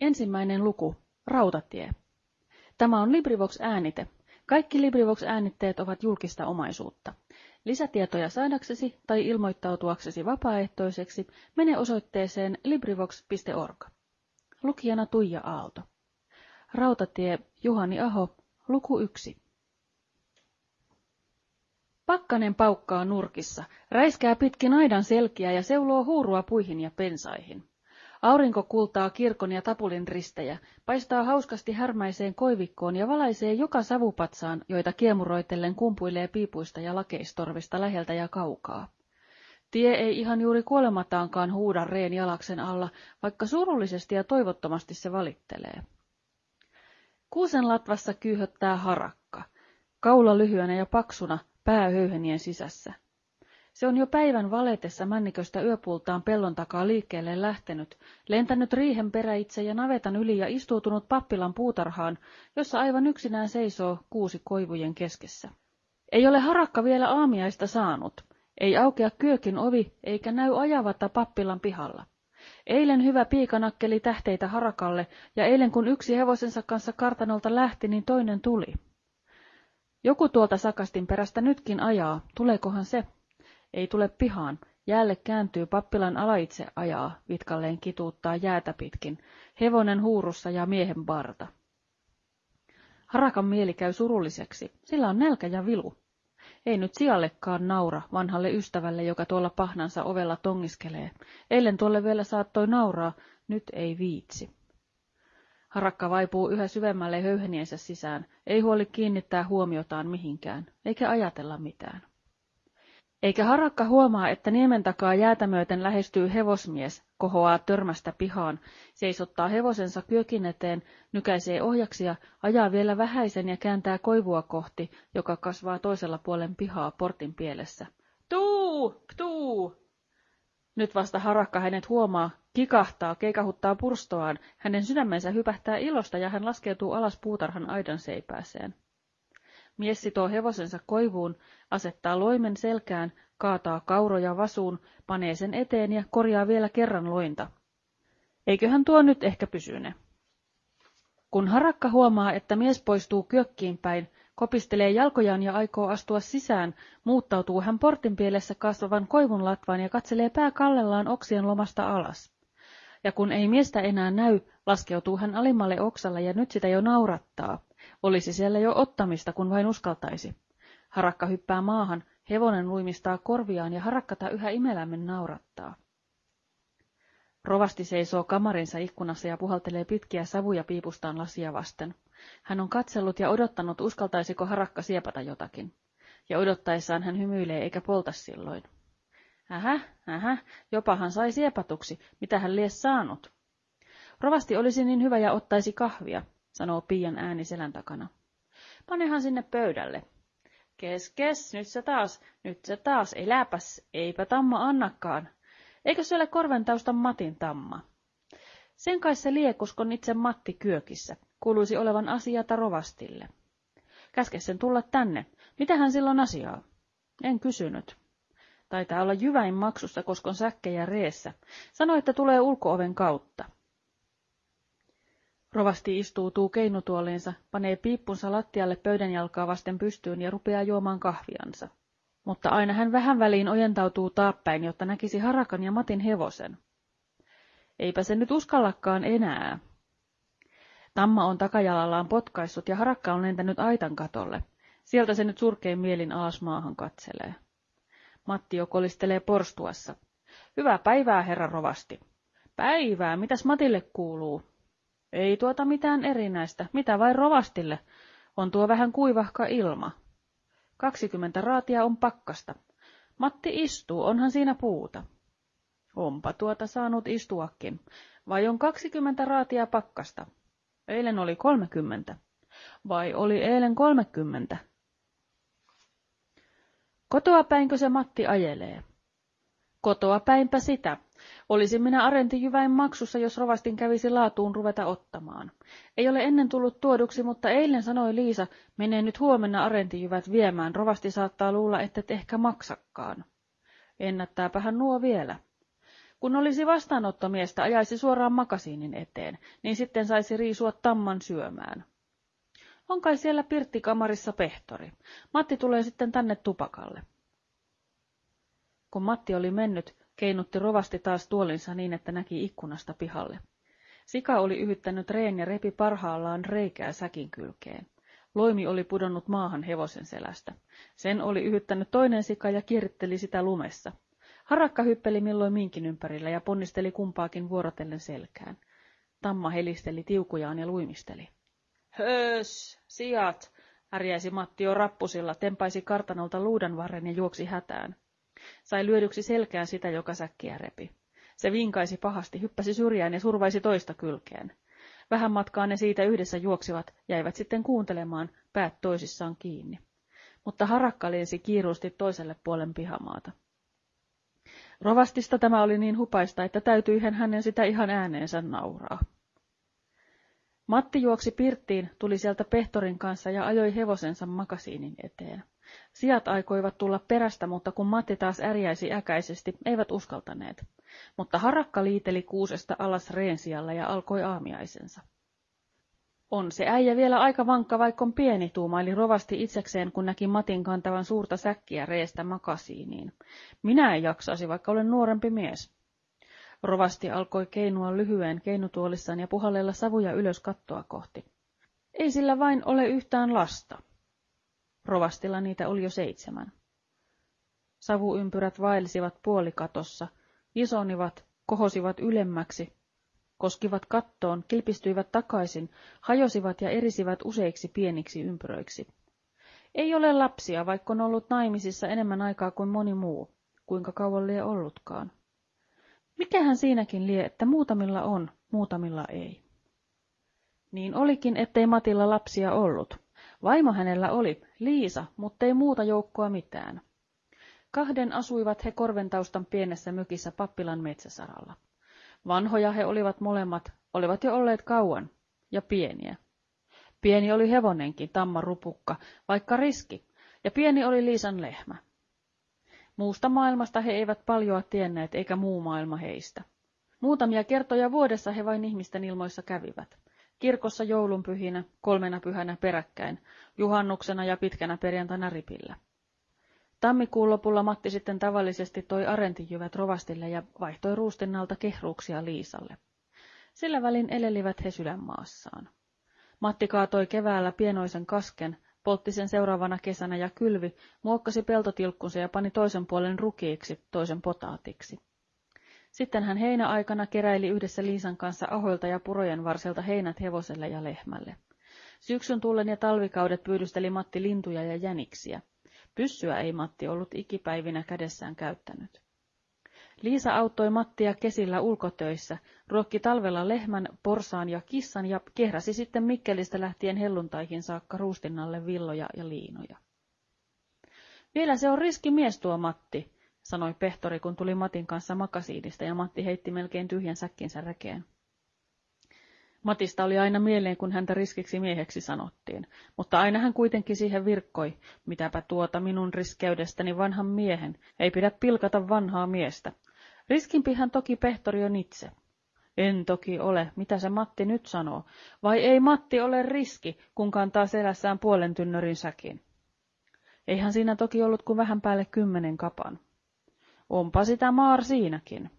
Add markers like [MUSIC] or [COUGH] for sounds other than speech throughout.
Ensimmäinen luku. Rautatie. Tämä on LibriVox-äänite. Kaikki LibriVox-äänitteet ovat julkista omaisuutta. Lisätietoja saadaksesi tai ilmoittautuaksesi vapaaehtoiseksi mene osoitteeseen LibriVox.org. Lukijana Tuija Aalto. Rautatie Juhani Aho, luku 1. Pakkanen paukkaa nurkissa, räiskää pitkin aidan selkiä ja seuloo huurua puihin ja pensaihin. Aurinko kultaa kirkon ja tapulin ristejä, paistaa hauskasti härmäiseen koivikkoon ja valaisee joka savupatsaan, joita kiemuroitellen kumpuilee piipuista ja lakeistorvista läheltä ja kaukaa. Tie ei ihan juuri kuolemataankaan huuda reen jalaksen alla, vaikka surullisesti ja toivottomasti se valittelee. Kuusen latvassa kyyhöttää harakka, kaula lyhyenä ja paksuna, pää höyhenien sisässä. Se on jo päivän valetessa männiköstä yöpultaan pellon takaa liikkeelle lähtenyt, lentänyt riihen peräitse ja navetan yli ja istuutunut pappilan puutarhaan, jossa aivan yksinään seisoo kuusi koivujen keskessä. Ei ole harakka vielä aamiaista saanut. Ei aukea kyökin ovi, eikä näy ajavata pappilan pihalla. Eilen hyvä piikanakkeli tähteitä harakalle, ja eilen kun yksi hevosensa kanssa kartanolta lähti, niin toinen tuli. Joku tuolta sakastin perästä nytkin ajaa, tuleekohan se? Ei tule pihaan. Jäälle kääntyy pappilan alaitse ajaa, vitkalleen kituuttaa jäätä pitkin, hevonen huurussa ja miehen barta. Harakan mieli käy surulliseksi, sillä on nälkä ja vilu. Ei nyt sijallekaan naura vanhalle ystävälle, joka tuolla pahnansa ovella tongiskelee. Eilen tuolle vielä saattoi nauraa, nyt ei viitsi. Harakka vaipuu yhä syvemmälle höyheniensä sisään, ei huoli kiinnittää huomiotaan mihinkään, eikä ajatella mitään. Eikä harakka huomaa, että niemen takaa jäätä myöten lähestyy hevosmies, kohoaa törmästä pihaan, seisottaa hevosensa kyökin eteen, nykäisee ohjaksia, ajaa vielä vähäisen ja kääntää koivua kohti, joka kasvaa toisella puolen pihaa portin pielessä. Tuu! Tuu! Nyt vasta harakka hänet huomaa, kikahtaa, keikahuttaa purstoaan, hänen sydämensä hypähtää ilosta ja hän laskeutuu alas puutarhan aidan seipääseen. Mies sitoo hevosensa koivuun, asettaa loimen selkään, kaataa kauroja vasuun, panee sen eteen ja korjaa vielä kerran lointa. Eiköhän tuo nyt ehkä pysyne. Kun harakka huomaa, että mies poistuu kyökkiin päin, kopistelee jalkojaan ja aikoo astua sisään, muuttautuu hän portin pielessä kasvavan koivun latvaan ja katselee pää kallellaan oksien lomasta alas. Ja kun ei miestä enää näy, laskeutuu hän alimmalle oksalle ja nyt sitä jo naurattaa. Olisi siellä jo ottamista, kun vain uskaltaisi. Harakka hyppää maahan, hevonen luimistaa korviaan ja harakkata yhä imelämmin naurattaa. Rovasti seisoo kamarinsa ikkunassa ja puhaltelee pitkiä savuja piipustaan lasia vasten. Hän on katsellut ja odottanut, uskaltaisiko harakka siepata jotakin. Ja odottaessaan hän hymyilee eikä polta silloin. Ähä, ähä, jopahan sai siepatuksi, mitä hän lies saanut. Rovasti olisi niin hyvä ja ottaisi kahvia, sanoo Pian ääni selän takana. Panehan sinne pöydälle. Kes, kes, nyt se taas, nyt se taas, eläpäs, eipä tamma annakaan. Eikö se ole korventaustan Matin tamma? Sen kai se liekoskon itse Matti kyökissä, kuuluisi olevan asiata rovastille. Käske sen tulla tänne. Mitähän silloin asiaa? En kysynyt. Taitaa olla jyväin maksussa, koska on säkkejä reessä. Sano, että tulee ulkooven kautta. Rovasti istuutuu keinutuoliinsa, panee piippunsa lattialle pöydän jalkaa vasten pystyyn ja rupeaa juomaan kahviansa. Mutta aina hän vähän väliin ojentautuu taappäin, jotta näkisi Harakan ja Matin hevosen. Eipä se nyt uskallakaan enää. Tamma on takajalallaan potkaissut ja Harakka on lentänyt aitan katolle. Sieltä se nyt surkein mielin alas maahan katselee. Matti jo kolistelee porstuassa. Hyvää päivää, herra rovasti. Päivää, mitäs Matille kuuluu? Ei tuota mitään erinäistä, mitä vain rovastille. On tuo vähän kuivahka ilma. Kaksikymmentä raatia on pakkasta. Matti istuu, onhan siinä puuta. Onpa tuota saanut istuakin. Vai on kaksikymmentä raatia pakkasta? Eilen oli kolmekymmentä. Vai oli eilen kolmekymmentä? Kotoa päinkö se Matti ajelee? Kotoa päinpä sitä. Olisin minä arentijyväin maksussa, jos rovastin kävisi laatuun ruveta ottamaan. Ei ole ennen tullut tuoduksi, mutta eilen sanoi Liisa, menee nyt huomenna arentijyvät viemään, rovasti saattaa luulla, että et ehkä maksakkaan. Ennättääpähän nuo vielä. Kun olisi vastaanottomiestä ajaisi suoraan makasiinin eteen, niin sitten saisi riisua tamman syömään. On kai siellä pirttikamarissa pehtori. Matti tulee sitten tänne tupakalle. Kun Matti oli mennyt, keinutti rovasti taas tuolinsa niin, että näki ikkunasta pihalle. Sika oli yhyttänyt reen ja repi parhaallaan reikää säkin kylkeen. Loimi oli pudonnut maahan hevosen selästä. Sen oli yhyttänyt toinen sika ja kierritteli sitä lumessa. Harakka hyppeli milloin minkin ympärillä ja ponnisteli kumpaakin vuorotellen selkään. Tamma helisteli tiukujaan ja luimisteli. Höös, sijat, härjäisi Matti jo rappusilla, tempaisi kartanolta luudanvarren ja juoksi hätään. Sai lyödyksi selkään sitä, joka säkkiä repi. Se vinkaisi pahasti, hyppäsi syrjään ja survaisi toista kylkeen. Vähän matkaa ne siitä yhdessä juoksivat, jäivät sitten kuuntelemaan, päät toisissaan kiinni. Mutta harakka lensi kiiruusti toiselle puolen pihamaata. Rovastista tämä oli niin hupaista, että täytyihän hänen sitä ihan ääneensä nauraa. Matti juoksi pirttiin, tuli sieltä pehtorin kanssa ja ajoi hevosensa makasiinin eteen. Sijat aikoivat tulla perästä, mutta kun Matti taas ärjäisi äkäisesti, eivät uskaltaneet. Mutta harakka liiteli kuusesta alas reensialla ja alkoi aamiaisensa. On se äijä vielä aika vankka, vaikka on pieni, tuumaili rovasti itsekseen, kun näki Matin kantavan suurta säkkiä reestä makasiiniin. Minä en jaksaisi, vaikka olen nuorempi mies. Rovasti alkoi keinua lyhyen keinutuolissaan ja puhallella savuja ylös kattoa kohti. Ei sillä vain ole yhtään lasta. Rovastilla niitä oli jo seitsemän. Savuympyrät vaelsivat puolikatossa, isonivat, kohosivat ylemmäksi, koskivat kattoon, kilpistyivät takaisin, hajosivat ja erisivät useiksi pieniksi ympyröiksi. Ei ole lapsia, vaikka on ollut naimisissa enemmän aikaa kuin moni muu, kuinka kauan lie ollutkaan. Mikähän siinäkin lie, että muutamilla on, muutamilla ei. Niin olikin, ettei Matilla lapsia ollut. Vaimo hänellä oli, Liisa, mutta ei muuta joukkoa mitään. Kahden asuivat he Korventaustan pienessä mökissä pappilan metsäsaralla. Vanhoja he olivat molemmat, olivat jo olleet kauan, ja pieniä. Pieni oli hevonenkin, tamma rupukka, vaikka riski, ja pieni oli Liisan lehmä. Muusta maailmasta he eivät paljoa tienneet, eikä muu maailma heistä. Muutamia kertoja vuodessa he vain ihmisten ilmoissa kävivät. Kirkossa joulunpyhinä, kolmena pyhänä peräkkäin, juhannuksena ja pitkänä perjantaina ripillä. Tammikuun lopulla Matti sitten tavallisesti toi arentijyvät rovastille ja vaihtoi ruustinnalta kehruuksia Liisalle. Sillä välin elelivät he sydänmaassaan. Matti kaatoi keväällä pienoisen kasken, poltti sen seuraavana kesänä ja kylvi, muokkasi peltotilkkunsa ja pani toisen puolen rukiiksi, toisen potaatiksi. Sitten hän heinäaikana keräili yhdessä Liisan kanssa ahoilta ja purojen varselta heinät hevoselle ja lehmälle. Syksyn tullen ja talvikaudet pyydysteli Matti lintuja ja jäniksiä. Pyssyä ei Matti ollut ikipäivinä kädessään käyttänyt. Liisa auttoi Mattia kesillä ulkotöissä, ruokki talvella lehmän, porsaan ja kissan ja kehräsi sitten Mikkelistä lähtien helluntaihin saakka ruustinnalle villoja ja liinoja. Vielä se on riski mies tuo Matti, sanoi pehtori, kun tuli Matin kanssa makasiidista ja Matti heitti melkein tyhjän säkkinsä rekeen. Matista oli aina mieleen, kun häntä riskiksi mieheksi sanottiin, mutta aina hän kuitenkin siihen virkkoi, mitäpä tuota minun riskeydestäni vanhan miehen, ei pidä pilkata vanhaa miestä. Riskimpihän toki pehtori on itse. En toki ole, mitä se Matti nyt sanoo, vai ei Matti ole riski, kun kantaa selässään puolen tynnyrin säkin. Eihän siinä toki ollut kuin vähän päälle kymmenen kapan. Onpa sitä maar siinäkin.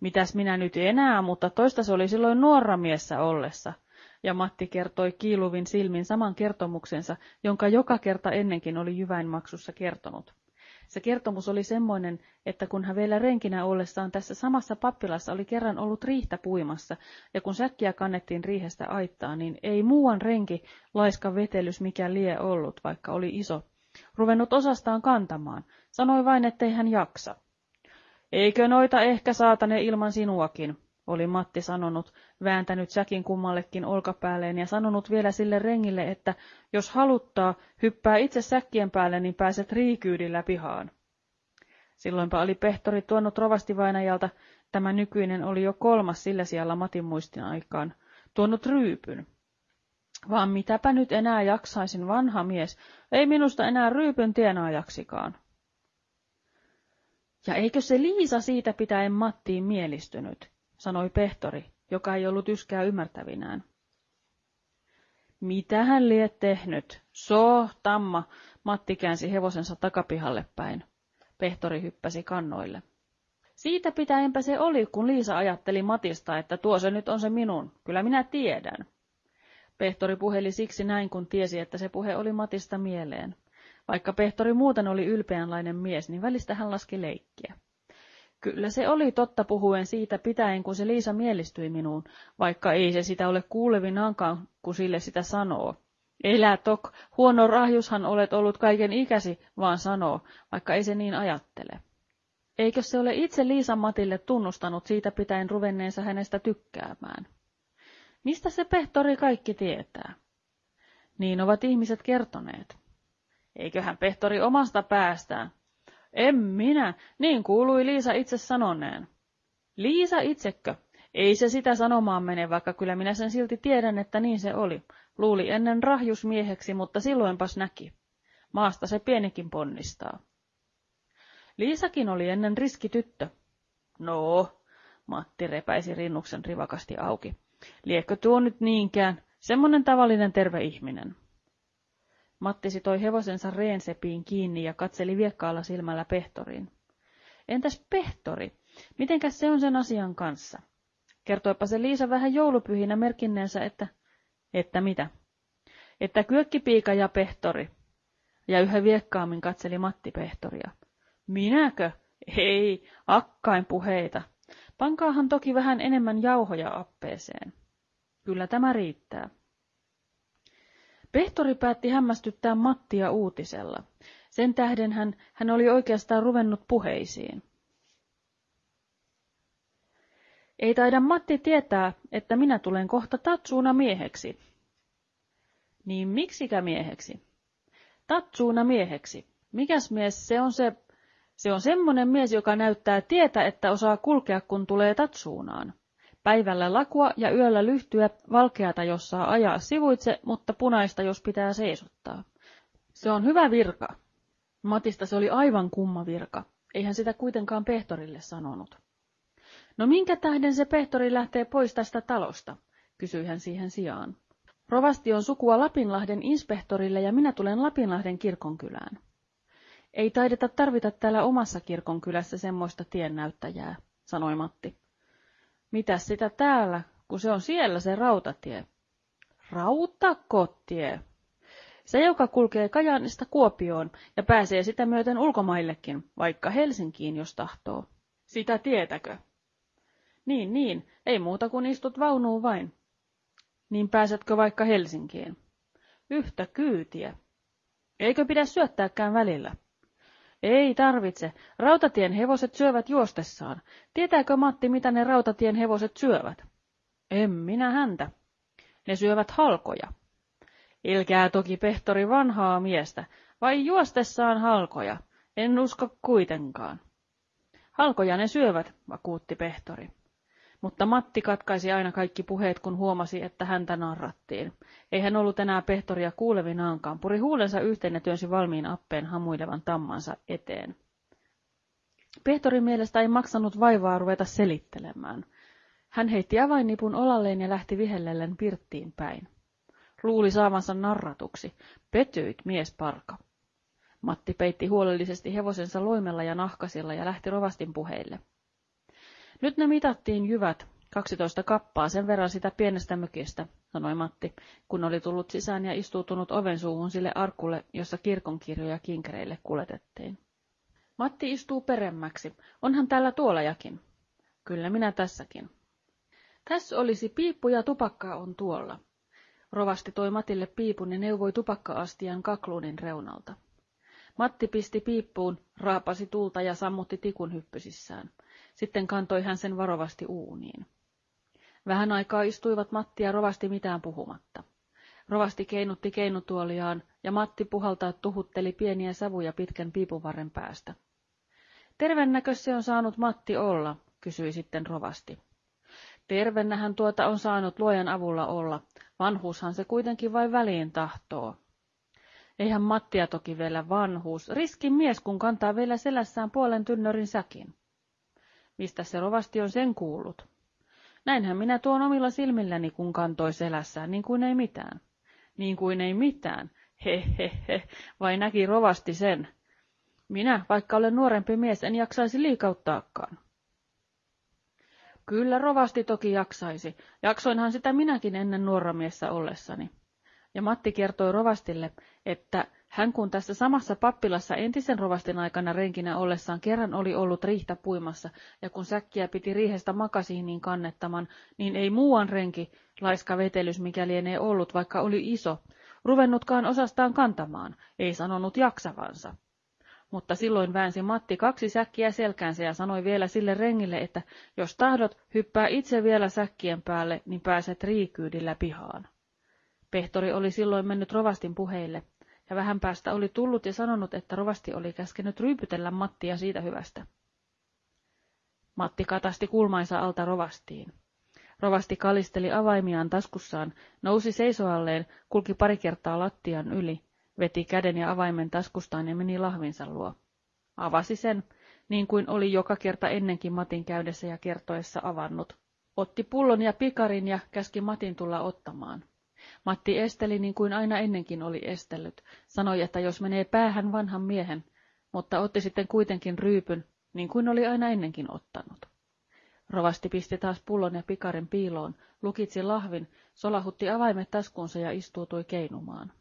Mitäs minä nyt enää, mutta toista se oli silloin nuora miessä ollessa. Ja Matti kertoi kiiluvin silmin saman kertomuksensa, jonka joka kerta ennenkin oli jyväinmaksussa kertonut. Se kertomus oli semmoinen, että kun hän vielä renkinä ollessaan tässä samassa pappilassa oli kerran ollut riihtä puimassa, ja kun säkkiä kannettiin riihestä aittaa, niin ei muuan renki laiska vetelys mikä lie ollut, vaikka oli iso, ruvennut osastaan kantamaan, sanoi vain, ettei hän jaksa. Eikö noita ehkä saatane ilman sinuakin, oli Matti sanonut, vääntänyt säkin kummallekin olkapäälleen ja sanonut vielä sille rengille, että jos haluttaa, hyppää itse säkkien päälle, niin pääset riikyydillä pihaan. Silloinpa oli pehtori tuonut rovastivainajalta, tämä nykyinen oli jo kolmas sillä siellä Matin muistin aikaan, tuonut ryypyn. Vaan mitäpä nyt enää jaksaisin, vanha mies, ei minusta enää ryypyn tienaajaksikaan. Ja eikö se Liisa siitä pitäen Mattiin mielistynyt, sanoi Pehtori, joka ei ollut yskää ymmärtävinään. Mitä hän liet tehnyt? So, tamma, Matti käänsi hevosensa takapihalle päin. Pehtori hyppäsi kannoille. Siitä pitäenpä se oli, kun Liisa ajatteli Matista, että tuo se nyt on se minun. Kyllä minä tiedän. Pehtori puheli siksi näin, kun tiesi, että se puhe oli Matista mieleen. Vaikka Pehtori muuten oli ylpeänlainen mies, niin välistä hän laski leikkiä. Kyllä se oli totta puhuen siitä pitäen, kun se Liisa mielistyi minuun, vaikka ei se sitä ole kuulevinaankaan, kun sille sitä sanoo. Elä tok, huono rahjushan olet ollut kaiken ikäsi, vaan sanoo, vaikka ei se niin ajattele. Eikö se ole itse Liisa Matille tunnustanut siitä pitäen ruvenneensa hänestä tykkäämään? Mistä se pehtori kaikki tietää? Niin ovat ihmiset kertoneet. Eiköhän pehtori omasta päästään. En minä, niin kuului Liisa itse sanoneen. Liisa itsekö? Ei se sitä sanomaan mene, vaikka kyllä minä sen silti tiedän, että niin se oli. Luuli ennen rahjusmieheksi, mutta silloinpas näki. Maasta se pienikin ponnistaa. Liisakin oli ennen riskityttö. No, Matti repäisi rinnuksen rivakasti auki. Liekö tuo nyt niinkään? Semmonen tavallinen terve ihminen. Matti sitoi hevosensa reensepiin kiinni ja katseli viekkaalla silmällä pehtoriin. Entäs pehtori? Mitenkäs se on sen asian kanssa? Kertoipa se Liisa vähän joulupyhinä merkinneensä, että... Että mitä? Että kyökkipiika ja pehtori. Ja yhä viekkaammin katseli Matti pehtoria. Minäkö? Ei, akkain puheita. Pankaahan toki vähän enemmän jauhoja appeeseen. Kyllä tämä riittää. Pehtori päätti hämmästyttää Mattia uutisella. Sen tähden hän, hän oli oikeastaan ruvennut puheisiin. Ei taida Matti tietää, että minä tulen kohta Tatsuuna mieheksi. Niin miksikä mieheksi? Tatsuuna mieheksi. Mikäs mies se on se se on semmoinen mies, joka näyttää tietä, että osaa kulkea, kun tulee tatsuunaan. Päivällä lakua ja yöllä lyhtyä, valkeata, jos saa ajaa sivuitse, mutta punaista, jos pitää seisottaa. Se on hyvä virka. Matista se oli aivan kumma virka. Eihän sitä kuitenkaan pehtorille sanonut. No minkä tähden se pehtori lähtee pois tästä talosta, kysyi hän siihen sijaan. Rovasti on sukua Lapinlahden inspektorille ja minä tulen Lapinlahden kirkonkylään. Ei taideta tarvita täällä omassa kirkon kylässä semmoista tiennäyttäjää, sanoi Matti. Mitäs sitä täällä, kun se on siellä se rautatie? Rautakotie. Se, joka kulkee Kajaanista Kuopioon ja pääsee sitä myöten ulkomaillekin, vaikka Helsinkiin, jos tahtoo. Sitä tietäkö? Niin, niin, ei muuta kuin istut vaunuun vain. Niin pääsetkö vaikka Helsinkiin? Yhtä kyytiä. Eikö pidä syöttääkään välillä? Ei tarvitse. Rautatien hevoset syövät juostessaan. Tietääkö Matti, mitä ne rautatien hevoset syövät? En minä häntä. Ne syövät halkoja. Ilkää toki pehtori vanhaa miestä, vai juostessaan halkoja? En usko kuitenkaan. Halkoja ne syövät, vakuutti pehtori. Mutta Matti katkaisi aina kaikki puheet, kun huomasi, että häntä narrattiin. Ei hän ollut enää pehtoria kuulevinaankaan, puri huulensa yhteen ja työnsi valmiin appeen hamuilevan tammansa eteen. Pehtorin mielestä ei maksanut vaivaa ruveta selittelemään. Hän heitti avainnipun olalleen ja lähti vihellellen pirttiin päin. Luuli saavansa narratuksi. Petyit, mies parka. Matti peitti huolellisesti hevosensa loimella ja nahkasilla ja lähti rovastin puheille. Nyt ne mitattiin jyvät, 12 kappaa, sen verran sitä pienestä mökistä, sanoi Matti, kun oli tullut sisään ja istuutunut oven suuhun sille arkulle, jossa kirkonkirjoja kinkereille kuletettiin. Matti istuu peremmäksi. Onhan täällä tuolajakin. Kyllä minä tässäkin. Tässä olisi piippu ja tupakkaa on tuolla. Rovasti toi Matille piipun ja neuvoi tupakka-astian kakluunin reunalta. Matti pisti piippuun, raapasi tulta ja sammutti tikun hyppysissään. Sitten kantoi hän sen varovasti uuniin. Vähän aikaa istuivat Matti ja Rovasti mitään puhumatta. Rovasti keinutti keinutuoliaan ja Matti puhaltaa tuhutteli pieniä savuja pitkän piipuvarren päästä. Tervennäkö se on saanut Matti olla, kysyi sitten Rovasti. Tervennähän tuota on saanut luojan avulla olla, vanhuushan se kuitenkin vain väliin tahtoo. Eihän Mattia toki vielä vanhuus, riskin mies, kun kantaa vielä selässään puolen tynnyrin säkin. Mistä se rovasti on sen kuullut? Näinhän minä tuon omilla silmilläni, kun kantoi selässään, niin kuin ei mitään. Niin kuin ei mitään. He, he, he, vai näki rovasti sen. Minä, vaikka olen nuorempi mies, en jaksaisi liikauttaakaan. Kyllä rovasti toki jaksaisi. Jaksoinhan sitä minäkin ennen nuoramiessä ollessani. Ja Matti kertoi rovastille, että hän kun tässä samassa pappilassa entisen rovastin aikana renkinä ollessaan kerran oli ollut riihtä puimassa, ja kun säkkiä piti riihestä makasiiniin kannettaman, niin ei muuan renki, laiska vetelys mikä lienee ollut, vaikka oli iso, ruvennutkaan osastaan kantamaan, ei sanonut jaksavansa. Mutta silloin väänsi Matti kaksi säkkiä selkäänsä ja sanoi vielä sille rengille, että jos tahdot, hyppää itse vielä säkkien päälle, niin pääset riikyydillä pihaan. Pehtori oli silloin mennyt rovastin puheille, ja vähän päästä oli tullut ja sanonut, että rovasti oli käskenyt ryypytellä Mattia siitä hyvästä. Matti katasti kulmainsa alta rovastiin. Rovasti kalisteli avaimiaan taskussaan, nousi seisoalleen, kulki pari kertaa lattian yli, veti käden ja avaimen taskustaan ja meni lahvinsa luo. Avasi sen, niin kuin oli joka kerta ennenkin Matin käydessä ja kertoessa avannut. Otti pullon ja pikarin ja käski Matin tulla ottamaan. Matti esteli niin kuin aina ennenkin oli estellyt. Sanoi, että jos menee päähän vanhan miehen, mutta otti sitten kuitenkin ryypyn, niin kuin oli aina ennenkin ottanut. Rovasti pisti taas pullon ja pikarin piiloon, lukitsi lahvin, solahutti avaimet taskuunsa ja istuutui keinumaan.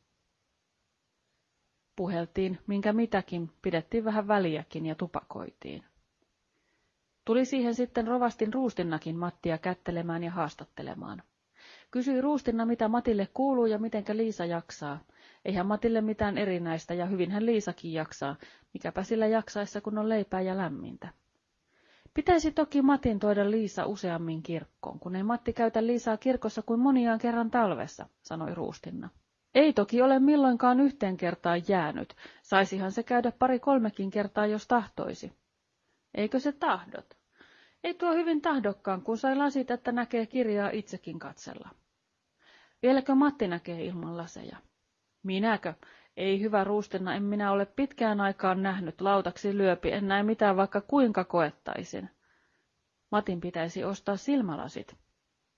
Puheltiin, minkä mitäkin, pidettiin vähän väliäkin ja tupakoitiin. Tuli siihen sitten rovastin ruustinnakin Mattia kättelemään ja haastattelemaan. Kysyi Ruustinna, mitä Matille kuuluu ja mitenkä Liisa jaksaa. Eihän Matille mitään erinäistä ja hyvinhän Liisakin jaksaa, mikäpä sillä jaksaessa kun on leipää ja lämmintä. Pitäisi toki Matin toida Liisa useammin kirkkoon, kun ei Matti käytä Liisaa kirkossa kuin moniaan kerran talvessa, sanoi Ruustinna. Ei toki ole milloinkaan yhteen kertaan jäänyt, saisihan se käydä pari kolmekin kertaa, jos tahtoisi. Eikö se tahdot? Ei tuo hyvin tahdokkaan, kun sai lasit, että näkee kirjaa itsekin katsella. Vieläkö Matti näkee ilman laseja? Minäkö? Ei hyvä ruustenna, en minä ole pitkään aikaan nähnyt. Lautaksi lyöpi, en näe mitään vaikka kuinka koettaisin. Matin pitäisi ostaa silmälasit.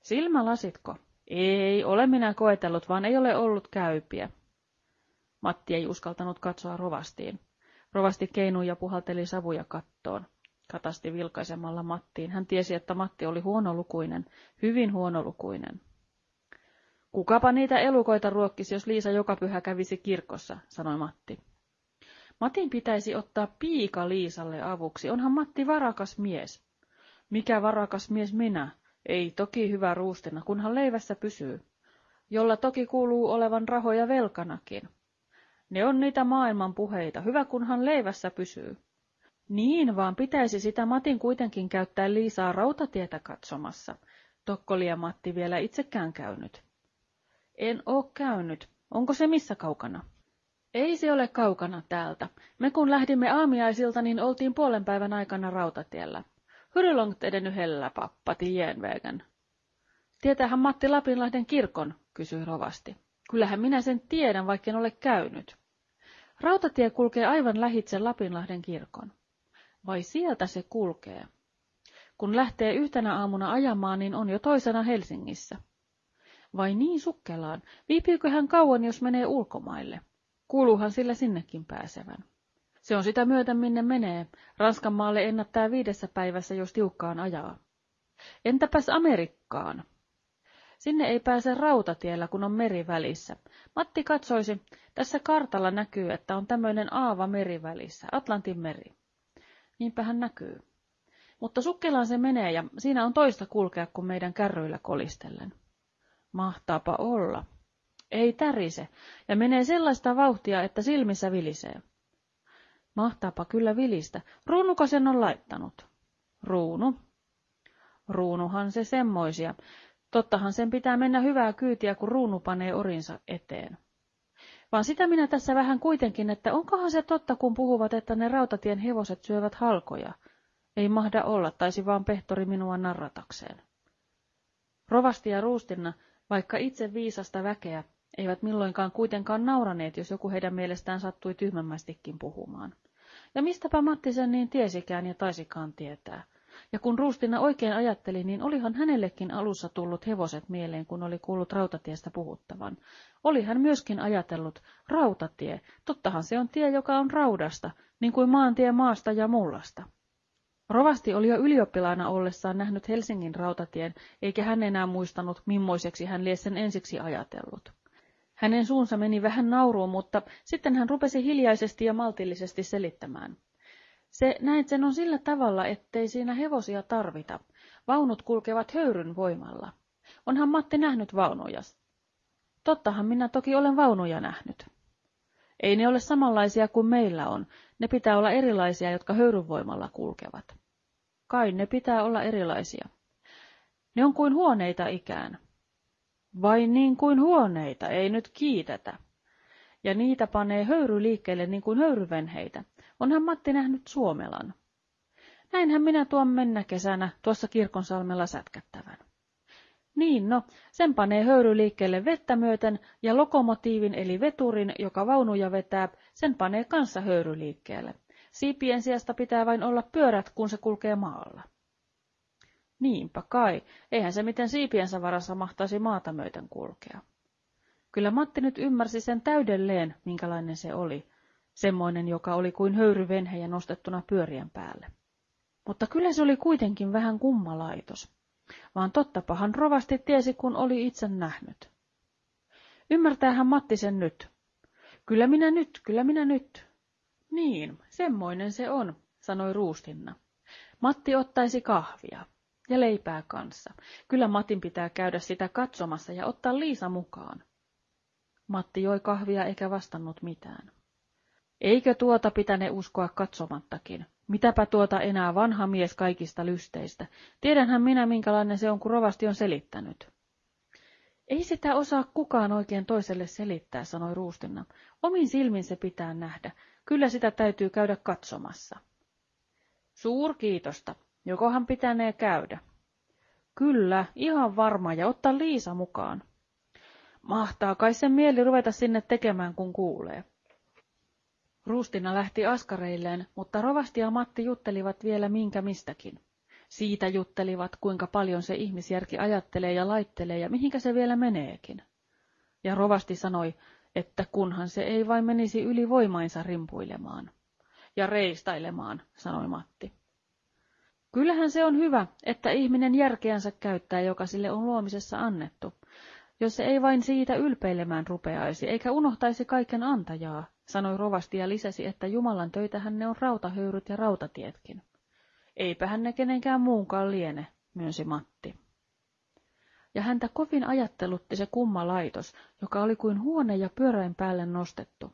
Silmälasitko? Ei, ole minä koetellut, vaan ei ole ollut käypiä. Matti ei uskaltanut katsoa rovastiin. Rovasti keinui ja puhalteli savuja kattoon. Katasti vilkaisemalla Mattiin. Hän tiesi, että Matti oli huonolukuinen, hyvin huonolukuinen. Kukapa niitä elukoita ruokkisi, jos Liisa joka pyhä kävisi kirkossa, sanoi Matti. Matin pitäisi ottaa piika Liisalle avuksi. Onhan Matti varakas mies. Mikä varakas mies minä? Ei toki hyvä ruustena, kunhan leivässä pysyy. Jolla toki kuuluu olevan rahoja velkanakin. Ne on niitä maailman puheita. Hyvä kunhan leivässä pysyy. Niin, vaan pitäisi sitä Matin kuitenkin käyttää Liisaa rautatietä katsomassa. Tokkoli ja Matti vielä itsekään käynyt. En oo käynyt. Onko se missä kaukana? Ei se ole kaukana täältä. Me kun lähdimme aamiaisilta, niin oltiin puolen päivän aikana rautatiellä. Hur långt är pappa till järnvägen? Tietäähän Matti Lapinlahden kirkon, kysyi rovasti. Kyllähän minä sen tiedän, vaikka en ole käynyt. Rautatie kulkee aivan lähitse Lapinlahden kirkon. Vai sieltä se kulkee? Kun lähtee yhtenä aamuna ajamaan, niin on jo toisena Helsingissä. Vai niin sukkelaan? Viipyykö hän kauan, jos menee ulkomaille? Kuuluuhan sillä sinnekin pääsevän. Se on sitä myöten, minne menee. Ranskan maalle ennättää viidessä päivässä, jos tiukkaan ajaa. Entäpäs Amerikkaan? Sinne ei pääse rautatiellä, kun on meri välissä. Matti katsoisi, tässä kartalla näkyy, että on tämmöinen aava meri välissä, Atlantin meri. Niinpä hän näkyy. Mutta sukkelaan se menee ja siinä on toista kulkea kuin meidän kärryillä kolistellen. Mahtaapa olla. Ei tärise, ja menee sellaista vauhtia, että silmissä vilisee. Mahtaapa kyllä vilistä. Ruunuko sen on laittanut? Ruunu. Ruunuhan se semmoisia. Tottahan sen pitää mennä hyvää kyytiä, kun ruunu panee orinsa eteen. Vaan sitä minä tässä vähän kuitenkin, että onkohan se totta, kun puhuvat, että ne rautatien hevoset syövät halkoja. Ei mahda olla, taisi vaan pehtori minua narratakseen. Rovasti ja ruustinna vaikka itse viisasta väkeä, eivät milloinkaan kuitenkaan nauraneet, jos joku heidän mielestään sattui tyhmämmästikin puhumaan. Ja mistäpä Matti sen niin tiesikään ja taisikaan tietää. Ja kun Ruustina oikein ajatteli, niin olihan hänellekin alussa tullut hevoset mieleen, kun oli kuullut rautatiestä puhuttavan. Oli hän myöskin ajatellut, rautatie, tottahan se on tie, joka on raudasta, niin kuin maantie maasta ja mullasta. Rovasti oli jo ylioppilaana ollessaan nähnyt Helsingin rautatien, eikä hän enää muistanut, mimmoiseksi hän lie sen ensiksi ajatellut. Hänen suunsa meni vähän nauruun, mutta sitten hän rupesi hiljaisesti ja maltillisesti selittämään. Se näin sen on sillä tavalla, ettei siinä hevosia tarvita. Vaunut kulkevat höyryn voimalla. Onhan Matti nähnyt vaunuja. Tottahan minä toki olen vaunuja nähnyt. Ei ne ole samanlaisia kuin meillä on. Ne pitää olla erilaisia, jotka höyryn voimalla kulkevat. Kai ne pitää olla erilaisia. Ne on kuin huoneita ikään. Vain niin kuin huoneita, ei nyt kiitetä. Ja niitä panee höyry liikkeelle niin kuin höyryvenheitä. Onhan Matti nähnyt Suomelan. Näinhän minä tuon mennä kesänä tuossa kirkonsalmella sätkättävän. Niin no, sen panee höyry liikkeelle vettä myöten ja lokomotiivin eli veturin, joka vaunuja vetää, sen panee kanssa höyry liikkeelle. Siipien sijasta pitää vain olla pyörät, kun se kulkee maalla. Niinpä kai, eihän se miten siipiensä varassa mahtaisi maata myöten kulkea. Kyllä Matti nyt ymmärsi sen täydelleen, minkälainen se oli, semmoinen, joka oli kuin höyryvenhejä nostettuna pyörien päälle. Mutta kyllä se oli kuitenkin vähän kummalaitos, vaan tottapahan rovasti tiesi, kun oli itse nähnyt. Ymmärtäähän Matti sen nyt. Kyllä minä nyt, kyllä minä nyt. Niin, semmoinen se on, sanoi Ruustinna. Matti ottaisi kahvia. Ja leipää kanssa. Kyllä Matin pitää käydä sitä katsomassa ja ottaa Liisa mukaan. Matti joi kahvia eikä vastannut mitään. Eikö tuota pitäne uskoa katsomattakin? Mitäpä tuota enää vanha mies kaikista lysteistä? Tiedänhän minä, minkälainen se on, kun rovasti on selittänyt. Ei sitä osaa kukaan oikein toiselle selittää, sanoi Ruustinna. Omin silmin se pitää nähdä. Kyllä sitä täytyy käydä katsomassa. Suurkiitosta. Jokohan pitänee käydä? Kyllä, ihan varma, ja ottaa Liisa mukaan. Mahtaa kai sen mieli ruveta sinne tekemään, kun kuulee. Ruustina lähti askareilleen, mutta Rovasti ja Matti juttelivat vielä minkä mistäkin. Siitä juttelivat, kuinka paljon se ihmisjärki ajattelee ja laittelee ja mihinkä se vielä meneekin. Ja Rovasti sanoi, että kunhan se ei vain menisi yli voimainsa rimpuilemaan. Ja reistailemaan, sanoi Matti. Kyllähän se on hyvä, että ihminen järkeänsä käyttää, joka sille on luomisessa annettu, jos se ei vain siitä ylpeilemään rupeaisi, eikä unohtaisi kaiken antajaa, sanoi rovasti ja lisäsi, että Jumalan töitähän ne on rautahöyryt ja rautatietkin. Eipähän ne kenenkään muunkaan liene, myönsi Matti. Ja häntä kovin ajattelutti se kumma laitos, joka oli kuin huone ja pyöräin päälle nostettu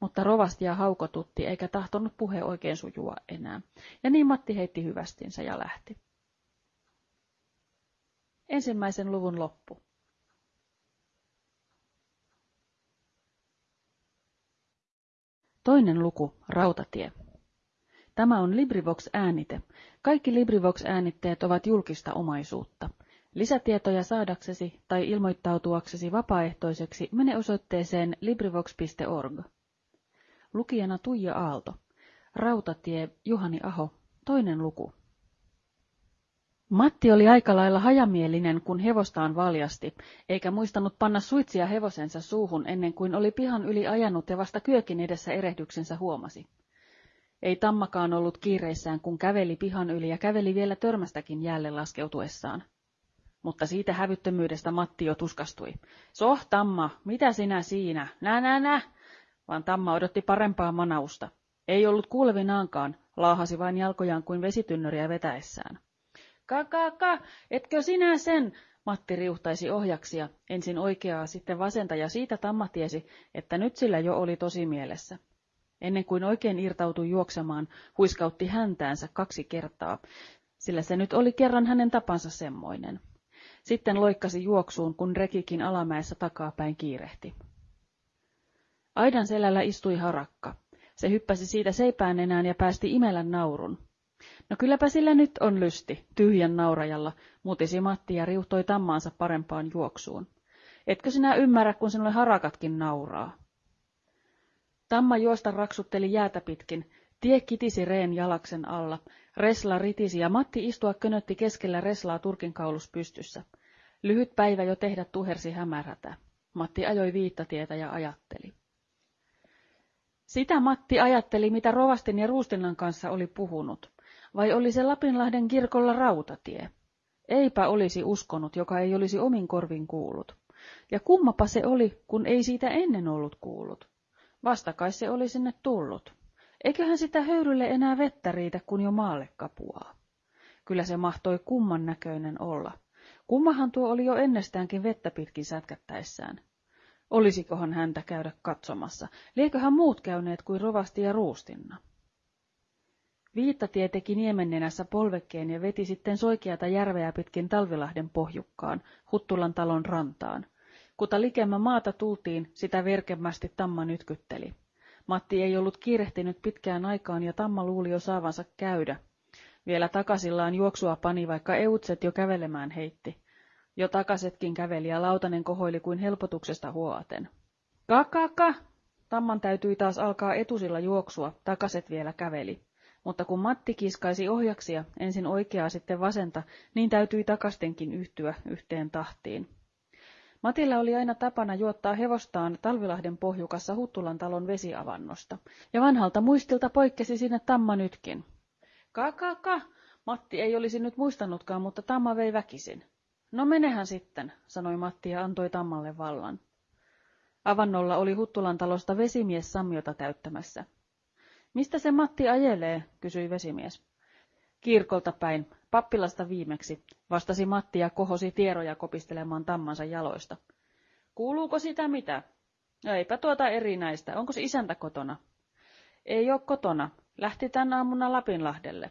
mutta rovastia haukotutti eikä tahtonut puhe oikein sujua enää, ja niin Matti heitti hyvästinsä ja lähti. Ensimmäisen luvun loppu. Toinen luku, Rautatie. Tämä on LibriVox-äänite. Kaikki LibriVox-äänitteet ovat julkista omaisuutta. Lisätietoja saadaksesi tai ilmoittautuaksesi vapaaehtoiseksi mene osoitteeseen LibriVox.org. Lukijana Tuija Aalto. Rautatie Juhani Aho. Toinen luku. Matti oli aika lailla hajamielinen, kun hevostaan valjasti, eikä muistanut panna suitsia hevosensa suuhun ennen kuin oli pihan yli ajanut ja vasta kyökin edessä erehdyksensä huomasi. Ei tammakaan ollut kiireissään, kun käveli pihan yli ja käveli vielä törmästäkin jäälle laskeutuessaan. Mutta siitä hävyttömyydestä Matti jo tuskastui. Soh, Tamma, mitä sinä siinä? Nä, nä, nä! vaan Tamma odotti parempaa manausta. Ei ollut kuulevinaankaan, laahasi vain jalkojaan kuin vesitynnöriä vetäessään. Kakaka, etkö sinä sen? Matti riuhtaisi ohjaksia, ensin oikeaa, sitten vasenta, ja siitä Tamma tiesi, että nyt sillä jo oli tosi mielessä. Ennen kuin oikein irtautui juoksemaan, huiskautti häntäänsä kaksi kertaa, sillä se nyt oli kerran hänen tapansa semmoinen. Sitten loikkasi juoksuun, kun rekikin alamäessä takapäin kiirehti. Aidan selällä istui harakka. Se hyppäsi siitä seipään enään ja päästi imellä naurun. No kylläpä sillä nyt on lysti, tyhjän naurajalla, mutisi Matti ja riuhtoi tammaansa parempaan juoksuun. Etkö sinä ymmärrä, kun sinulle harakatkin nauraa? Tamma juosta raksutteli jäätä pitkin. Tie kitisi reen jalaksen alla. Resla ritisi ja Matti istua könötti keskellä Reslaa turkin kaulus pystyssä. Lyhyt päivä jo tehdä tuhersi hämärätä. Matti ajoi viittatietä ja ajatteli. Sitä Matti ajatteli, mitä Rovastin ja Ruustinnan kanssa oli puhunut. Vai oli se Lapinlahden kirkolla rautatie? Eipä olisi uskonut, joka ei olisi omin korvin kuullut. Ja kummapa se oli, kun ei siitä ennen ollut kuullut. Vastakai se oli sinne tullut. Eiköhän sitä höyrylle enää vettä riitä, kun jo maalle kapuaa. Kyllä se mahtoi kumman näköinen olla. Kummahan tuo oli jo ennestäänkin vettä pitkin sätkättäessään. Olisikohan häntä käydä katsomassa? Lieköhän muut käyneet kuin rovasti ja ruustinna? Viittatie teki niemennenässä polvekkeen ja veti sitten soikeata järveä pitkin Talvilahden pohjukkaan, Huttulan talon rantaan. Kuta likemmä maata tultiin, sitä verkemmästi Tamma nytkytteli. Matti ei ollut kiirehtinyt pitkään aikaan ja Tamma luuli jo saavansa käydä. Vielä takasillaan juoksua pani, vaikka eutset jo kävelemään heitti. Jo takasetkin käveli ja lautanen kohoili kuin helpotuksesta huoaten. Kakaka! Tamman täytyi taas alkaa etusilla juoksua, takaset vielä käveli. Mutta kun Matti kiskaisi ohjaksia, ensin oikeaa sitten vasenta, niin täytyi takastenkin yhtyä yhteen tahtiin. Matilla oli aina tapana juottaa hevostaan Talvilahden pohjukassa Huttulan talon vesiavannosta, ja vanhalta muistilta poikkesi sinne Tamma nytkin. Kakaka! Matti ei olisi nyt muistanutkaan, mutta Tamma vei väkisin. No menehän sitten, sanoi Matti ja antoi Tammalle vallan. Avannolla oli Huttulan talosta vesimies Sammiota täyttämässä. Mistä se Matti ajelee, kysyi vesimies. Kirkolta päin, pappilasta viimeksi, vastasi Matti ja kohosi tieroja kopistelemaan tammansa jaloista. Kuuluuko sitä mitä? Eipä tuota erinäistä. Onko se isäntä kotona? Ei ole kotona. Lähti tän aamuna Lapinlahdelle.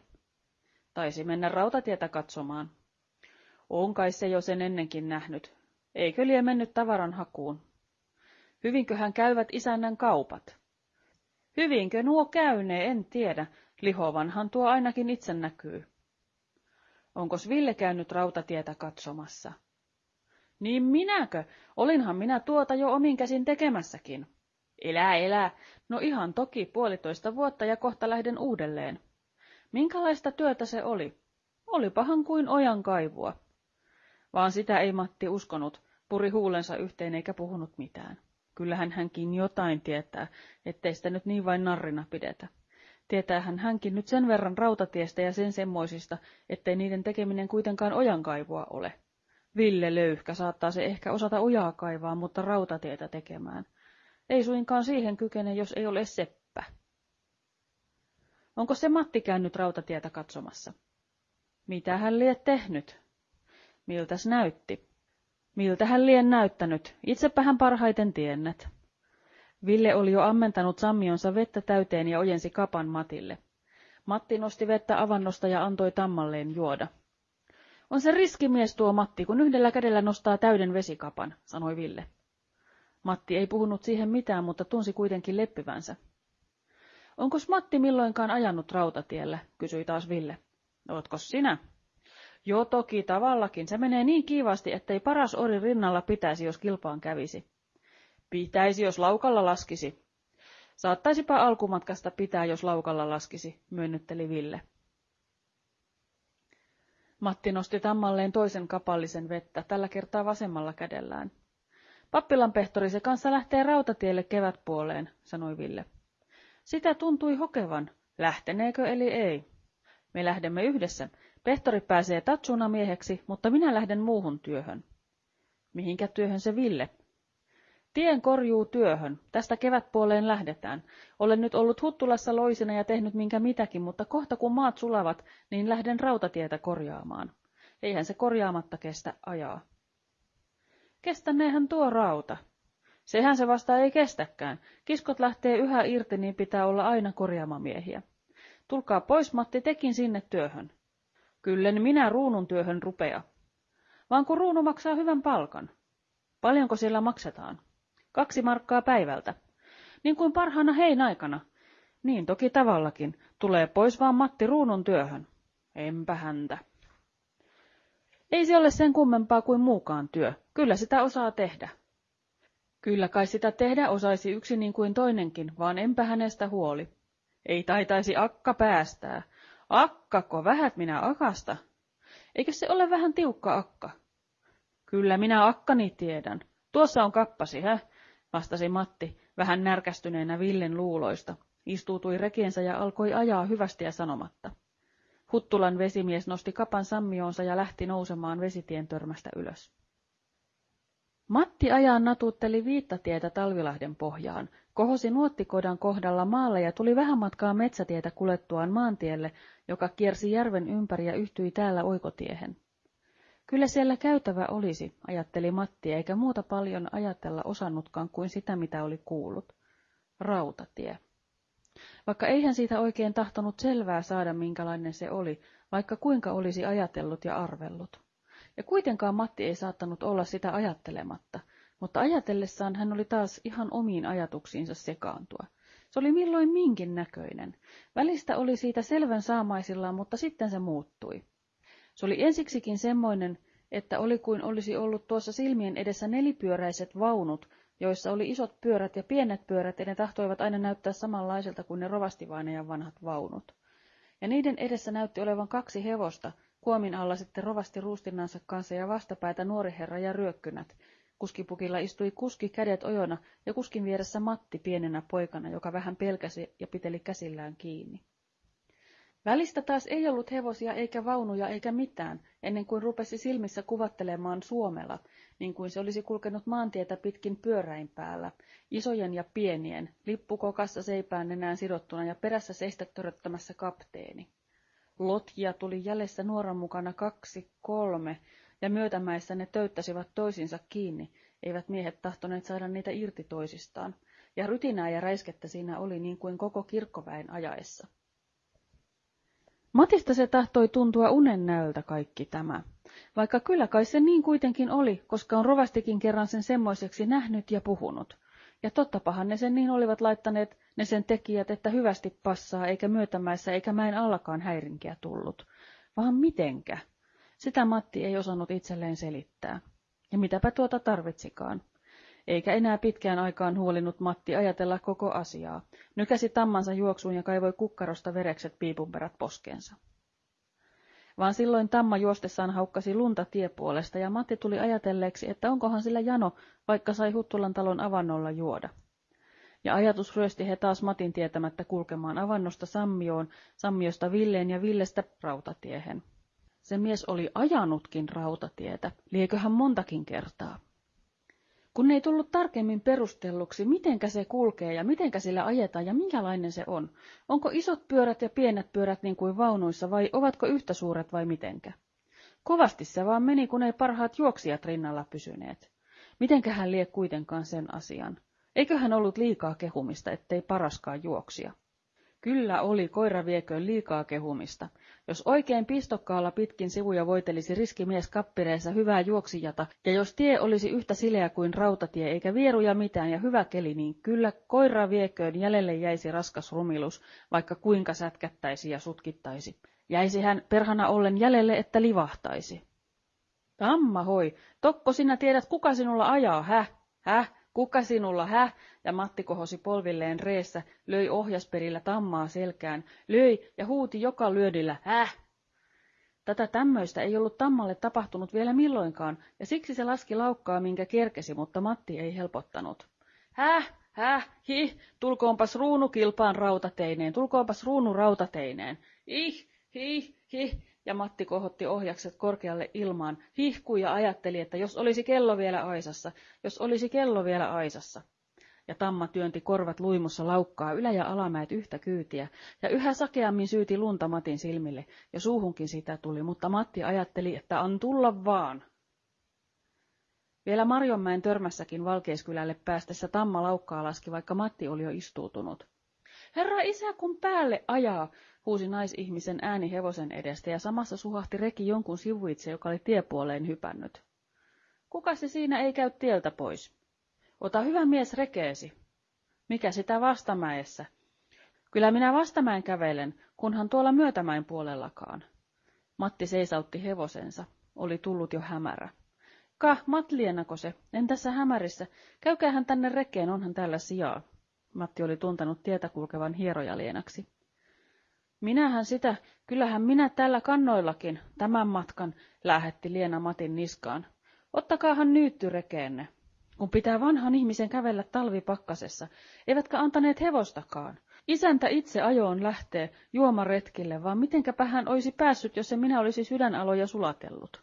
Taisi mennä rautatietä katsomaan. On kai se jo sen ennenkin nähnyt. Eikö lie mennyt tavaran hakuun? Hyvinköhän käyvät isännän kaupat? Hyvinkö nuo käynee, en tiedä. Lihovanhan tuo ainakin itse näkyy. Onkos Ville käynyt rautatietä katsomassa? Niin minäkö? Olinhan minä tuota jo omin käsin tekemässäkin. Elää, elää. No ihan toki puolitoista vuotta ja kohta lähden uudelleen. Minkälaista työtä se oli? Olipahan kuin ojan kaivua. Vaan sitä ei Matti uskonut, puri huulensa yhteen eikä puhunut mitään. Kyllähän hänkin jotain tietää, ettei sitä nyt niin vain narrina pidetä. Tietäähän hänkin nyt sen verran rautatiestä ja sen semmoisista, ettei niiden tekeminen kuitenkaan ojankaivua ole. Ville Löyhkä saattaa se ehkä osata ojaa kaivaa, mutta rautatietä tekemään. Ei suinkaan siihen kykene, jos ei ole seppä. Onko se Matti käynyt rautatietä katsomassa? Mitä hän lie tehnyt? Miltäs näytti? Miltä hän lien näyttänyt? Itsepä hän parhaiten tiennet. Ville oli jo ammentanut sammionsa vettä täyteen ja ojensi kapan Matille. Matti nosti vettä avannosta ja antoi tammalleen juoda. On se riskimies tuo Matti, kun yhdellä kädellä nostaa täyden vesikapan, sanoi Ville. Matti ei puhunut siihen mitään, mutta tunsi kuitenkin leppyvänsä. Onkos Matti milloinkaan ajanut rautatiellä, kysyi taas Ville. Ootko sinä? Joo toki tavallakin. Se menee niin kiivasti, ettei paras ori rinnalla pitäisi, jos kilpaan kävisi. Pitäisi, jos laukalla laskisi. Saattaisipa alkumatkasta pitää, jos laukalla laskisi, myönnytteli Ville. Matti nosti tammalleen toisen kapallisen vettä, tällä kertaa vasemmalla kädellään. Pappilan pehtori se kanssa lähtee rautatielle kevätpuoleen, sanoi Ville. Sitä tuntui hokevan. Lähteneekö eli ei? Me lähdemme yhdessä. Pehtori pääsee tatsuna mieheksi, mutta minä lähden muuhun työhön. Mihinkä työhön se Ville? Tien korjuu työhön. Tästä kevätpuoleen lähdetään. Olen nyt ollut Huttulassa loisena ja tehnyt minkä mitäkin, mutta kohta kun maat sulavat, niin lähden rautatietä korjaamaan. Eihän se korjaamatta kestä ajaa. Kestäneehän tuo rauta. Sehän se vasta ei kestäkään. Kiskot lähtee yhä irti, niin pitää olla aina korjaamamiehiä. Tulkaa pois, Matti, tekin sinne työhön. Kyllen minä ruunun työhön rupea. Vaan kun ruunu maksaa hyvän palkan. Paljonko siellä maksetaan? Kaksi markkaa päivältä. Niin kuin parhaana heinäaikana. Niin toki tavallakin. Tulee pois vaan Matti ruunun työhön. Enpä häntä. Ei se ole sen kummempaa kuin muukaan työ. Kyllä sitä osaa tehdä. Kyllä kai sitä tehdä osaisi yksi niin kuin toinenkin, vaan enpä hänestä huoli. Ei taitaisi akka päästää. Akkako, vähät minä akasta. Eikö se ole vähän tiukka akka? Kyllä minä akkani tiedän. Tuossa on kappasi, hä? vastasi Matti, vähän närkästyneenä Villen luuloista. Istuutui rekiensä ja alkoi ajaa hyvästi ja sanomatta. Huttulan vesimies nosti kapan sammioonsa ja lähti nousemaan vesitien törmästä ylös. Matti ajan natutteli viittatietä Talvilahden pohjaan, kohosi nuottikodan kohdalla maalle ja tuli vähän matkaa metsätietä kulettuaan maantielle, joka kiersi järven ympäri ja yhtyi täällä oikotiehen. Kyllä siellä käytävä olisi, ajatteli Matti, eikä muuta paljon ajatella osannutkaan kuin sitä, mitä oli kuullut. Rautatie. Vaikka eihän siitä oikein tahtonut selvää saada, minkälainen se oli, vaikka kuinka olisi ajatellut ja arvellut. Ja kuitenkaan Matti ei saattanut olla sitä ajattelematta, mutta ajatellessaan hän oli taas ihan omiin ajatuksiinsa sekaantua. Se oli milloin minkin näköinen. Välistä oli siitä selvän saamaisillaan, mutta sitten se muuttui. Se oli ensiksikin semmoinen, että oli kuin olisi ollut tuossa silmien edessä nelipyöräiset vaunut, joissa oli isot pyörät ja pienet pyörät, ja ne tahtoivat aina näyttää samanlaiselta kuin ne rovastivainajan vanhat vaunut. Ja niiden edessä näytti olevan kaksi hevosta, kuomin alla sitten rovasti ruustinnansa kanssa ja vastapäätä nuori herra ja ryökkynät. Kuskipukilla istui kuski kädet ojona ja kuskin vieressä Matti pienenä poikana, joka vähän pelkäsi ja piteli käsillään kiinni. Välistä taas ei ollut hevosia eikä vaunuja eikä mitään, ennen kuin rupesi silmissä kuvattelemaan Suomela, niin kuin se olisi kulkenut maantietä pitkin pyöräin päällä, isojen ja pienien, lippukokassa seipään nenään sidottuna ja perässä seistä töröttämässä kapteeni. Lotkia tuli jäljessä nuoran mukana kaksi, kolme, ja myötämäissä ne töyttäsivät toisinsa kiinni, eivät miehet tahtoneet saada niitä irti toisistaan, ja rytinää ja räiskettä siinä oli niin kuin koko kirkkoväen ajaessa. Matista se tahtoi tuntua unen näöltä kaikki tämä, vaikka kyllä kai se niin kuitenkin oli, koska on rovastikin kerran sen semmoiseksi nähnyt ja puhunut. Ja tottapahan ne sen niin olivat laittaneet ne sen tekijät, että hyvästi passaa, eikä myötämäessä eikä mäen allakaan häirinkiä tullut. Vaan mitenkä? Sitä Matti ei osannut itselleen selittää. Ja mitäpä tuota tarvitsikaan eikä enää pitkään aikaan huolinut Matti ajatella koko asiaa. Nykäsi tammansa juoksuun ja kaivoi kukkarosta verekset piipunperät poskeensa. Vaan silloin tamma juostessaan haukkasi lunta tiepuolesta ja Matti tuli ajatelleeksi, että onkohan sillä jano, vaikka sai Huttulan talon avannolla juoda. Ja ajatus ryösti he taas Matin tietämättä kulkemaan avannosta Sammioon, Sammiosta Villeen ja Villestä rautatiehen. Se mies oli ajanutkin rautatietä, lieköhän montakin kertaa kun ei tullut tarkemmin perustelluksi, mitenkä se kulkee ja mitenkä sillä ajetaan ja minkälainen se on. Onko isot pyörät ja pienet pyörät niin kuin vaunuissa vai ovatko yhtä suuret vai mitenkä? Kovasti se vaan meni, kun ei parhaat juoksijat rinnalla pysyneet. Mitenkä hän lie kuitenkaan sen asian? Eiköhän ollut liikaa kehumista, ettei paraskaan juoksia. Kyllä oli, koira vieköön liikaa kehumista. Jos oikein pistokkaalla pitkin sivuja voitelisi riskimies kappireessa hyvää juoksijata, ja jos tie olisi yhtä sileä kuin rautatie eikä vieruja mitään ja hyvä keli, niin kyllä koira vieköön jäljelle jäisi raskas rumilus, vaikka kuinka sätkättäisi ja sutkittaisi. Jäisi hän perhana ollen jäljelle, että livahtaisi. Tamma hoi, tokko sinä tiedät, kuka sinulla ajaa, häh? Häh? Kuka sinulla, häh? Ja Matti kohosi polvilleen reessä, löi ohjasperillä tammaa selkään, löi ja huuti joka lyödillä, häh? Tätä tämmöistä ei ollut tammalle tapahtunut vielä milloinkaan, ja siksi se laski laukkaa, minkä kerkesi, mutta Matti ei helpottanut. Häh, häh, hi, tulkoonpas ruunu kilpaan rautateineen, tulkoonpas ruunu rautateineen. Ih, hi, hi, ja Matti kohotti ohjakset korkealle ilmaan, hihkui ja ajatteli, että jos olisi kello vielä aisassa, jos olisi kello vielä aisassa. Ja Tamma työnti korvat luimussa laukkaa ylä- ja alamäet yhtä kyytiä, ja yhä sakeammin syyti lunta Matin silmille, ja suuhunkin sitä tuli, mutta Matti ajatteli, että on tulla vaan. Vielä Marjonmäen törmässäkin Valkeiskylälle päästessä Tamma laukkaa laski, vaikka Matti oli jo istuutunut. Herra isä, kun päälle ajaa, huusi naisihmisen ääni hevosen edestä ja samassa suhahti reki jonkun sivuitse, joka oli tiepuoleen hypännyt. Kuka se siinä ei käy tieltä pois? Ota hyvä mies rekeesi. Mikä sitä vastamäessä? Kyllä minä vastamäen kävelen, kunhan tuolla myötämäen puolellakaan. Matti seisautti hevosensa. Oli tullut jo hämärä. Ka, Matlienako se? En tässä hämärissä. Käykäähän tänne rekeen, onhan täällä sijaa. Matti oli tuntanut tietä kulkevan hierojalienaksi. Minähän sitä, kyllähän minä tällä kannoillakin, tämän matkan, lähetti Liena Matin niskaan. Ottakaahan nyytty rekeenne. Kun pitää vanhan ihmisen kävellä talvipakkasessa, eivätkä antaneet hevostakaan. Isäntä itse ajoon lähtee juomaretkille, vaan mitenkäpä hän olisi päässyt, jos se minä olisi sydänaloja sulatellut.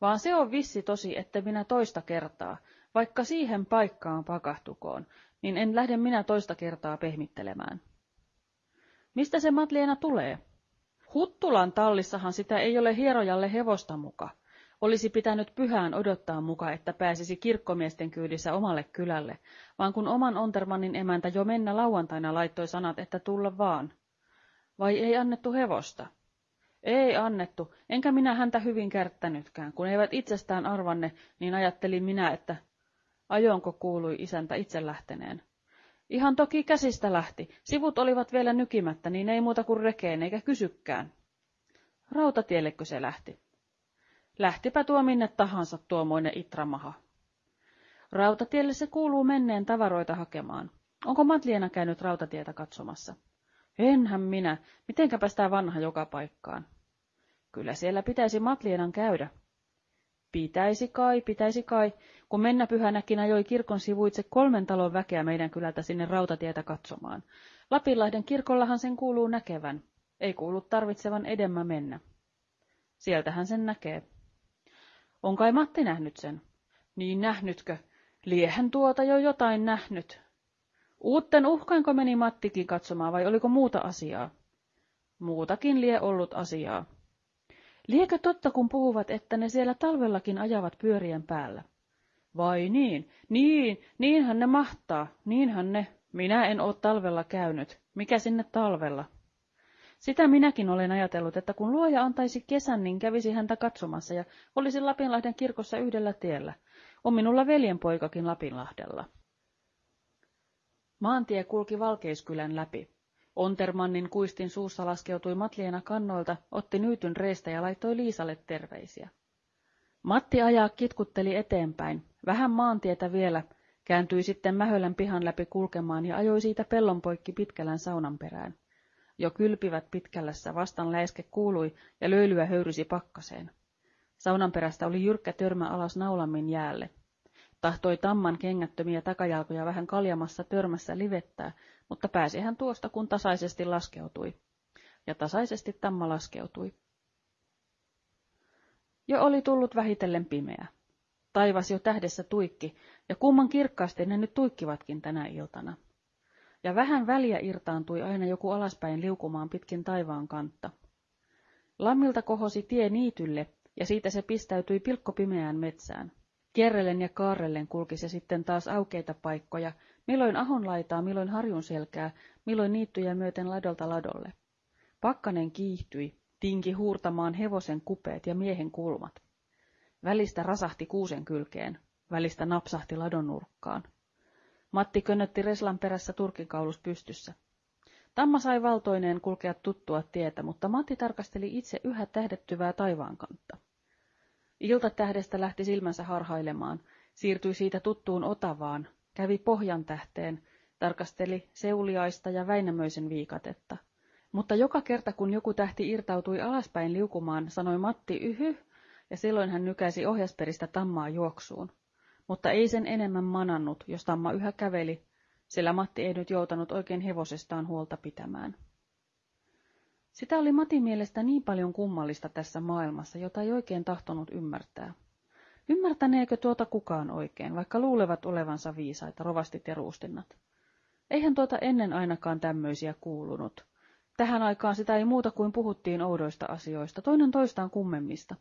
Vaan se on vissi tosi, että minä toista kertaa, vaikka siihen paikkaan pakahtukoon, niin en lähde minä toista kertaa pehmittelemään. Mistä se Matliena tulee? Huttulan tallissahan sitä ei ole hierojalle hevosta muka. Olisi pitänyt pyhään odottaa muka, että pääsisi kirkkomiesten kyydissä omalle kylälle, vaan kun oman Ontermannin emäntä jo mennä lauantaina laittoi sanat, että tulla vaan. Vai ei annettu hevosta? Ei annettu, enkä minä häntä hyvin kärttänytkään. Kun eivät itsestään arvanne, niin ajattelin minä, että ajonko kuului isäntä itse lähteneen. Ihan toki käsistä lähti. Sivut olivat vielä nykimättä, niin ei muuta kuin rekeen eikä kysykään. Rautatiellekö se lähti? Lähtipä tuo minne tahansa tuomoinen itramaha. Rautatielle se kuuluu menneen tavaroita hakemaan. Onko Matliena käynyt rautatietä katsomassa? Enhän minä. Mitenkäpä sitä vanha joka paikkaan? Kyllä siellä pitäisi Matlienan käydä. Pitäisi kai, pitäisi kai, kun mennä pyhänäkin ajoi kirkon sivuitse kolmen talon väkeä meidän kylältä sinne rautatietä katsomaan. Lapinlahden kirkollahan sen kuuluu näkevän. Ei kuulu tarvitsevan edemmä mennä. Sieltähän sen näkee. On kai Matti nähnyt sen? Niin nähnytkö? Liehän tuota jo jotain nähnyt. Uutten uhkainko meni Mattikin katsomaan vai oliko muuta asiaa? Muutakin lie ollut asiaa. Liekö totta, kun puhuvat, että ne siellä talvellakin ajavat pyörien päällä? Vai niin? Niin, niinhän ne mahtaa, niinhän ne. Minä en oo talvella käynyt. Mikä sinne talvella? Sitä minäkin olen ajatellut, että kun luoja antaisi kesän, niin kävisi häntä katsomassa ja olisi Lapinlahden kirkossa yhdellä tiellä. On minulla veljenpoikakin Lapinlahdella. Maantie kulki Valkeiskylän läpi. Ontermannin kuistin suussa laskeutui Matliena kannoilta, otti nyytyn reistä ja laittoi Liisalle terveisiä. Matti ajaa kitkutteli eteenpäin, vähän maantietä vielä, kääntyi sitten Mähölän pihan läpi kulkemaan ja ajoi siitä pellon poikki Pitkälän saunan perään. Jo kylpivät Pitkällässä, vastan läiske kuului ja löylyä höyrysi pakkaseen. Saunan perästä oli jyrkkä törmä alas naulammin jäälle. Tahtoi tamman kengättömiä takajalkoja vähän kaljamassa törmässä livettää, mutta pääsi hän tuosta, kun tasaisesti laskeutui. Ja tasaisesti tamma laskeutui. Jo oli tullut vähitellen pimeä. Taivas jo tähdessä tuikki, ja kumman kirkkaasti ne nyt tuikkivatkin tänä iltana. Ja vähän väliä irtaantui aina joku alaspäin liukumaan pitkin taivaan kantta. Lammilta kohosi tie niitylle, ja siitä se pistäytyi pilkkopimeään metsään. Kierrellen ja kaarrellen kulki se sitten taas aukeita paikkoja, milloin ahon laitaa, milloin harjun selkää, milloin niittyjä myöten ladolta ladolle. Pakkanen kiihtyi, tinki huurtamaan hevosen kupeet ja miehen kulmat. Välistä rasahti kuusen kylkeen, välistä napsahti ladon nurkkaan. Matti könnötti Reslan perässä turkikaulus pystyssä. Tamma sai valtoineen kulkea tuttua tietä, mutta Matti tarkasteli itse yhä tähdettyvää taivaankantta. Iltatähdestä lähti silmänsä harhailemaan, siirtyi siitä tuttuun Otavaan, kävi Pohjan tähteen, tarkasteli Seuliaista ja Väinämöisen viikatetta. Mutta joka kerta kun joku tähti irtautui alaspäin liukumaan, sanoi Matti yhy, ja silloin hän nykäisi ohjasperistä tammaa juoksuun. Mutta ei sen enemmän manannut, jos tamma yhä käveli, sillä Matti ei nyt joutanut oikein hevosestaan huolta pitämään. Sitä oli Matin mielestä niin paljon kummallista tässä maailmassa, jota ei oikein tahtonut ymmärtää. Ymmärtäneekö tuota kukaan oikein, vaikka luulevat olevansa viisaita, rovastit ja ruustinnat? Eihän tuota ennen ainakaan tämmöisiä kuulunut. Tähän aikaan sitä ei muuta kuin puhuttiin oudoista asioista, toinen toistaan kummemmista.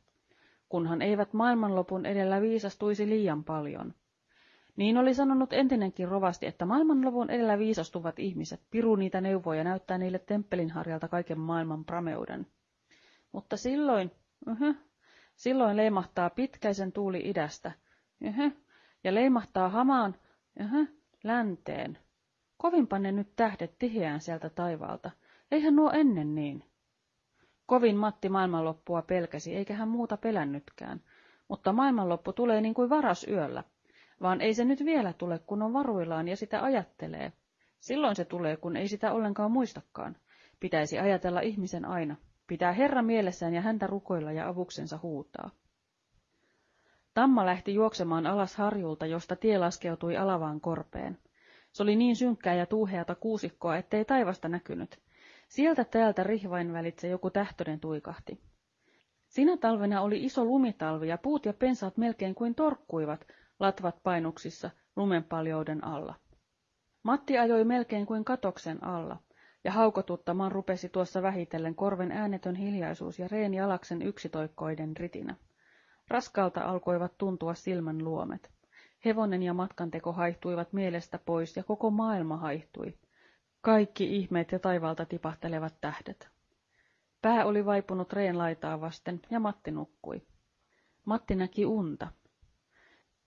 Kunhan eivät maailmanlopun edellä viisastuisi liian paljon – niin oli sanonut entinenkin rovasti, että maailmanluvun edellä viisastuvat ihmiset piru niitä neuvoja näyttää niille temppelin harjalta kaiken maailman prameuden. Mutta silloin, uh-huh, silloin leimahtaa pitkäisen tuuli idästä, uh-huh, ja leimahtaa hamaan, uh-huh, länteen. Kovinpa ne nyt tähdet tiheään sieltä taivaalta, eihän nuo ennen niin. Kovin Matti maailmanloppua pelkäsi, eikä hän muuta pelännytkään, mutta maailmanloppu tulee niin kuin varas yöllä. Vaan ei se nyt vielä tule, kun on varuillaan ja sitä ajattelee. Silloin se tulee, kun ei sitä ollenkaan muistakaan. Pitäisi ajatella ihmisen aina. Pitää Herra mielessään ja häntä rukoilla ja avuksensa huutaa. Tamma lähti juoksemaan alas harjulta, josta tie laskeutui alavaan korpeen. Se oli niin synkkää ja tuuheata kuusikkoa, ettei taivasta näkynyt. Sieltä täältä rihvain välitse joku tähtönen tuikahti. Sinä talvena oli iso lumitalvi ja puut ja pensaat melkein kuin torkkuivat, latvat painuksissa, lumenpaljouden alla. Matti ajoi melkein kuin katoksen alla, ja haukotuttamaan rupesi tuossa vähitellen korven äänetön hiljaisuus ja Reeni Alaksen yksitoikkoiden ritinä. Raskalta alkoivat tuntua silmän luomet. Hevonen ja matkanteko haihtuivat mielestä pois ja koko maailma haihtui. Kaikki ihmeet ja taivaalta tipahtelevat tähdet. Pää oli vaipunut reen laitaa vasten ja Matti nukkui. Matti näki unta.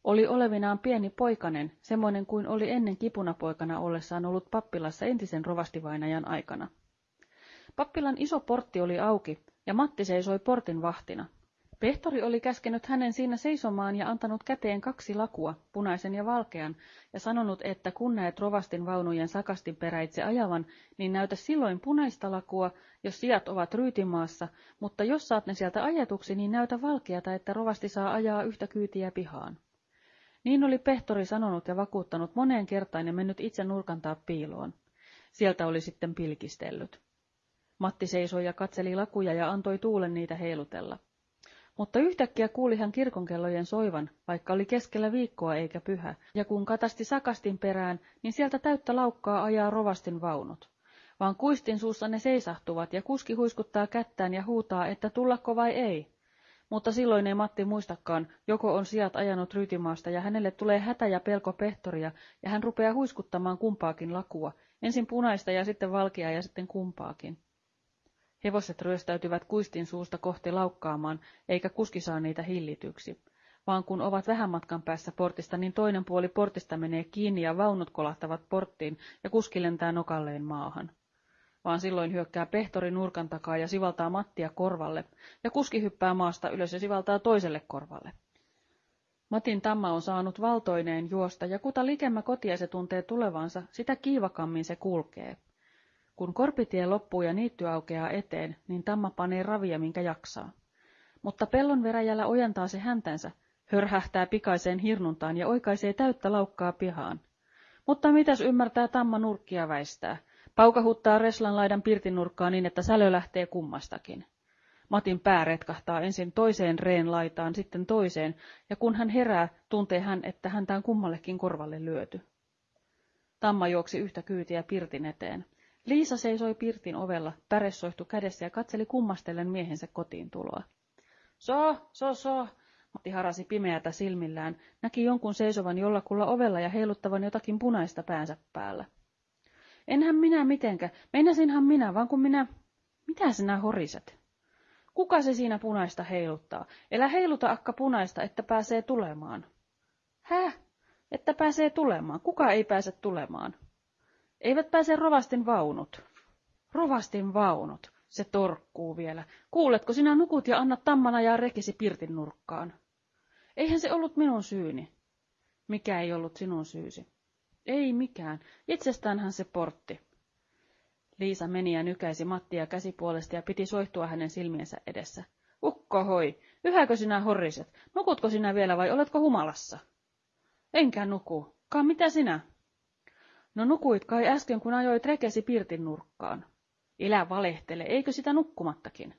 Oli olevinaan pieni poikanen, semmoinen kuin oli ennen kipunapoikana ollessaan ollut pappilassa entisen rovastivainajan aikana. Pappilan iso portti oli auki, ja Matti seisoi portin vahtina. Pehtori oli käskenyt hänen siinä seisomaan ja antanut käteen kaksi lakua, punaisen ja valkean, ja sanonut, että kun näet rovastin vaunujen sakastin peräitse ajavan, niin näytä silloin punaista lakua, jos sijat ovat ryytimaassa, mutta jos saat ne sieltä ajetuksi, niin näytä valkeata, että rovasti saa ajaa yhtä kyytiä pihaan. Niin oli pehtori sanonut ja vakuuttanut moneen kertaan ja mennyt itse nurkantaa piiloon. Sieltä oli sitten pilkistellyt. Matti seisoi ja katseli lakuja ja antoi tuulen niitä heilutella. Mutta yhtäkkiä kuuli hän kirkonkellojen soivan, vaikka oli keskellä viikkoa eikä pyhä, ja kun katasti sakastin perään, niin sieltä täyttä laukkaa ajaa rovastin vaunut. Vaan kuistin suussa ne seisahtuvat, ja kuski huiskuttaa kättään ja huutaa, että tullako vai ei. Mutta silloin ei Matti muistakaan, joko on sijat ajanut rytimaasta ja hänelle tulee hätä ja pelko pehtoria, ja hän rupeaa huiskuttamaan kumpaakin lakua, ensin punaista ja sitten valkeaa ja sitten kumpaakin. Hevoset ryöstäytyvät kuistin suusta kohti laukkaamaan, eikä kuski saa niitä hillityksi. Vaan kun ovat vähän matkan päässä portista, niin toinen puoli portista menee kiinni ja vaunut kolahtavat porttiin ja kuski lentää nokalleen maahan. Vaan silloin hyökkää pehtori nurkan takaa ja sivaltaa Mattia korvalle, ja kuski hyppää maasta ylös ja sivaltaa toiselle korvalle. Matin tamma on saanut valtoineen juosta, ja kuta likemmä kotia se tuntee tulevansa, sitä kiivakammin se kulkee. Kun korpitie loppuu ja niitty aukeaa eteen, niin tamma panee ravia, minkä jaksaa. Mutta pellon veräjällä ojentaa se häntänsä, hörhähtää pikaiseen hirnuntaan ja oikaisee täyttä laukkaa pihaan. Mutta mitäs ymmärtää tamma nurkkia väistää? Paukahuttaa Reslan laidan pirtinurkkaa niin, että sälö lähtee kummastakin. Matin pää retkahtaa ensin toiseen reen laitaan, sitten toiseen, ja kun hän herää, tuntee hän, että häntä on kummallekin korvalle lyöty. Tamma juoksi yhtä kyytiä pirtin eteen. Liisa seisoi pirtin ovella, päressoihtu kädessä ja katseli kummastellen miehensä kotiin tuloa. So, so, so, Matti harasi pimeätä silmillään, näki jonkun seisovan jollakulla ovella ja heiluttavan jotakin punaista päänsä päällä. Enhän minä mitenkä, meinasinhan minä, vaan kun minä... Mitä sinä horiset? Kuka se siinä punaista heiluttaa? Elä heiluta akka punaista, että pääsee tulemaan. Häh? Että pääsee tulemaan. Kuka ei pääse tulemaan? Eivät pääse rovastin vaunut. Rovastin vaunut. Se torkkuu vielä. Kuuletko, sinä nukut ja annat tammana ja rekisi pirtin nurkkaan. Eihän se ollut minun syyni. Mikä ei ollut sinun syysi? Ei mikään. Itsestäänhän se portti. Liisa meni ja nykäisi Mattia käsipuolesta ja piti soihtua hänen silmiensä edessä. Ukko hoi, yhäkö sinä horriset? Nukutko sinä vielä vai oletko humalassa? Enkä nuku. Kaan mitä sinä? No nukuit kai äsken, kun ajoit rekesi pirtin nurkkaan. Ilä valehtele, eikö sitä nukkumattakin?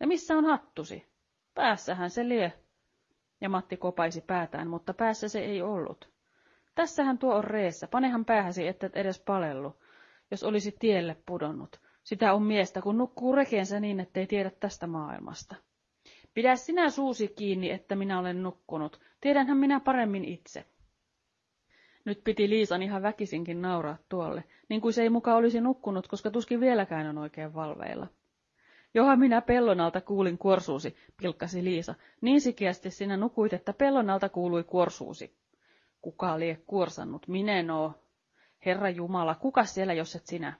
Ja missä on hattusi? Päässähän se lie. Ja Matti kopaisi päätään, mutta päässä se ei ollut. Tässähän tuo on reessä, panehan päähäsi, että edes palellu, jos olisi tielle pudonnut. Sitä on miestä, kun nukkuu rekeensä niin, ettei tiedä tästä maailmasta. Pidä sinä suusi kiinni, että minä olen nukkunut. Tiedänhän minä paremmin itse. Nyt piti Liisan ihan väkisinkin nauraa tuolle, niin kuin se ei muka olisi nukkunut, koska tuskin vieläkään on oikein valveilla. Johan minä pellon alta kuulin kuorsuusi, pilkkasi Liisa. Niin sikiästi sinä nukuit, että pellon alta kuului kuorsuusi. Kuka lie kuorsannut? Minen oo. Herra Jumala, kuka siellä, jos et sinä?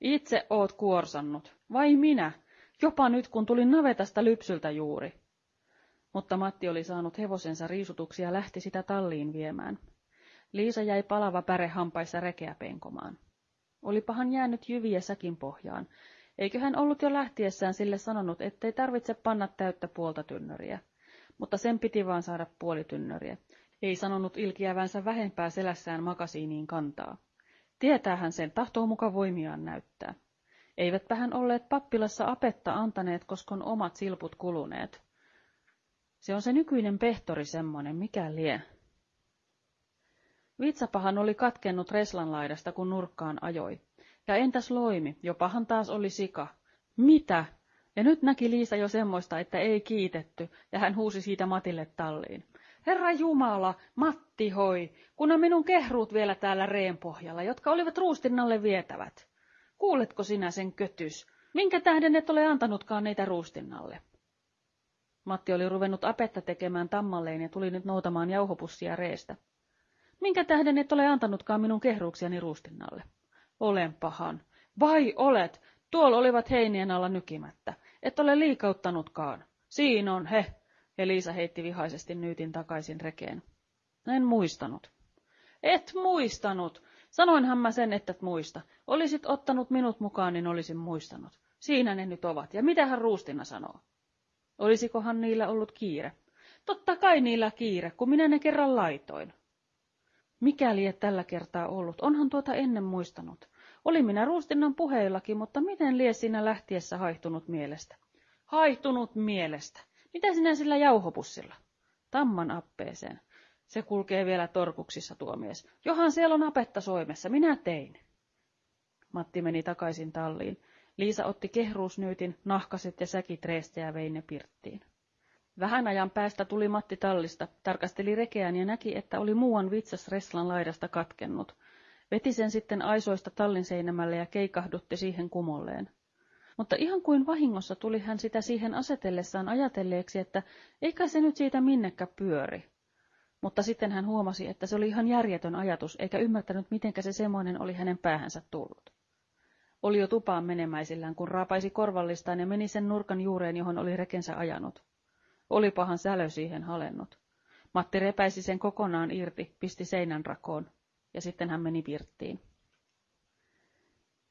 Itse oot kuorsannut. Vai minä? Jopa nyt, kun tulin navetasta lypsyltä juuri. mutta Matti oli saanut hevosensa riisutuksi ja lähti sitä talliin viemään. Liisa jäi palava päre hampaissa rekeä penkomaan. Olipahan jäänyt jyviä säkin pohjaan. Eikö hän ollut jo lähtiessään sille sanonut, ettei tarvitse panna täyttä puolta tynnöriä. Mutta sen piti vaan saada puoli tynnöriä. Ei sanonut ilkiävänsä vähempää selässään makasiiniin kantaa. Tietäähän sen, tahtoo muka voimiaan näyttää. Eivätpä hän olleet pappilassa apetta antaneet, koskon omat silput kuluneet. Se on se nykyinen pehtori semmoinen, mikä lie. Vitsapahan oli katkennut Reslan laidasta, kun nurkkaan ajoi. Ja entäs loimi, jopahan taas oli sika. Mitä? Ja nyt näki Liisa jo semmoista, että ei kiitetty, ja hän huusi siitä Matille talliin. Herra Jumala, Matti hoi, kun on minun kehruut vielä täällä reen pohjalla, jotka olivat ruustinnalle vietävät. Kuuletko sinä sen kötys? Minkä tähden et ole antanutkaan neitä ruustinnalle? Matti oli ruvennut apetta tekemään tammalleen ja tuli nyt noutamaan jauhopussia reestä. Minkä tähden et ole antanutkaan minun kehruuksiani ruustinnalle? Olen pahan. Vai olet? Tuolla olivat heinien alla nykimättä. Et ole liikauttanutkaan. Siinä on he. Ja Liisa heitti vihaisesti nyytin takaisin rekeen. En muistanut. Et muistanut. Sanoinhan mä sen, että et muista. Olisit ottanut minut mukaan, niin olisin muistanut. Siinä ne nyt ovat. Ja mitä hän Ruustina sanoo? Olisikohan niillä ollut kiire? Totta kai niillä kiire, kun minä ne kerran laitoin. Mikäli et tällä kertaa ollut, onhan tuota ennen muistanut. Oli minä Ruustinnan puheillakin, mutta miten lie sinä lähtiessä haihtunut mielestä? Haihtunut mielestä. Mitä sinä sillä jauhopussilla? Tamman appeeseen. Se kulkee vielä torkuksissa tuo mies. Johan siellä on apetta soimessa, minä tein. Matti meni takaisin talliin. Liisa otti kehruusnyytin, nahkaset ja säkit reestä ja vei ne pirttiin. Vähän ajan päästä tuli Matti tallista, tarkasteli rekeään ja näki, että oli muuan vitsas Reslan laidasta katkennut. Veti sen sitten aisoista tallin seinämälle ja keikahdutti siihen kumolleen. Mutta ihan kuin vahingossa tuli hän sitä siihen asetellessaan ajatelleeksi, että eikä se nyt siitä minnekä pyöri. Mutta sitten hän huomasi, että se oli ihan järjetön ajatus, eikä ymmärtänyt, mitenkä se semmoinen oli hänen päähänsä tullut. Oli jo tupaan menemäisillään, kun raapaisi korvallistaan ja meni sen nurkan juureen, johon oli rekensä ajanut. Olipahan sälö siihen halennut. Matti repäisi sen kokonaan irti, pisti seinän rakoon, ja sitten hän meni pirttiin.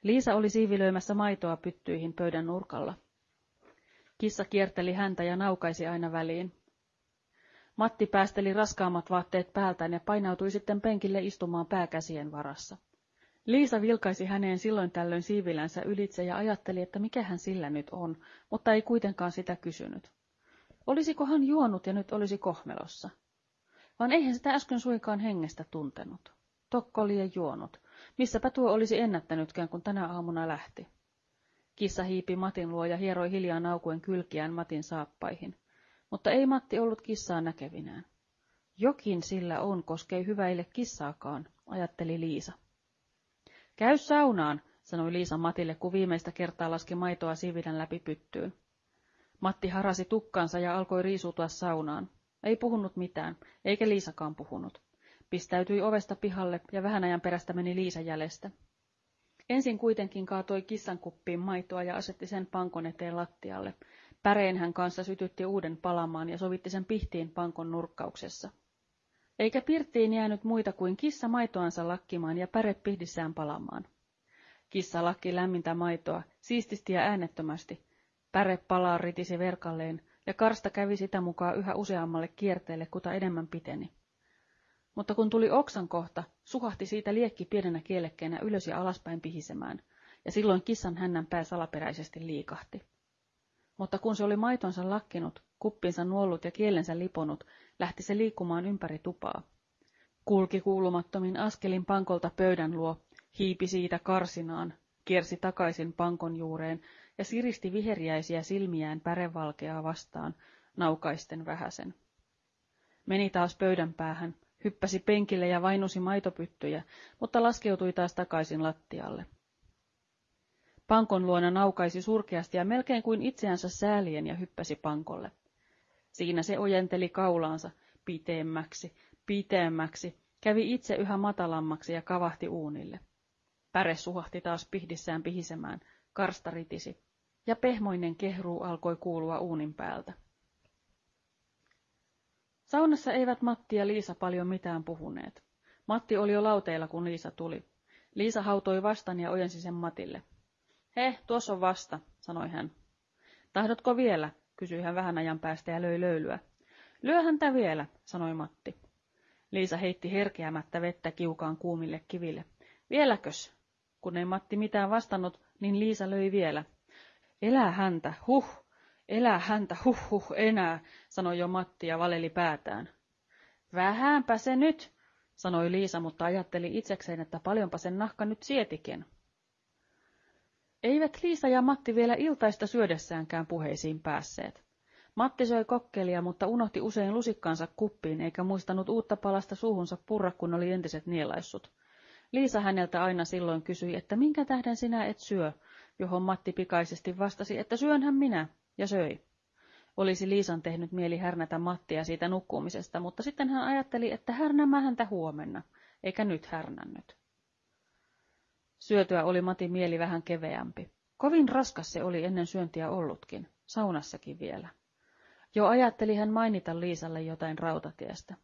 Liisa oli siivilöimässä maitoa pyttyihin pöydän nurkalla. Kissa kierteli häntä ja naukaisi aina väliin. Matti päästeli raskaammat vaatteet päältään ja painautui sitten penkille istumaan pääkäsien varassa. Liisa vilkaisi häneen silloin tällöin siivilänsä ylitse ja ajatteli, että mikä hän sillä nyt on, mutta ei kuitenkaan sitä kysynyt. Olisiko hän juonut ja nyt olisi kohmelossa? Vaan eihän sitä äsken suinkaan hengestä tuntenut. Tokko oli juonut. Missäpä tuo olisi ennättänytkään, kun tänä aamuna lähti. Kissa hiipi Matin luo ja hieroi hiljaa naukuen kylkiään Matin saappaihin. Mutta ei Matti ollut kissaa näkevinään. Jokin sillä on, koskei hyväille kissaakaan, ajatteli Liisa. Käy saunaan, sanoi Liisa Matille, kun viimeistä kertaa laski maitoa sivilän läpi pyttyyn. Matti harasi tukkansa ja alkoi riisutua saunaan. Ei puhunut mitään, eikä Liisakaan puhunut. Pistäytyi ovesta pihalle ja vähän ajan perästä meni Liisa jäljestä. Ensin kuitenkin kaatoi kissan kuppiin maitoa ja asetti sen pankon eteen lattialle. Päreen hän kanssa sytytti uuden palamaan ja sovitti sen pihtiin pankon nurkkauksessa. Eikä pirttiin jäänyt muita kuin kissa maitoansa lakkimaan ja päre pihdissään palamaan. Kissa lakki lämmintä maitoa, siististi ja äänettömästi. Päre palaa ritisi verkalleen, ja karsta kävi sitä mukaan yhä useammalle kierteelle, kuta enemmän piteni. Mutta kun tuli oksan kohta, suhahti siitä liekki pienenä kielekkeenä ylös ja alaspäin pihisemään, ja silloin kissan hännän pää salaperäisesti liikahti. Mutta kun se oli maitonsa lakkinut, kuppinsa nuollut ja kielensä liponut, lähti se liikkumaan ympäri tupaa. Kulki kuulumattomin askelin pankolta pöydän luo, hiipi siitä karsinaan, kiersi takaisin pankon juureen ja siristi viheriäisiä silmiään pärevalkeaa vastaan, naukaisten vähäsen. Meni taas pöydän päähän, hyppäsi penkille ja vainusi maitopyttyjä, mutta laskeutui taas takaisin lattialle. Pankon luona naukaisi surkeasti ja melkein kuin itseänsä säälien ja hyppäsi pankolle. Siinä se ojenteli kaulaansa pitemmäksi, pitemmäksi, kävi itse yhä matalammaksi ja kavahti uunille. Päre suhahti taas pihdissään pihisemään, karsta ritisi, ja pehmoinen kehruu alkoi kuulua uunin päältä. Saunassa eivät Matti ja Liisa paljon mitään puhuneet. Matti oli jo lauteilla, kun Liisa tuli. Liisa hautoi vastaan ja ojensi sen Matille. He, tuossa on vasta, sanoi hän. Tahdotko vielä, kysyi hän vähän ajan päästä ja löi löylyä. Lyö häntä vielä, sanoi Matti. Liisa heitti herkeämättä vettä kiukaan kuumille kiville. Vieläkös? Kun ei Matti mitään vastannut, niin Liisa löi vielä. Elää häntä, huh, elää häntä, huh, huh, enää, sanoi jo Matti ja valeli päätään. Vähänpä se nyt, sanoi Liisa, mutta ajatteli itsekseen, että paljonpa sen nahka nyt sietikin. Eivät Liisa ja Matti vielä iltaista syödessäänkään puheisiin päässeet. Matti söi kokkelia, mutta unohti usein lusikkaansa kuppiin, eikä muistanut uutta palasta suuhunsa purra, kun oli entiset nielaissut. Liisa häneltä aina silloin kysyi, että minkä tähden sinä et syö, johon Matti pikaisesti vastasi, että syönhän minä, ja söi. Olisi Liisan tehnyt mieli härnätä Mattia siitä nukkumisesta, mutta sitten hän ajatteli, että härnämä häntä huomenna, eikä nyt härnännyt. Syötyä oli Matin mieli vähän keveämpi. Kovin raskas se oli ennen syöntiä ollutkin, saunassakin vielä. Jo ajatteli hän mainita Liisalle jotain rautatiestä.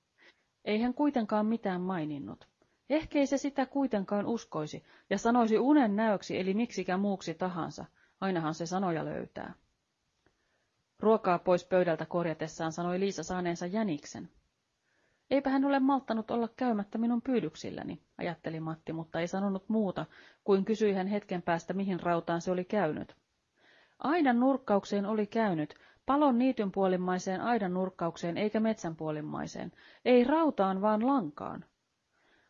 Ei hän kuitenkaan mitään maininnut. Ehkei se sitä kuitenkaan uskoisi ja sanoisi unen näöksi eli miksikä muuksi tahansa. Ainahan se sanoja löytää. Ruokaa pois pöydältä korjatessaan sanoi Liisa saaneensa jäniksen. Eipä hän ole malttanut olla käymättä minun pyydyksilläni, ajatteli Matti, mutta ei sanonut muuta, kuin kysyi hän hetken päästä, mihin rautaan se oli käynyt. Aidan nurkkaukseen oli käynyt, palon niityn puolimmaiseen aidan nurkkaukseen eikä metsän puolimmaiseen, ei rautaan vaan lankaan.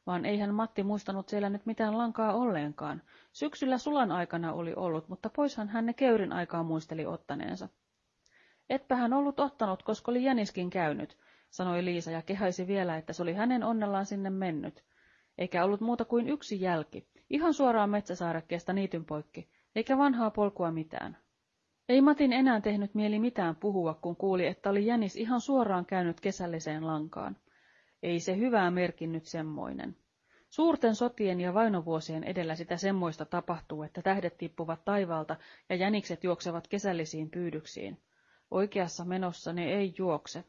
Vaan eihän Matti muistanut siellä nyt mitään lankaa olleenkaan. Syksyllä sulan aikana oli ollut, mutta poishan hän ne keurin aikaa muisteli ottaneensa. Etpä hän ollut ottanut, koska oli jäniskin käynyt, sanoi Liisa ja kehaisi vielä, että se oli hänen onnellaan sinne mennyt. Eikä ollut muuta kuin yksi jälki, ihan suoraan metsäsaarekkeesta niityn poikki, eikä vanhaa polkua mitään. Ei Matin enää tehnyt mieli mitään puhua, kun kuuli, että oli jänis ihan suoraan käynyt kesälliseen lankaan. Ei se hyvää merkinnyt semmoinen. Suurten sotien ja vainovuosien edellä sitä semmoista tapahtuu, että tähdet tippuvat taivaalta ja jänikset juoksevat kesällisiin pyydyksiin. Oikeassa menossa ne ei juokse.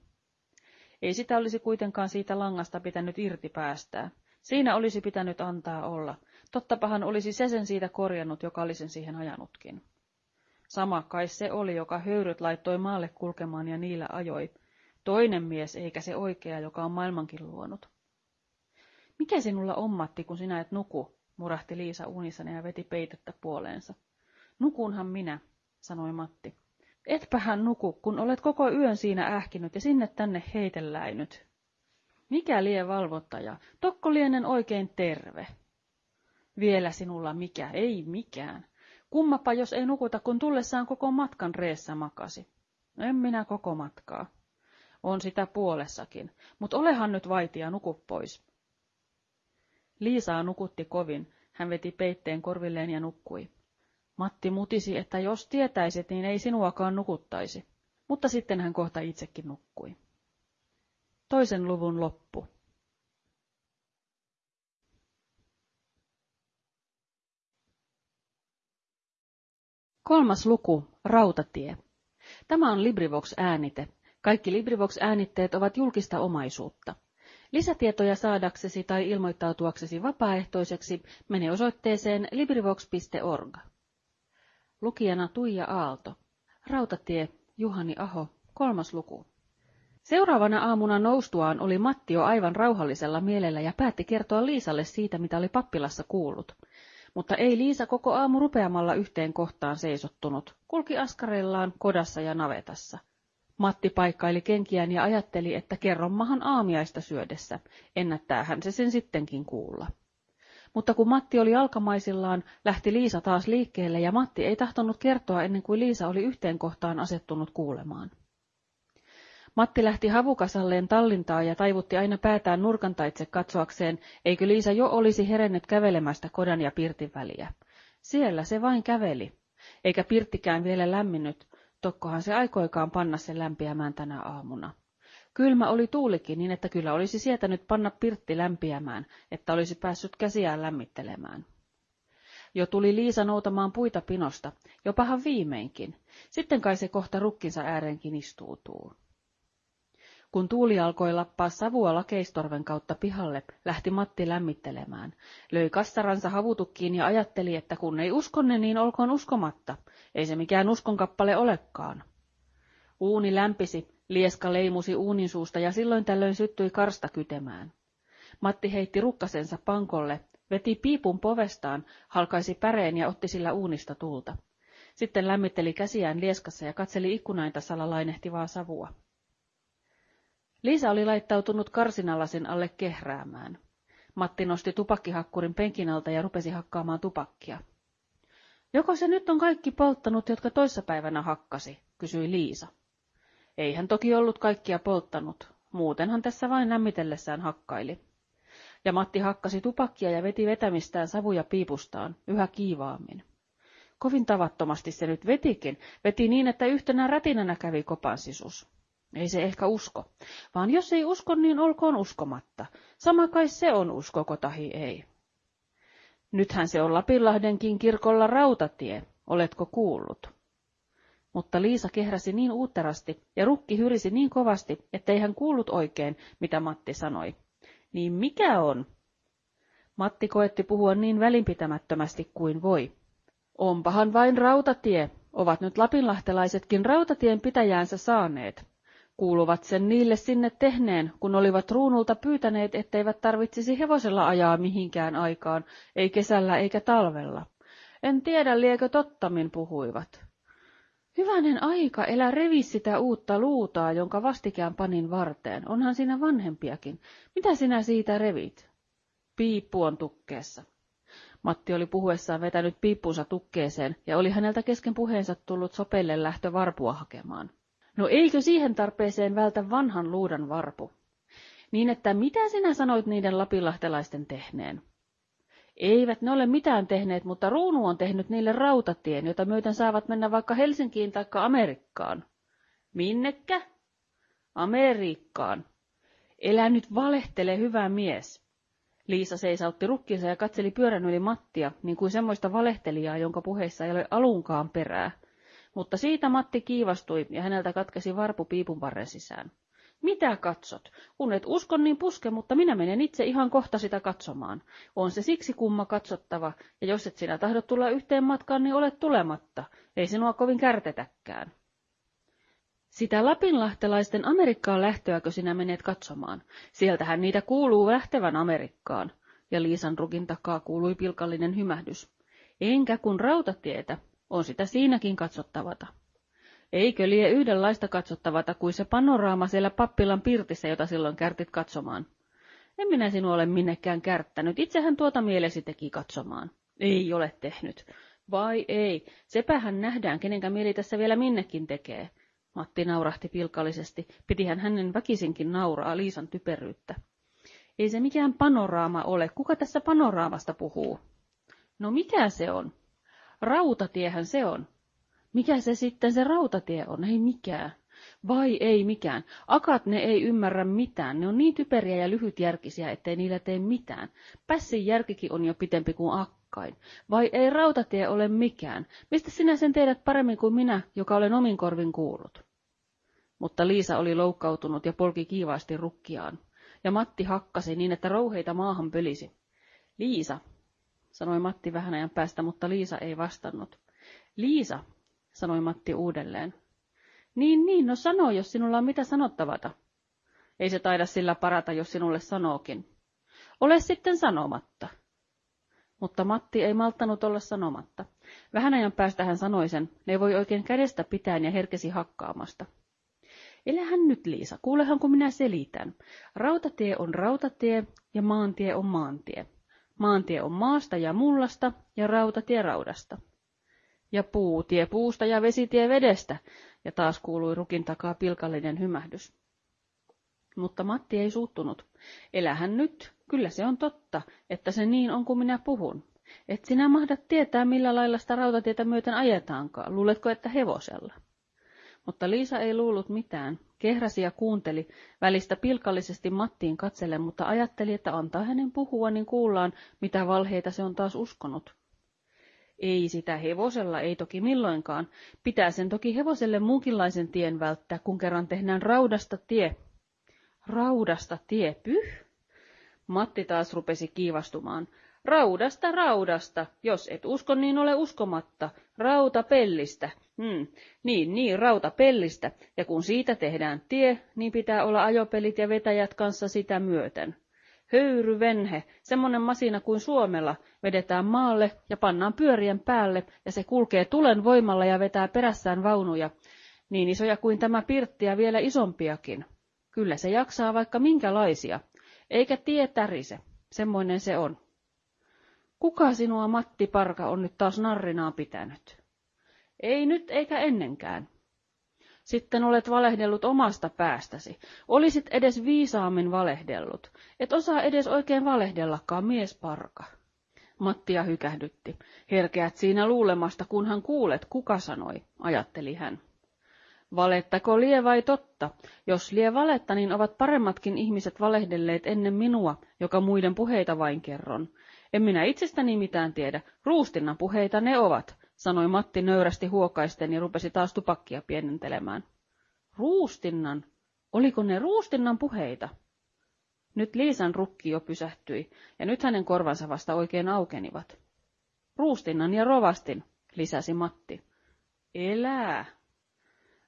Ei sitä olisi kuitenkaan siitä langasta pitänyt irti päästää. Siinä olisi pitänyt antaa olla. Tottapahan olisi se sen siitä korjannut, joka oli sen siihen ajanutkin. Sama kai se oli, joka höyryt laittoi maalle kulkemaan ja niillä ajoi. Toinen mies, eikä se oikea, joka on maailmankin luonut. Mikä sinulla on, Matti, kun sinä et nuku, murahti Liisa unissani ja veti peitettä puoleensa. Nukunhan minä, sanoi Matti. Etpähän nuku, kun olet koko yön siinä ähkinyt ja sinne tänne heitelläinyt. Mikä lie valvottaja? Tokko lienen oikein terve. Vielä sinulla mikä, ei mikään. Kummapa, jos ei nukuta, kun tullessaan koko matkan reessä makasi. En minä koko matkaa. On sitä puolessakin, mutta olehan nyt vaitia, nuku pois. Liisaa nukutti kovin. Hän veti peitteen korvilleen ja nukkui. Matti mutisi, että jos tietäisit, niin ei sinuakaan nukuttaisi. Mutta sitten hän kohta itsekin nukkui. Toisen luvun loppu. Kolmas luku, Rautatie. Tämä on LibriVox-äänite. Kaikki LibriVox-äänitteet ovat julkista omaisuutta. Lisätietoja saadaksesi tai ilmoittautuaksesi vapaaehtoiseksi mene osoitteeseen librivox.org. Lukijana Tuija Aalto. Rautatie, Juhani Aho, kolmas luku. Seuraavana aamuna noustuaan oli Matti jo aivan rauhallisella mielellä ja päätti kertoa Liisalle siitä, mitä oli pappilassa kuullut. Mutta ei Liisa koko aamu rupeamalla yhteen kohtaan seisottunut, kulki askareillaan kodassa ja navetassa. Matti paikkaili kenkiään ja ajatteli, että kerrommahan aamiaista syödessä, ennättäähän se sen sittenkin kuulla. Mutta kun Matti oli alkamaisillaan, lähti Liisa taas liikkeelle ja Matti ei tahtonut kertoa ennen kuin Liisa oli yhteen kohtaan asettunut kuulemaan. Matti lähti havukasalleen tallintaa ja taivutti aina päätään nurkantaitse katsoakseen, eikö Liisa jo olisi herennyt kävelemästä kodan ja pirtin väliä. Siellä se vain käveli, eikä pirttikään vielä lämminnyt, tokkohan se aikoikaan panna sen lämpiämään tänä aamuna. Kylmä oli tuulikin niin, että kyllä olisi sietänyt panna pirtti lämpiämään, että olisi päässyt käsiään lämmittelemään. Jo tuli Liisa noutamaan puita pinosta, jopahan viimeinkin. Sitten kai se kohta rukkinsa ääreenkin istuutuu. Kun tuuli alkoi lappaa savua lakeistorven kautta pihalle, lähti Matti lämmittelemään. Löi kassaransa havutukkiin ja ajatteli, että kun ei uskonne, niin olkoon uskomatta. Ei se mikään uskonkappale olekaan. Uuni lämpisi, lieska leimusi uunin suusta ja silloin tällöin syttyi karsta kytemään. Matti heitti rukkasensa pankolle, veti piipun povestaan, halkaisi päreen ja otti sillä uunista tulta. Sitten lämmitteli käsiään lieskassa ja katseli ikkunainta salalainehtivaa savua. Liisa oli laittautunut karsinalasin alle kehräämään. Matti nosti tupakkihakkurin penkin alta ja rupesi hakkaamaan tupakkia. Joko se nyt on kaikki polttanut, jotka toissapäivänä hakkasi, kysyi Liisa. Ei hän toki ollut kaikkia polttanut, muutenhan tässä vain lämmitellessään hakkaili. Ja Matti hakkasi tupakkia ja veti vetämistään savuja piipustaan, yhä kiivaammin. Kovin tavattomasti se nyt vetikin, veti niin, että yhtenä rätinänä kävi kopan sisus. Ei se ehkä usko, vaan jos ei usko, niin olkoon uskomatta. Sama kai se on uskoko tahi ei. Nythän se on Lapinlahdenkin kirkolla rautatie, oletko kuullut? Mutta Liisa kehräsi niin uutterasti ja rukki hyrisi niin kovasti, ettei hän kuullut oikein, mitä Matti sanoi. Niin mikä on? Matti koetti puhua niin välinpitämättömästi kuin voi. Onpahan vain rautatie, ovat nyt lapinlahtelaisetkin rautatien pitäjäänsä saaneet. Kuuluvat sen niille sinne tehneen, kun olivat ruunulta pyytäneet, etteivät tarvitsisi hevosella ajaa mihinkään aikaan, ei kesällä eikä talvella. En tiedä, liekö tottamin puhuivat. Hyvänen aika, elä revi sitä uutta luutaa, jonka vastikään panin varteen. Onhan siinä vanhempiakin. Mitä sinä siitä revit? Piippu on tukkeessa. Matti oli puhuessaan vetänyt piippunsa tukkeeseen ja oli häneltä kesken puheensa tullut sopelle lähtö varpua hakemaan. No eikö siihen tarpeeseen vältä vanhan luudan varpu? Niin että mitä sinä sanoit niiden lapilahtelaisten tehneen? Eivät ne ole mitään tehneet, mutta ruunu on tehnyt niille rautatien, jota myöten saavat mennä vaikka Helsinkiin tai Amerikkaan. Minnekä? Amerikkaan. Elä nyt valehtele, hyvä mies. Liisa seisautti rukkinsa ja katseli pyörän yli Mattia, niin kuin semmoista valehtelijaa, jonka puheissa ei ole alunkaan perää. Mutta siitä Matti kiivastui ja häneltä katkesi varpu piipun varren sisään. Mitä katsot? Kun et usko, niin puske, mutta minä menen itse ihan kohta sitä katsomaan. On se siksi kumma katsottava, ja jos et sinä tahdo tulla yhteen matkaan, niin olet tulematta. Ei sinua kovin kärtetäkään. Sitä lapinlahtelaisten Amerikkaan lähtöäkö sinä menet katsomaan? Sieltähän niitä kuuluu lähtevän Amerikkaan. Ja Liisan rukin takaa kuului pilkallinen hymähdys. Enkä kun rautatietä, on sitä siinäkin katsottavata. Eikö lie yhdenlaista katsottavata kuin se panoraama siellä pappilan pirtissä, jota silloin kärtit katsomaan? En minä sinua ole minnekään kärttänyt, itsehän tuota mielesi teki katsomaan. Ei ole tehnyt. Vai ei, sepähän nähdään, kenenkä mieli tässä vielä minnekin tekee. Matti naurahti pilkallisesti, pidihän hänen väkisinkin nauraa Liisan typeryyttä. Ei se mikään panoraama ole, kuka tässä panoraamasta puhuu? No mikä se on? Rautatiehän se on. Mikä se sitten se rautatie on? Ei mikään. Vai ei mikään. Akat ne ei ymmärrä mitään. Ne on niin typeriä ja lyhytjärkisiä, ettei niillä tee mitään. Pässin järkikin on jo pitempi kuin akkain. Vai ei rautatie ole mikään. Mistä sinä sen teidät paremmin kuin minä, joka olen omin korvin kuullut? Mutta Liisa oli loukkautunut ja polki kiivaasti rukkiaan. Ja Matti hakkasi niin, että rouheita maahan pölisi. Liisa, sanoi Matti vähän ajan päästä, mutta Liisa ei vastannut. Liisa, sanoi Matti uudelleen. Niin, niin, no sano, jos sinulla on mitä sanottavata. Ei se taida sillä parata, jos sinulle sanookin. Ole sitten sanomatta. Mutta Matti ei malttanut olla sanomatta. Vähän ajan päästä hän sanoi sen, ne voi oikein kädestä pitäen ja herkesi hakkaamasta. Elähän nyt, Liisa, kuulehan kun minä selitän. Rautatie on rautatie ja maantie on maantie. Maantie on maasta ja mullasta ja rautatie raudasta. Ja puutie puusta ja vesitie vedestä, ja taas kuului rukin takaa pilkallinen hymähdys. Mutta Matti ei suuttunut. Elähän nyt, kyllä se on totta, että se niin on kuin minä puhun. Et sinä mahdat tietää, millä lailla sitä rautatietä myöten ajetaankaan. Luuletko, että hevosella? Mutta Liisa ei luullut mitään. Kehräsi ja kuunteli, välistä pilkallisesti Mattiin katselle, mutta ajatteli, että antaa hänen puhua, niin kuullaan, mitä valheita se on taas uskonut. Ei sitä hevosella, ei toki milloinkaan. Pitää sen toki hevoselle muunkinlaisen tien välttää, kun kerran tehdään raudasta tie. Raudasta tie pyh? Matti taas rupesi kiivastumaan. Raudasta, raudasta. Jos et usko, niin ole uskomatta. Rauta pellistä. Hmm. Niin, niin, rauta pellistä. Ja kun siitä tehdään tie, niin pitää olla ajopelit ja vetäjät kanssa sitä myöten. Höyryvenhe, semmonen masina kuin Suomella, vedetään maalle ja pannaan pyörien päälle, ja se kulkee tulen voimalla ja vetää perässään vaunuja. Niin isoja kuin tämä pirtti ja vielä isompiakin. Kyllä se jaksaa vaikka minkälaisia. Eikä tie tärise. Semmoinen se on. Kuka sinua Matti Parka on nyt taas narrinaa pitänyt? Ei nyt eikä ennenkään. Sitten olet valehdellut omasta päästäsi. Olisit edes viisaammin valehdellut. Et osaa edes oikein valehdellakaan, mies parka. Mattia hykähdytti. Herkeät siinä luulemasta, kunhan kuulet, kuka sanoi, ajatteli hän. Valettako lie vai totta? Jos lie valetta, niin ovat paremmatkin ihmiset valehdelleet ennen minua, joka muiden puheita vain kerron. En minä itsestäni mitään tiedä. Ruustinnan puheita ne ovat, sanoi Matti nöyrästi huokaisten ja rupesi taas tupakkia pienentelemään. Ruustinnan? Oliko ne ruustinnan puheita? Nyt Liisan rukki jo pysähtyi, ja nyt hänen korvansa vasta oikein aukenivat. Ruustinnan ja rovastin, lisäsi Matti. Elää.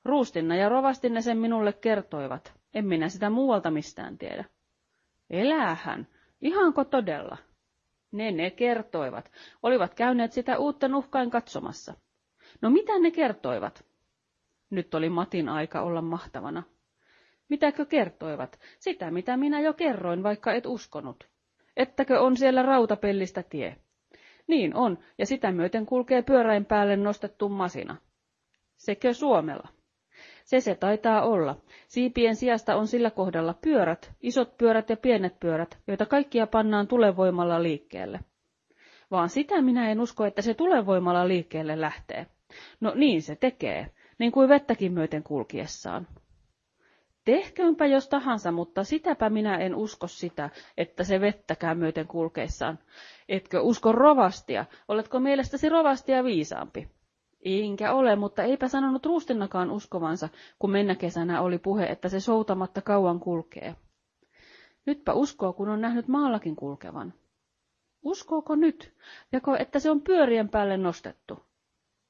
Ruustinna ja rovastinne sen minulle kertoivat. En minä sitä muualta mistään tiedä. Eläähän. Ihanko todella? Ne ne kertoivat. Olivat käyneet sitä uutta nuhkain katsomassa. No mitä ne kertoivat? Nyt oli Matin aika olla mahtavana. Mitäkö kertoivat? Sitä, mitä minä jo kerroin, vaikka et uskonut. Ettäkö on siellä rautapellistä tie? Niin on, ja sitä myöten kulkee pyöräin päälle nostettu masina. Sekö Suomella? Se se taitaa olla. Siipien sijasta on sillä kohdalla pyörät, isot pyörät ja pienet pyörät, joita kaikkia pannaan tulevoimalla liikkeelle. Vaan sitä minä en usko, että se tulevoimalla liikkeelle lähtee. No niin se tekee, niin kuin vettäkin myöten kulkiessaan. Tehköönpä jos tahansa, mutta sitäpä minä en usko sitä, että se vettäkään myöten kulkeessaan. Etkö usko rovastia? Oletko mielestäsi rovastia viisaampi? Enkä ole, mutta eipä sanonut ruustinnakaan uskovansa, kun mennä kesänä oli puhe, että se soutamatta kauan kulkee. Nytpä uskoo, kun on nähnyt maallakin kulkevan. Uskooko nyt, jako että se on pyörien päälle nostettu?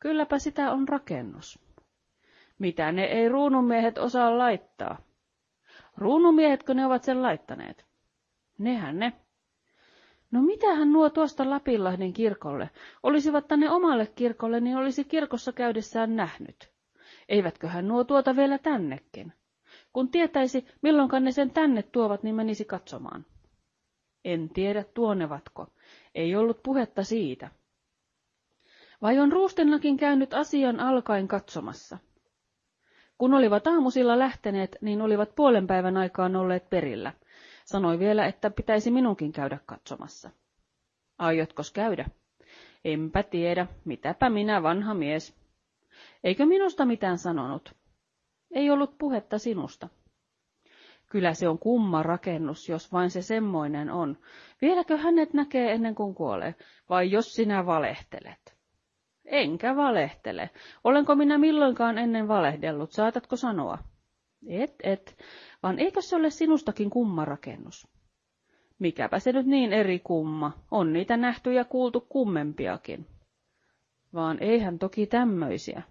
Kylläpä sitä on rakennus. Mitä ne ei ruunumiehet osaa laittaa? Ruunumiehetkö ne ovat sen laittaneet? Nehän ne. No mitähän nuo tuosta Lapinlahden kirkolle? Olisivat tänne omalle kirkolle, niin olisi kirkossa käydessään nähnyt. Eivätköhän nuo tuota vielä tännekin? Kun tietäisi, milloinkaan ne sen tänne tuovat, niin menisi katsomaan. En tiedä tuonevatko. Ei ollut puhetta siitä. Vai on Ruustenlakin käynyt asian alkaen katsomassa? Kun olivat aamusilla lähteneet, niin olivat puolen päivän aikaan olleet perillä. Sanoi vielä, että pitäisi minunkin käydä katsomassa. Aiotkos käydä? Enpä tiedä, mitäpä minä vanha mies. Eikö minusta mitään sanonut? Ei ollut puhetta sinusta. Kyllä se on kumma rakennus, jos vain se semmoinen on. Vieläkö hänet näkee ennen kuin kuolee, vai jos sinä valehtelet? Enkä valehtele. Olenko minä milloinkaan ennen valehdellut, saatatko sanoa? Et, et vaan eikö se ole sinustakin kumma rakennus? Mikäpä se nyt niin eri kumma, on niitä nähty ja kuultu kummempiakin. Vaan eihän toki tämmöisiä.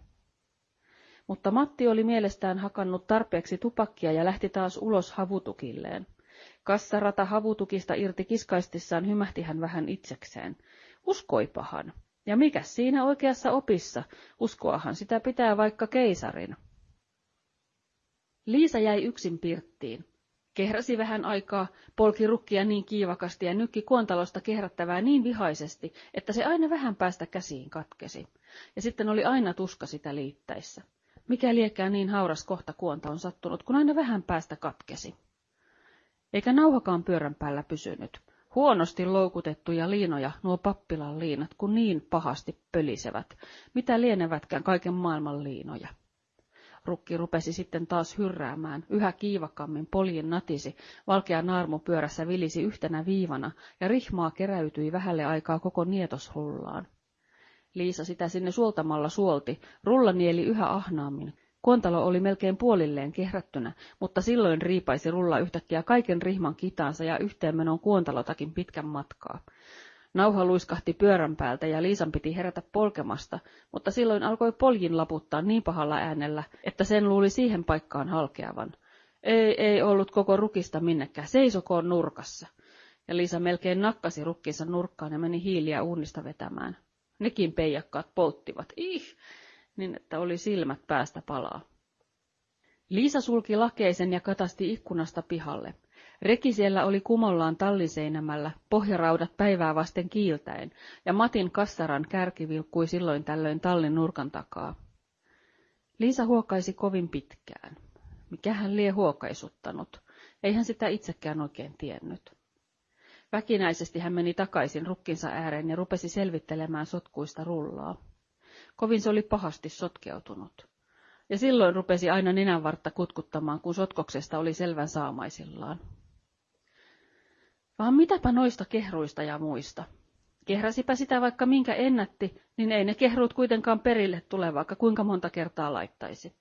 Mutta Matti oli mielestään hakannut tarpeeksi tupakkia ja lähti taas ulos havutukilleen. Kassarata havutukista irti kiskaistissaan hymähti hän vähän itsekseen. Uskoipahan. Ja mikä siinä oikeassa opissa? Uskoahan sitä pitää vaikka keisarin. Liisa jäi yksin pirttiin. Kehräsi vähän aikaa, polki rukkia niin kiivakasti ja nykki kuontalosta kehrättävää niin vihaisesti, että se aina vähän päästä käsiin katkesi. Ja sitten oli aina tuska sitä liittäissä. Mikä liekää niin hauras kohta kuonta on sattunut, kun aina vähän päästä katkesi. Eikä nauhakaan pyörän päällä pysynyt. Huonosti loukutettuja liinoja, nuo pappilan liinat, kun niin pahasti pölisevät, mitä lienevätkään kaiken maailman liinoja. Rukki rupesi sitten taas hyrräämään, yhä kiivakammin poljen natisi, valkea naarmu pyörässä vilisi yhtenä viivana, ja rihmaa keräytyi vähälle aikaa koko nietoshullaan. Liisa sitä sinne suoltamalla suolti, rulla nieli yhä ahnaammin. Kuontalo oli melkein puolilleen kehrättynä, mutta silloin riipaisi rulla yhtäkkiä kaiken rihman kitaansa ja yhteenmenon kuontalotakin pitkän matkaa. Nauha luiskahti pyörän päältä ja Liisan piti herätä polkemasta, mutta silloin alkoi poljin laputtaa niin pahalla äänellä, että sen luuli siihen paikkaan halkeavan. Ei, ei ollut koko rukista minnekään, seisokoon nurkassa. Ja Liisa melkein nakkasi rukkinsa nurkkaan ja meni hiiliä uunista vetämään. Nekin peijakkaat polttivat, ih, niin että oli silmät päästä palaa. Liisa sulki lakeisen ja katasti ikkunasta pihalle. Reki siellä oli kumollaan talliseinämällä, pohjaraudat päivää vasten kiiltäen, ja Matin kassaran kärki vilkkui silloin tällöin tallin nurkan takaa. Liisa huokaisi kovin pitkään. Mikähän lie huokaisuttanut? Eihän sitä itsekään oikein tiennyt. Väkinäisesti hän meni takaisin rukkinsa ääreen ja rupesi selvittelemään sotkuista rullaa. Kovin se oli pahasti sotkeutunut. Ja silloin rupesi aina nenänvartta kutkuttamaan, kun sotkoksesta oli selvän saamaisillaan. Vaan mitäpä noista kehruista ja muista? Kehräsipä sitä vaikka minkä ennätti, niin ei ne kehruut kuitenkaan perille tule, vaikka kuinka monta kertaa laittaisi.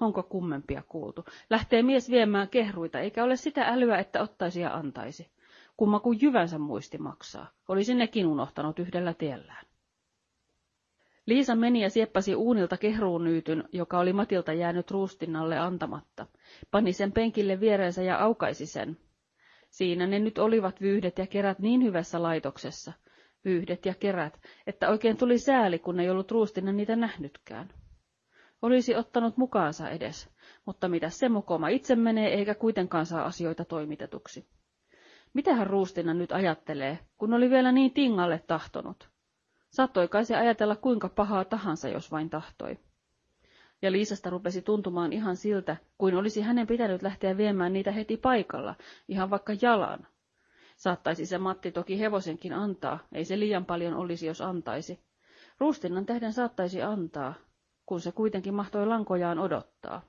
Onko kummempia kuultu? Lähtee mies viemään kehruita, eikä ole sitä älyä, että ottaisi ja antaisi. Kumma kuin jyvänsä muisti maksaa. Olisi nekin unohtanut yhdellä tiellään. Liisa meni ja sieppasi uunilta kehruunyytyn, joka oli Matilta jäänyt ruustinnalle antamatta. Pani sen penkille viereensä ja aukaisi sen. Siinä ne nyt olivat vyyhdet ja kerät niin hyvässä laitoksessa, vyyhdet ja kerät, että oikein tuli sääli, kun ei ollut ruustina niitä nähnytkään. Olisi ottanut mukaansa edes, mutta mitä se mukoma itse menee eikä kuitenkaan saa asioita toimitetuksi. Mitähän ruustina nyt ajattelee, kun oli vielä niin tingalle tahtonut? Saattoi kai se ajatella kuinka pahaa tahansa, jos vain tahtoi. Ja Liisasta rupesi tuntumaan ihan siltä, kuin olisi hänen pitänyt lähteä viemään niitä heti paikalla, ihan vaikka jalan. Saattaisi se Matti toki hevosenkin antaa, ei se liian paljon olisi, jos antaisi. Ruustinnan tähden saattaisi antaa, kun se kuitenkin mahtoi lankojaan odottaa.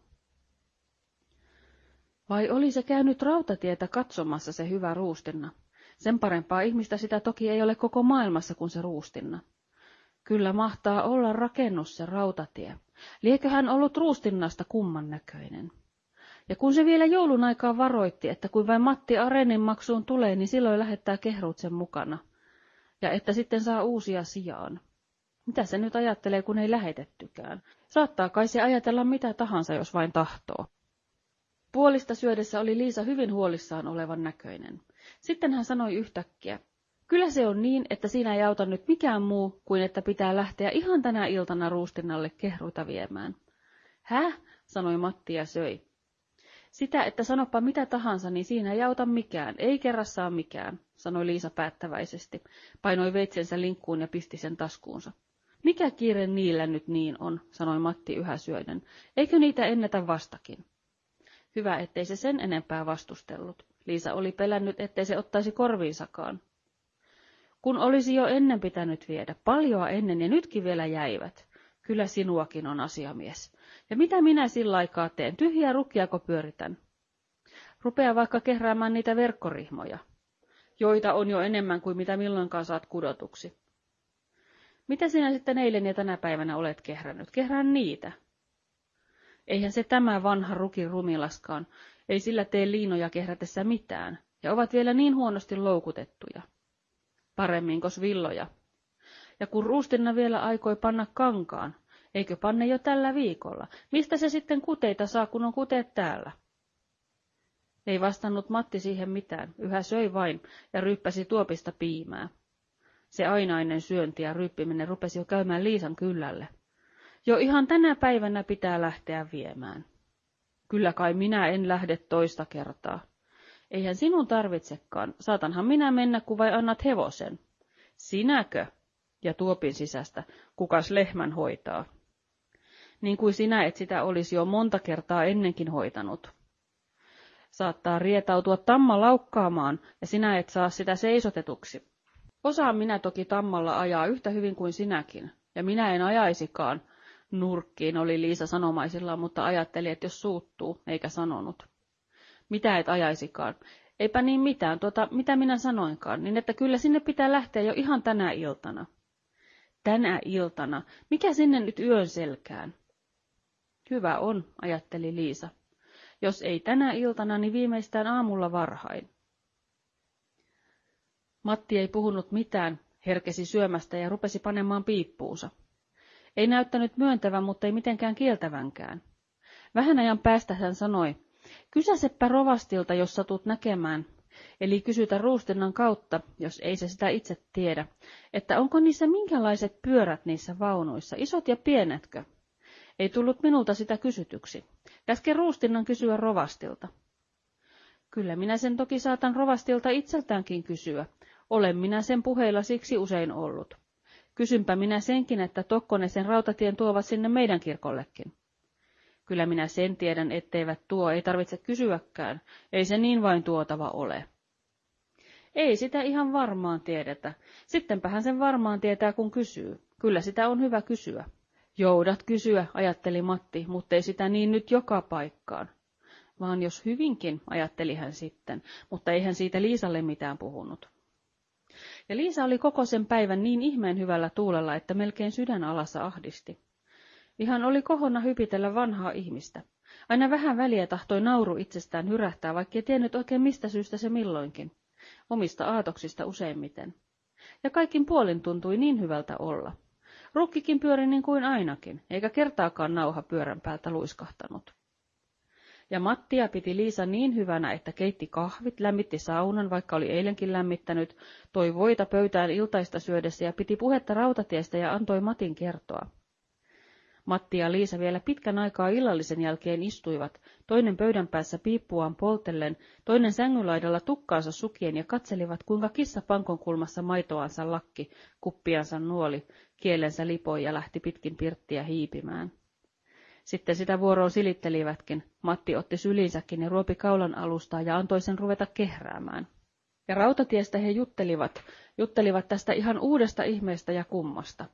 Vai oli se käynyt rautatietä katsomassa se hyvä ruustinna? Sen parempaa ihmistä sitä toki ei ole koko maailmassa kuin se ruustinna. Kyllä mahtaa olla rakennus se rautatie. Liekö hän ollut ruustinnasta kumman näköinen? Ja kun se vielä joulun aikaa varoitti, että kun vain Matti Arenin maksuun tulee, niin silloin lähettää kehruut sen mukana. Ja että sitten saa uusia sijaan. Mitä se nyt ajattelee, kun ei lähetettykään? Saattaa kai se ajatella mitä tahansa, jos vain tahtoo. Puolista syödessä oli Liisa hyvin huolissaan olevan näköinen. Sitten hän sanoi yhtäkkiä, Kyllä se on niin, että siinä ei auta nyt mikään muu kuin että pitää lähteä ihan tänä iltana ruustinnalle kehruita viemään. Häh? sanoi Matti ja söi. Sitä, että sanoppa mitä tahansa, niin siinä ei auta mikään, ei kerrassaan mikään, sanoi Liisa päättäväisesti, painoi veitsensä linkkuun ja pisti sen taskuunsa. Mikä kiire niillä nyt niin on, sanoi Matti yhä syöden, eikö niitä ennätä vastakin? Hyvä, ettei se sen enempää vastustellut. Liisa oli pelännyt, ettei se ottaisi korviinsakaan kun olisi jo ennen pitänyt viedä, paljoa ennen ja nytkin vielä jäivät. Kyllä sinuakin on asiamies. Ja mitä minä sillä aikaa teen, tyhjiä rukkiako pyöritän? Rupea vaikka kehräämään niitä verkkorihmoja, joita on jo enemmän kuin mitä milloinkaan saat kudotuksi. Mitä sinä sitten eilen ja tänä päivänä olet kehrännyt? Kehrään niitä. Eihän se tämä vanha rukin rumilaskaan, ei sillä tee liinoja kehrätessä mitään, ja ovat vielä niin huonosti loukutettuja paremminkos villoja. Ja kun Ruustinna vielä aikoi panna kankaan, eikö panne jo tällä viikolla? Mistä se sitten kuteita saa, kun on kuteet täällä? Ei vastannut Matti siihen mitään, yhä söi vain ja ryppäsi tuopista piimää. Se ainainen syönti ja ryppiminen rupesi jo käymään Liisan kyllälle. Jo ihan tänä päivänä pitää lähteä viemään. Kyllä kai minä en lähde toista kertaa. Eihän sinun tarvitsekaan, saatanhan minä mennä, kun vai annat hevosen. Sinäkö? Ja tuopin sisästä, kukas lehmän hoitaa. Niin kuin sinä et sitä olisi jo monta kertaa ennenkin hoitanut. Saattaa rietautua tamma laukkaamaan, ja sinä et saa sitä seisotetuksi. Osaan minä toki tammalla ajaa yhtä hyvin kuin sinäkin, ja minä en ajaisikaan. Nurkkiin oli Liisa sanomaisillaan, mutta ajatteli, että jos suuttuu, eikä sanonut. Mitä et ajaisikaan? Eipä niin mitään, tuota, mitä minä sanoinkaan, niin että kyllä sinne pitää lähteä jo ihan tänä iltana. Tänä iltana? Mikä sinne nyt yön selkään? Hyvä on, ajatteli Liisa. Jos ei tänä iltana, niin viimeistään aamulla varhain. Matti ei puhunut mitään, herkesi syömästä ja rupesi panemaan piippuunsa. Ei näyttänyt myöntävän, mutta ei mitenkään kieltävänkään. Vähän ajan päästä hän sanoi, kysäseppä rovastilta, jos satut näkemään, eli kysytä ruustinnan kautta, jos ei se sitä itse tiedä, että onko niissä minkälaiset pyörät niissä vaunuissa, isot ja pienetkö? Ei tullut minulta sitä kysytyksi. Käske ruustinnan kysyä rovastilta. Kyllä minä sen toki saatan rovastilta itseltäänkin kysyä. Olen minä sen puheilla siksi usein ollut. Kysynpä minä senkin, että Tokkonen sen rautatien tuovat sinne meidän kirkollekin. Kyllä minä sen tiedän, etteivät tuo, ei tarvitse kysyäkään, ei se niin vain tuotava ole. Ei sitä ihan varmaan tiedetä. Sittenpähän sen varmaan tietää, kun kysyy. Kyllä sitä on hyvä kysyä. Joudat kysyä, ajatteli Matti, mutta ei sitä niin nyt joka paikkaan. Vaan jos hyvinkin, ajatteli hän sitten, mutta eihän siitä Liisalle mitään puhunut. Ja Liisa oli koko sen päivän niin ihmeen hyvällä tuulella, että melkein sydän alassa ahdisti. Ihan oli kohonna hypitellä vanhaa ihmistä. Aina vähän väliä tahtoi nauru itsestään hyrähtää, vaikkei tiennyt oikein mistä syystä se milloinkin. Omista aatoksista useimmiten. Ja kaikkin puolin tuntui niin hyvältä olla. Rukkikin pyöri niin kuin ainakin, eikä kertaakaan nauha pyörän päältä luiskahtanut. Ja Mattia piti Liisa niin hyvänä, että keitti kahvit, lämmitti saunan, vaikka oli eilenkin lämmittänyt, toi voita pöytään iltaista syödessä ja piti puhetta rautatiestä ja antoi Matin kertoa. Matti ja Liisa vielä pitkän aikaa illallisen jälkeen istuivat, toinen pöydän päässä piippuaan poltellen, toinen sängynlaidalla tukkaansa sukien ja katselivat, kuinka kissa pankon kulmassa maitoansa lakki, kuppiansa nuoli, kielensä lipoi ja lähti pitkin pirttiä hiipimään. Sitten sitä vuoroa silittelivätkin. Matti otti sylinsäkin ja ruopi kaulan alustaa ja antoi sen ruveta kehräämään. Ja rautatiestä he juttelivat, juttelivat tästä ihan uudesta ihmeestä ja kummasta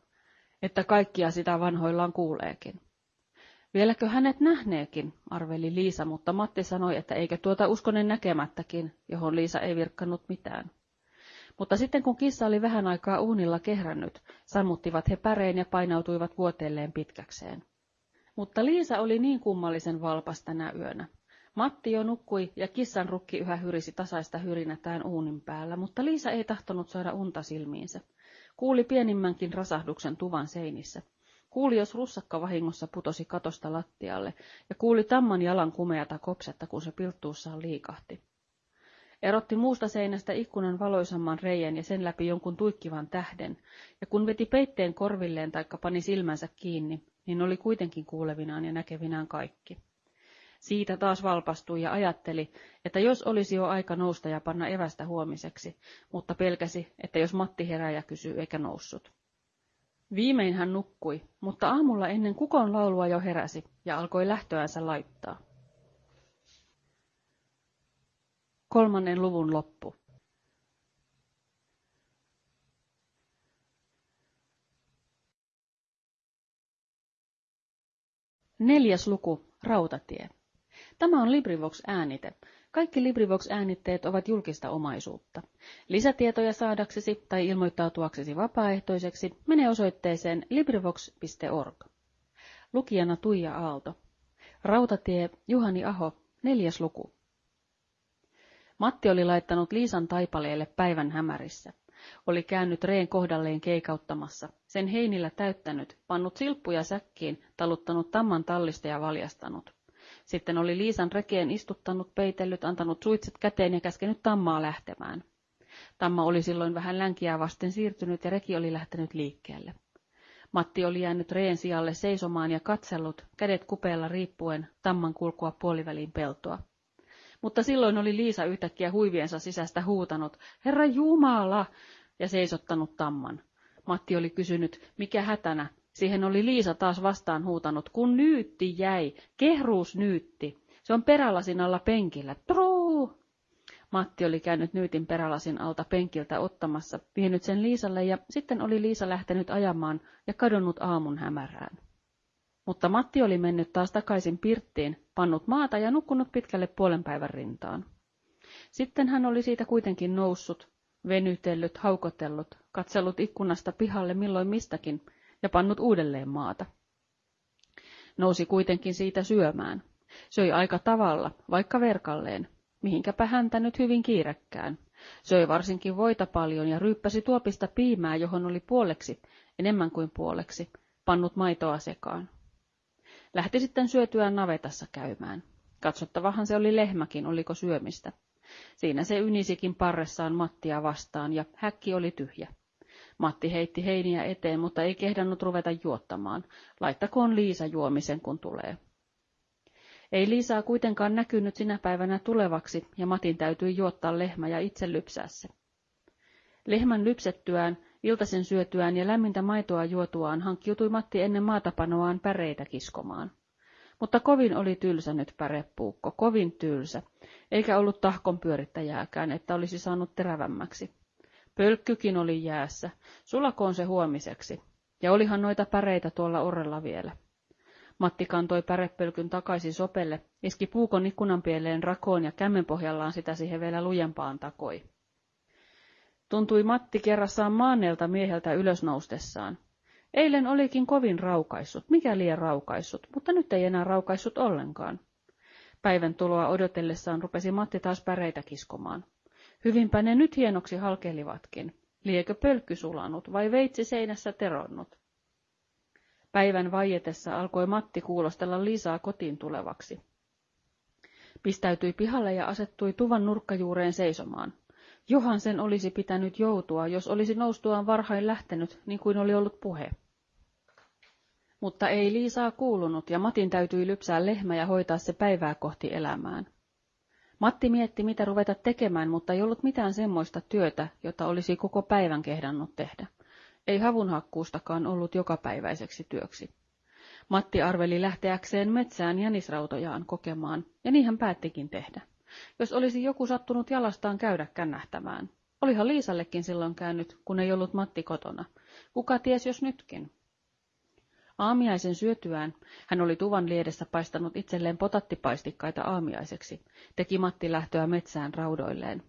että kaikkia sitä vanhoillaan kuuleekin. Vieläkö hänet nähneekin, arveli Liisa, mutta Matti sanoi, että eikä tuota uskonen näkemättäkin, johon Liisa ei virkkanut mitään. Mutta sitten kun kissa oli vähän aikaa uunilla kehrännyt, sammuttivat he päreen ja painautuivat vuoteelleen pitkäkseen. Mutta Liisa oli niin kummallisen valpas tänä yönä. Matti jo nukkui ja kissan rukki yhä hyrisi tasaista hyrinätään uunin päällä, mutta Liisa ei tahtonut saada unta silmiinsä. Kuuli pienimmänkin rasahduksen tuvan seinissä. Kuuli, jos russakka vahingossa putosi katosta lattialle, ja kuuli tamman jalan kumeata kopsetta, kun se pilttuussaan liikahti. Erotti muusta seinästä ikkunan valoisamman reijän ja sen läpi jonkun tuikkivan tähden, ja kun veti peitteen korvilleen taikka pani silmänsä kiinni, niin oli kuitenkin kuulevinaan ja näkevinään kaikki. Siitä taas valpastui ja ajatteli, että jos olisi jo aika nousta ja panna evästä huomiseksi, mutta pelkäsi, että jos Matti herää ja kysyy eikä noussut. Viimein hän nukkui, mutta aamulla ennen kukon laulua jo heräsi ja alkoi lähtöänsä laittaa. Kolmannen luvun loppu. Neljäs luku, Rautatie. Tämä on LibriVox-äänite. Kaikki LibriVox-äänitteet ovat julkista omaisuutta. Lisätietoja saadaksesi tai ilmoittautuaksesi vapaaehtoiseksi mene osoitteeseen LibriVox.org. Lukijana Tuija Aalto. Rautatie Juhani Aho, neljäs luku. Matti oli laittanut Liisan taipaleelle päivän hämärissä. Oli käynyt reen kohdalleen keikauttamassa, sen heinillä täyttänyt, pannut silppuja säkkiin, taluttanut tamman tallista ja valjastanut. Sitten oli Liisan rekeen istuttanut, peitellyt, antanut suitset käteen ja käskenyt Tammaa lähtemään. Tamma oli silloin vähän länkiä vasten siirtynyt ja reki oli lähtenyt liikkeelle. Matti oli jäänyt reen sijalle seisomaan ja katsellut, kädet kupeella riippuen, Tamman kulkua puoliväliin peltoa. Mutta silloin oli Liisa yhtäkkiä huiviensa sisästä huutanut, Herra Jumala, ja seisottanut Tamman. Matti oli kysynyt, mikä hätänä, Siihen oli Liisa taas vastaan huutanut, kun nyytti jäi, kehruus nyytti. Se on perälasin alla penkillä. Truu! Matti oli käynyt nyytin perälasin alta penkiltä ottamassa, vienyt sen Liisalle ja sitten oli Liisa lähtenyt ajamaan ja kadonnut aamun hämärään. Mutta Matti oli mennyt taas takaisin pirttiin, pannut maata ja nukkunut pitkälle puolen päivän rintaan. Sitten hän oli siitä kuitenkin noussut, venytellyt, haukotellut, katsellut ikkunasta pihalle milloin mistäkin, ja pannut uudelleen maata. Nousi kuitenkin siitä syömään. Söi aika tavalla, vaikka verkalleen, mihinkäpä häntä nyt hyvin kiirekkään. Söi varsinkin voita paljon ja ryyppäsi tuopista piimää, johon oli puoleksi, enemmän kuin puoleksi, pannut maitoa sekaan. Lähti sitten syötyään navetassa käymään. Katsottavahan se oli lehmäkin, oliko syömistä. Siinä se ynisikin parressaan Mattia vastaan ja häkki oli tyhjä. Matti heitti heiniä eteen, mutta ei kehdannut ruveta juottamaan. Laittakoon Liisa juomisen, kun tulee. Ei Liisaa kuitenkaan näkynyt sinä päivänä tulevaksi, ja Matin täytyi juottaa lehmä ja itse lypsää se. Lehmän lypsettyään, iltasen syötyään ja lämmintä maitoa juotuaan hankkiutui Matti ennen maatapanoaan päreitä kiskomaan. Mutta kovin oli tylsä nyt pärepuukko, kovin tylsä, eikä ollut tahkon pyörittäjääkään, että olisi saanut terävämmäksi. Pölkkykin oli jäässä, sulakoon se huomiseksi, ja olihan noita päreitä tuolla orrella vielä. Matti kantoi pärepölkyn takaisin sopelle, iski puukon ikkunan pieleen rakoon ja kämmen pohjallaan sitä siihen vielä lujempaan takoi. Tuntui Matti kerrassaan maaneelta mieheltä ylösnoustessaan. Eilen olikin kovin raukaissut, mikä liian raukaissut, mutta nyt ei enää raukaissut ollenkaan. Päivän tuloa odotellessaan rupesi Matti taas päreitä kiskomaan. Hyvinpä ne nyt hienoksi halkelivatkin. Liekö pölkky sulanut vai veitsi seinässä teronnut? Päivän vaietessa alkoi Matti kuulostella Liisaa kotiin tulevaksi. Pistäytyi pihalle ja asettui tuvan nurkkajuureen seisomaan. Johan sen olisi pitänyt joutua, jos olisi noustuaan varhain lähtenyt, niin kuin oli ollut puhe. Mutta ei Liisaa kuulunut, ja Matin täytyi lypsää lehmä ja hoitaa se päivää kohti elämään. Matti mietti, mitä ruveta tekemään, mutta ei ollut mitään semmoista työtä, jota olisi koko päivän kehdannut tehdä. Ei havunhakkuustakaan ollut jokapäiväiseksi työksi. Matti arveli lähteäkseen metsään jänisrautojaan kokemaan, ja niin hän päättikin tehdä. Jos olisi joku sattunut jalastaan käydä kännähtämään. Olihan Liisallekin silloin käynyt, kun ei ollut Matti kotona. Kuka ties jos nytkin? Aamiaisen syötyään hän oli tuvan liedessä paistanut itselleen potattipaistikkaita aamiaiseksi, teki Matti lähtöä metsään raudoilleen.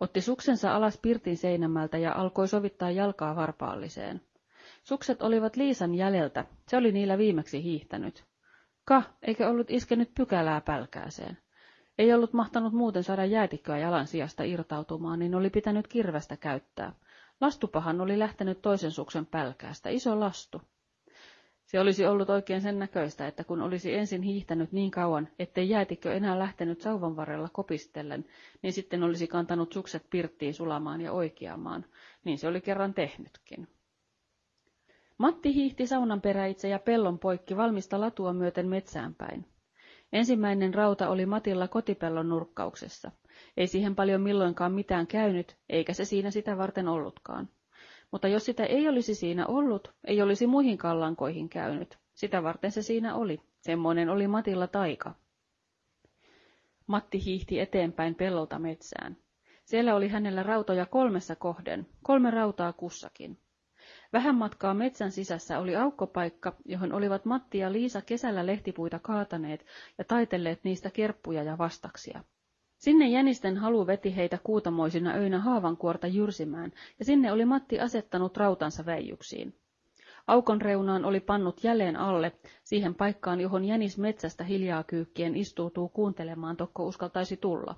Otti suksensa alas pirtin seinämältä ja alkoi sovittaa jalkaa varpaalliseen. Sukset olivat Liisan jäljeltä, se oli niillä viimeksi hiihtänyt. Ka, eikä ollut iskenyt pykälää pälkääseen. Ei ollut mahtanut muuten saada jäätikköä jalan sijasta irtautumaan, niin oli pitänyt kirvestä käyttää. Lastupahan oli lähtenyt toisen suksen pälkäästä, iso lastu. Se olisi ollut oikein sen näköistä, että kun olisi ensin hiihtänyt niin kauan, ettei jäätikö enää lähtenyt sauvan varrella kopistellen, niin sitten olisi kantanut sukset pirttiin sulamaan ja oikeamaan. Niin se oli kerran tehnytkin. Matti hiihti saunan peräitse ja pellon poikki valmista latua myöten metsään päin. Ensimmäinen rauta oli Matilla kotipellon nurkkauksessa. Ei siihen paljon milloinkaan mitään käynyt, eikä se siinä sitä varten ollutkaan. Mutta jos sitä ei olisi siinä ollut, ei olisi muihin kallankoihin käynyt. Sitä varten se siinä oli. Semmoinen oli Matilla taika. Matti hiihti eteenpäin pellolta metsään. Siellä oli hänellä rautoja kolmessa kohden, kolme rautaa kussakin. Vähän matkaa metsän sisässä oli aukkopaikka, johon olivat Matti ja Liisa kesällä lehtipuita kaataneet ja taitelleet niistä kerppuja ja vastaksia. Sinne jänisten halu veti heitä kuutamoisina öinä haavankuorta jyrsimään, ja sinne oli Matti asettanut rautansa väijyksiin. Aukon reunaan oli pannut jälleen alle, siihen paikkaan, johon jänis metsästä hiljaa kyykkien istuutuu kuuntelemaan, tokko uskaltaisi tulla.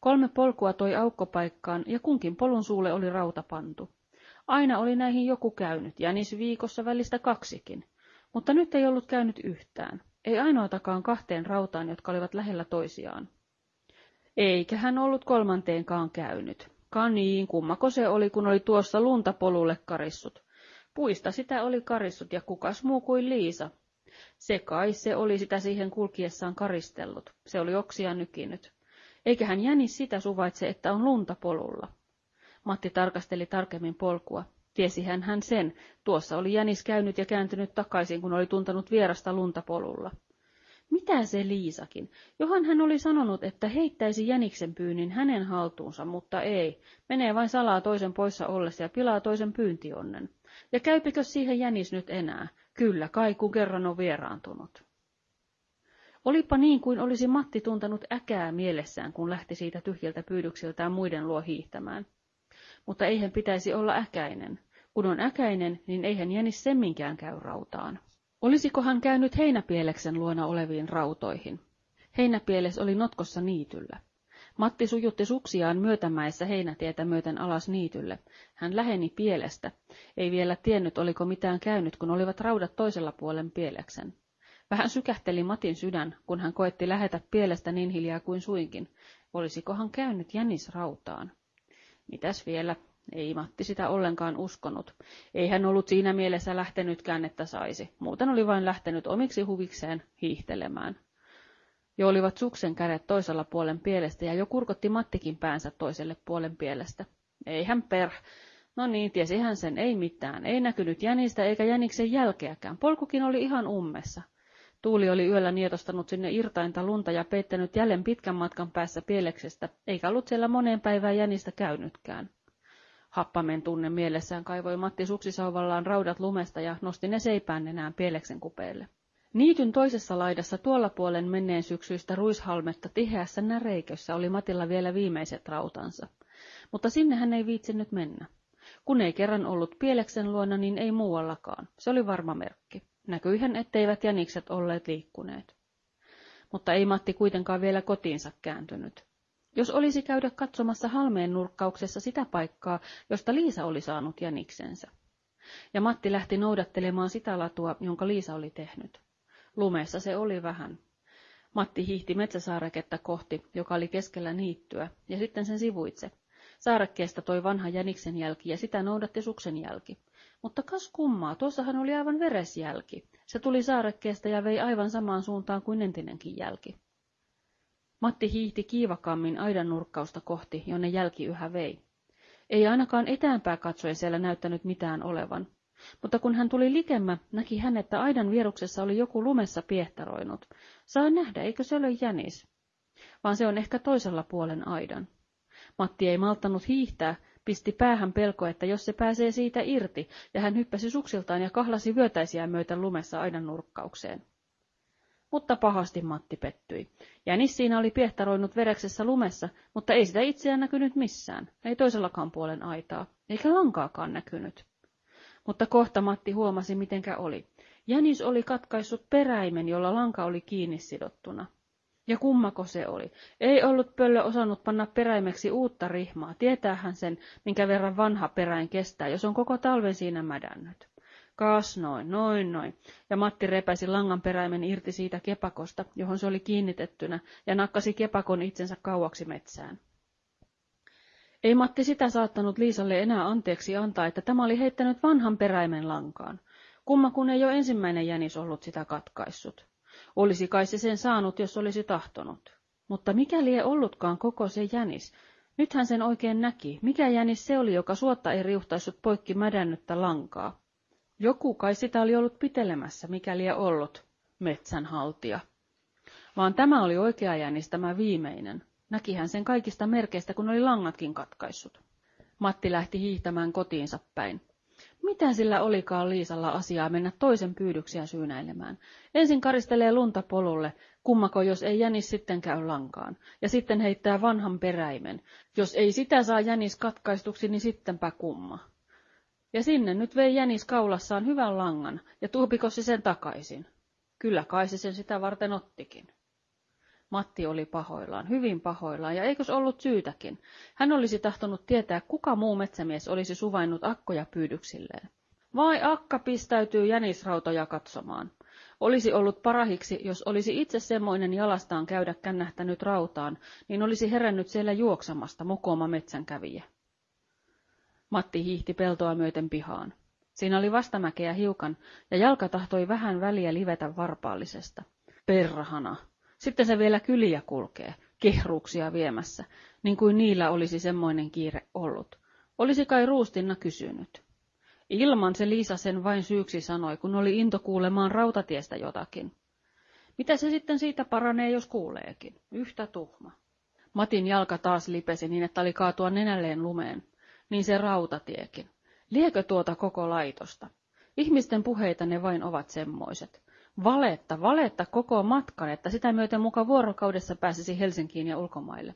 Kolme polkua toi aukkopaikkaan, ja kunkin polun suulle oli rauta pantu. Aina oli näihin joku käynyt, jänis viikossa välistä kaksikin. Mutta nyt ei ollut käynyt yhtään. Ei ainoatakaan kahteen rautaan, jotka olivat lähellä toisiaan. Eikä hän ollut kolmanteenkaan käynyt. Kaniin, kummako se oli, kun oli tuossa lunta polulle karissut. Puista sitä oli karissut ja kukas muu kuin Liisa. Se kai se oli sitä siihen kulkiessaan karistellut. Se oli oksia nykinyt. Eikä hän jänis sitä suvaitse, että on lunta polulla. Matti tarkasteli tarkemmin polkua. Tiesihän hän sen. Tuossa oli jänis käynyt ja kääntynyt takaisin, kun oli tuntanut vierasta lunta polulla. Mitä se Liisakin? Johan hän oli sanonut, että heittäisi jäniksen pyynnin hänen haltuunsa, mutta ei. Menee vain salaa toisen poissa ollessa ja pilaa toisen pyyntionnen. Ja käypikö siihen jänis nyt enää? Kyllä kai, kun kerran on vieraantunut. Olipa niin kuin olisi Matti tuntanut äkää mielessään, kun lähti siitä tyhjältä pyydyksiltään muiden luo hiihtämään. Mutta eihän pitäisi olla äkäinen. Kun on äkäinen, niin eihän jänis semminkään käy rautaan. Olisiko hän käynyt heinäpieleksen luona oleviin rautoihin? Heinäpieles oli notkossa niityllä. Matti sujutti suksiaan myötämäessä heinätietä myöten alas niitylle. Hän läheni pielestä. Ei vielä tiennyt, oliko mitään käynyt, kun olivat raudat toisella puolen pieleksen. Vähän sykähteli Matin sydän, kun hän koetti lähetä pielestä niin hiljaa kuin suinkin. Olisikohan käynyt jänis rautaan? Mitäs vielä? Ei Matti sitä ollenkaan uskonut. Ei hän ollut siinä mielessä lähtenytkään, että saisi. Muuten oli vain lähtenyt omiksi huvikseen hiihtelemään. Jo olivat suksen kädet toisella puolen pielestä ja jo kurkotti Mattikin päänsä toiselle puolen pielestä. Ei hän per. No niin, tiesi hän sen, ei mitään. Ei näkynyt jänistä eikä jäniksen jälkeäkään. Polkukin oli ihan ummessa. Tuuli oli yöllä nietostanut sinne irtainta lunta ja peittänyt jälleen pitkän matkan päässä pieleksestä, eikä ollut siellä moneen päivään jänistä käynytkään. Happamen tunne mielessään kaivoi Matti suksisauvallaan raudat lumesta ja nosti ne seipään enää pieleksen kupeelle. Niityn toisessa laidassa tuolla puolen menneen syksyistä ruishalmetta tiheässä näreikössä oli Matilla vielä viimeiset rautansa. Mutta sinne hän ei viitsinyt mennä. Kun ei kerran ollut pieleksen luona, niin ei muuallakaan. Se oli varma merkki. Näkyihän, etteivät jänikset olleet liikkuneet. Mutta ei Matti kuitenkaan vielä kotiinsa kääntynyt. Jos olisi käydä katsomassa halmeen nurkkauksessa sitä paikkaa, josta Liisa oli saanut jäniksensä. Ja Matti lähti noudattelemaan sitä latua, jonka Liisa oli tehnyt. Lumessa se oli vähän. Matti hiihti metsäsaareketta kohti, joka oli keskellä niittyä, ja sitten sen sivuitse. Saarekkeesta toi vanha jäniksen jälki ja sitä noudatti suksen jälki. Mutta kas kummaa, tuossahan oli aivan veresjälki. Se tuli saarekkeesta ja vei aivan samaan suuntaan kuin entinenkin jälki. Matti hiihti kiivakammin aidan nurkkausta kohti, jonne jälki yhä vei. Ei ainakaan etäänpää katsoen siellä näyttänyt mitään olevan. Mutta kun hän tuli likemmä, näki hän, että aidan vieruksessa oli joku lumessa piehtaroinut. Saa nähdä, eikö se ole jänis? Vaan se on ehkä toisella puolen aidan. Matti ei malttanut hiihtää, pisti päähän pelko, että jos se pääsee siitä irti, ja hän hyppäsi suksiltaan ja kahlasi vyötäisiä myöten lumessa aidan nurkkaukseen. Mutta pahasti Matti pettyi. Jänis siinä oli piehtaroinut vereksessä lumessa, mutta ei sitä itseään näkynyt missään, ei toisellakaan puolen aitaa, eikä lankaakaan näkynyt. Mutta kohta Matti huomasi, mitenkä oli. Jänis oli katkaissut peräimen, jolla lanka oli kiinni sidottuna. Ja kummako se oli? Ei ollut pöllö osannut panna peräimeksi uutta rihmaa. Tietäähän sen, minkä verran vanha peräin kestää, jos on koko talven siinä mädännyt. Kaas noin, noin, noin. Ja Matti repäisi langan peräimen irti siitä kepakosta, johon se oli kiinnitettynä, ja nakkasi kepakon itsensä kauaksi metsään. Ei Matti sitä saattanut Liisalle enää anteeksi antaa, että tämä oli heittänyt vanhan peräimen lankaan. Kumma kun ei jo ensimmäinen jänis ollut sitä katkaissut. Olisi kai se sen saanut, jos olisi tahtonut. Mutta mikäli ei ollutkaan koko se jänis, nythän sen oikein näki, mikä jänis se oli, joka suotta ei riuhtaissut poikki mädännyttä lankaa. Joku kai sitä oli ollut pitelemässä, mikäli ei ollut metsänhaltija. Vaan tämä oli oikea jänis, tämä viimeinen. Näkihän sen kaikista merkeistä, kun oli langatkin katkaissut. Matti lähti hiihtämään kotiinsa päin. Mitä sillä olikaan Liisalla asiaa mennä toisen pyydyksiä syynäilemään? Ensin karistelee lunta polulle, kummako jos ei jänis sitten käy lankaan, ja sitten heittää vanhan peräimen. Jos ei sitä saa jänis katkaistuksi, niin sittenpä kumma. Ja sinne nyt vei jänis kaulassaan hyvän langan, ja tuupiko se sen takaisin? Kyllä kai se sen sitä varten ottikin. Matti oli pahoillaan, hyvin pahoillaan, ja eikös ollut syytäkin. Hän olisi tahtonut tietää, kuka muu metsämies olisi suvainnut akkoja pyydyksilleen. Vai akka pistäytyy jänisrautoja katsomaan. Olisi ollut parahiksi, jos olisi itse semmoinen jalastaan käydä kännähtänyt rautaan, niin olisi herännyt siellä juoksamasta mukoma metsänkävijä. Matti hiihti peltoa myöten pihaan. Siinä oli vastamäkeä hiukan, ja jalka tahtoi vähän väliä livetä varpaallisesta. Perhana, sitten se vielä kyliä kulkee, kehruuksia viemässä, niin kuin niillä olisi semmoinen kiire ollut. Olisi kai Ruustinna kysynyt. Ilman se Liisa sen vain syyksi sanoi, kun oli into kuulemaan rautatiestä jotakin. Mitä se sitten siitä paranee, jos kuuleekin? Yhtä tuhma. Matin jalka taas lipesi niin, että oli kaatua nenälleen lumeen. Niin se rautatiekin. Liekö tuota koko laitosta? Ihmisten puheita ne vain ovat semmoiset. Valetta, valetta koko matkan, että sitä myöten muka vuorokaudessa pääsisi Helsinkiin ja ulkomaille.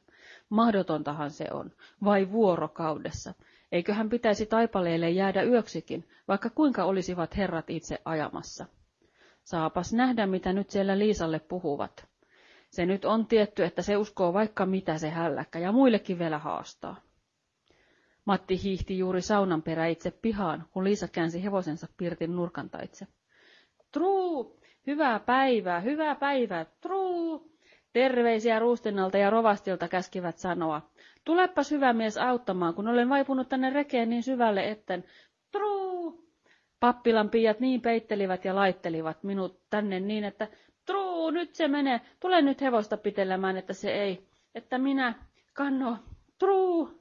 Mahdotontahan se on. Vai vuorokaudessa? Eiköhän pitäisi taipaleelle jäädä yöksikin, vaikka kuinka olisivat herrat itse ajamassa. Saapas nähdä, mitä nyt siellä Liisalle puhuvat. Se nyt on tietty, että se uskoo vaikka mitä se hälläkkä ja muillekin vielä haastaa. Matti hiihti juuri saunan perä itse pihaan, kun Liisa käänsi hevosensa pirtin nurkantaitse. Truu! Hyvää päivää, hyvää päivää, truu! Terveisiä Ruustinnalta ja Rovastilta käskivät sanoa. Tulepas hyvä mies auttamaan, kun olen vaipunut tänne rekeen niin syvälle, etten... Truu! Pappilan piiat niin peittelivät ja laittelivat minut tänne niin, että truu, nyt se menee, tule nyt hevosta pitelemään, että se ei, että minä, kanno, truu.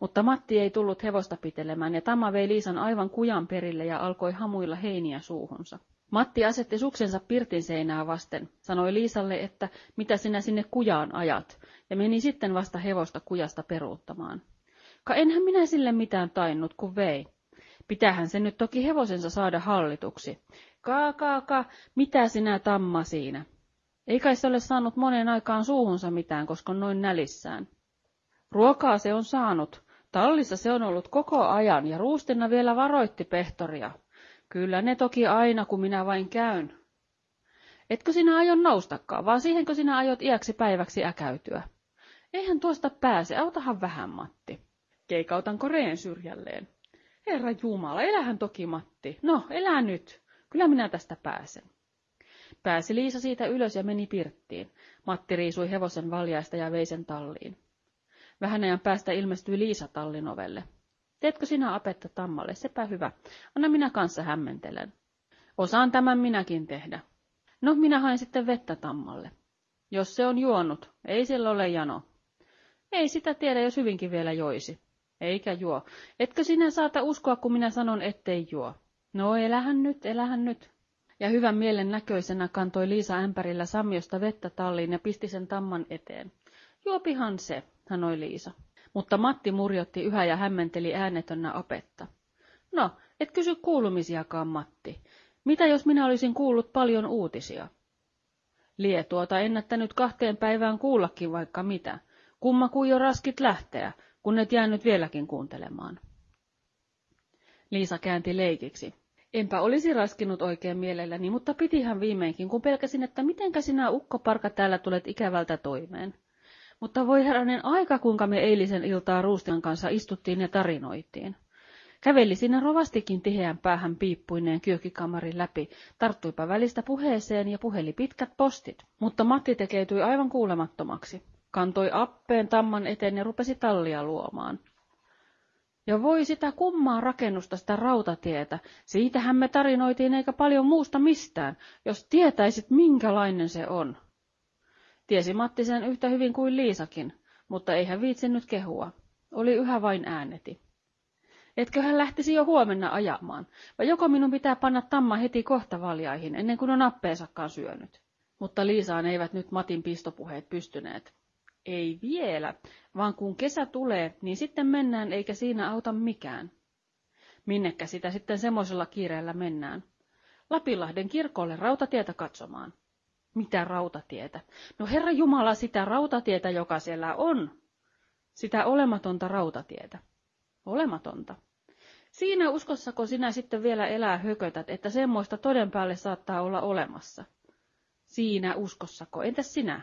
Mutta Matti ei tullut hevosta pitelemään ja Tamma vei Liisan aivan kujan perille ja alkoi hamuilla heiniä suuhunsa. Matti asetti suksensa pirtin seinää vasten, sanoi Liisalle, että mitä sinä sinne kujaan ajat, ja meni sitten vasta hevosta kujasta peruuttamaan. Ka enhän minä sille mitään tainnut, kun vei. Pitähän se nyt toki hevosensa saada hallituksi. Kaa, kaa, kaa, mitä sinä tamma siinä? Ei kai se ole saanut monen aikaan suuhunsa mitään, koska noin nälissään. Ruokaa se on saanut. Tallissa se on ollut koko ajan ja ruustina vielä varoitti pehtoria. Kyllä ne toki aina, kun minä vain käyn. Etkö sinä aion noustakaan, vaan siihenkö sinä aiot iäksi päiväksi äkäytyä? Eihän tuosta pääse, autahan vähän, Matti. Keikautan koreen syrjälleen. Herra Jumala, elähän toki, Matti. No, elä nyt. Kyllä minä tästä pääsen. Pääsi Liisa siitä ylös ja meni pirttiin. Matti riisui hevosen valjaista ja vei sen talliin. Vähän ajan päästä ilmestyi Liisa tallin ovelle. Teetkö sinä apetta tammalle? Sepä hyvä. Anna minä kanssa hämmentelen. Osaan tämän minäkin tehdä. No, minä hain sitten vettä tammalle. Jos se on juonut, ei sillä ole jano. Ei sitä tiedä, jos hyvinkin vielä joisi. Eikä juo. Etkö sinä saata uskoa, kun minä sanon, ettei juo? No, elähän nyt, elähän nyt. Ja hyvän mielen näköisenä kantoi Liisa ämpärillä sammiosta vettä talliin ja pisti sen tamman eteen. Juopihan se, sanoi Liisa. Mutta Matti murjotti yhä ja hämmenteli äänetönnä apetta. No, et kysy kuulumisiakaan, Matti. Mitä jos minä olisin kuullut paljon uutisia? Lie tuota ennättänyt kahteen päivään kuullakin vaikka mitä. Kumma kuin jo raskit lähteä, kun et jäänyt vieläkin kuuntelemaan. Liisa käänti leikiksi. Enpä olisi raskinut oikein mielelläni, mutta pitihän viimeinkin, kun pelkäsin, että mitenkä sinä ukkoparka täällä tulet ikävältä toimeen. Mutta voi herranen aika, kuinka me eilisen iltaa Ruustin kanssa istuttiin ja tarinoitiin. Käveli sinne rovastikin tiheän päähän piippuineen kyökikamarin läpi, tarttuipa välistä puheeseen ja puheli pitkät postit. Mutta Matti tekeytyi aivan kuulemattomaksi. Kantoi appeen tamman eteen ja rupesi tallia luomaan. Ja voi sitä kummaa rakennusta, sitä rautatietä. Siitähän me tarinoitiin eikä paljon muusta mistään, jos tietäisit minkälainen se on. Tiesi Matti sen yhtä hyvin kuin Liisakin, mutta ei hän viitsinyt kehua. Oli yhä vain ääneti. Etkö hän lähtisi jo huomenna ajamaan, vai joko minun pitää panna tamma heti kohta valjaihin, ennen kuin on appeensakaan syönyt? Mutta Liisaan eivät nyt Matin pistopuheet pystyneet. Ei vielä, vaan kun kesä tulee, niin sitten mennään eikä siinä auta mikään. Minnekä sitä sitten semmoisella kiireellä mennään? Lapinlahden kirkolle rautatietä katsomaan. Mitä rautatietä? No Herra Jumala, sitä rautatietä, joka siellä on. Sitä olematonta rautatietä. Olematonta. Siinä uskossako sinä sitten vielä elää hökötät, että semmoista toden päälle saattaa olla olemassa? Siinä uskossako. Entäs sinä?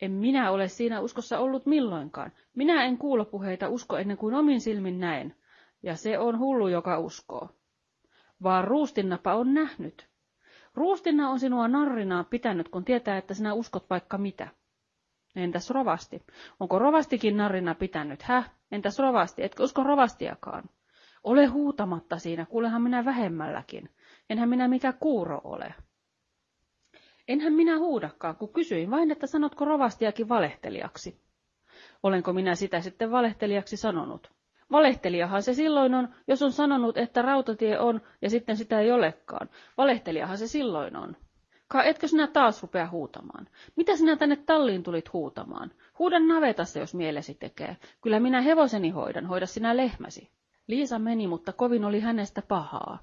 En minä ole siinä uskossa ollut milloinkaan. Minä en kuulopuheita usko ennen kuin omin silmin näen. Ja se on hullu, joka uskoo. Vaan ruustinnapa on nähnyt. Ruustinna on sinua narrinaa pitänyt, kun tietää, että sinä uskot vaikka mitä. Entäs rovasti? Onko rovastikin narrina pitänyt? Häh? Entäs rovasti? Etkö usko rovastiakaan? Ole huutamatta siinä, kuulehan minä vähemmälläkin. Enhän minä mikä kuuro ole. Enhän minä huudakaan, kun kysyin vain, että sanotko rovastiakin valehtelijaksi. Olenko minä sitä sitten valehtelijaksi sanonut? Valehtelijahan se silloin on, jos on sanonut, että rautatie on, ja sitten sitä ei olekaan. Valehtelijahan se silloin on. Ka etkö sinä taas rupea huutamaan? Mitä sinä tänne talliin tulit huutamaan? Huudan navetassa, jos mielesi tekee. Kyllä minä hevoseni hoidan, hoida sinä lehmäsi. Liisa meni, mutta kovin oli hänestä pahaa.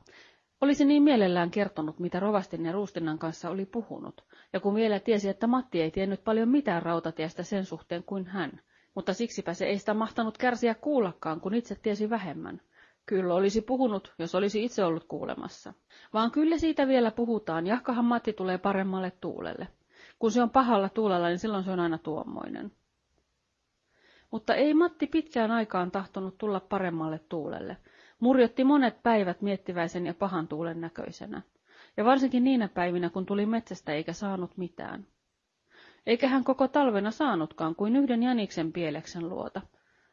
Olisi niin mielellään kertonut, mitä Rovastin ja Ruustinnan kanssa oli puhunut, ja kun vielä tiesi, että Matti ei tiennyt paljon mitään rautatiestä sen suhteen kuin hän, mutta siksipä se ei sitä mahtanut kärsiä kuullakaan, kun itse tiesi vähemmän. Kyllä olisi puhunut, jos olisi itse ollut kuulemassa. Vaan kyllä siitä vielä puhutaan, jahkahan Matti tulee paremmalle tuulelle. Kun se on pahalla tuulella, niin silloin se on aina tuommoinen. Mutta ei Matti pitkään aikaan tahtonut tulla paremmalle tuulelle. Murjotti monet päivät miettiväisen ja pahan tuulen näköisenä. Ja varsinkin niinä päivinä, kun tuli metsästä eikä saanut mitään. Eikä hän koko talvena saanutkaan kuin yhden jäniksen pieleksen luota.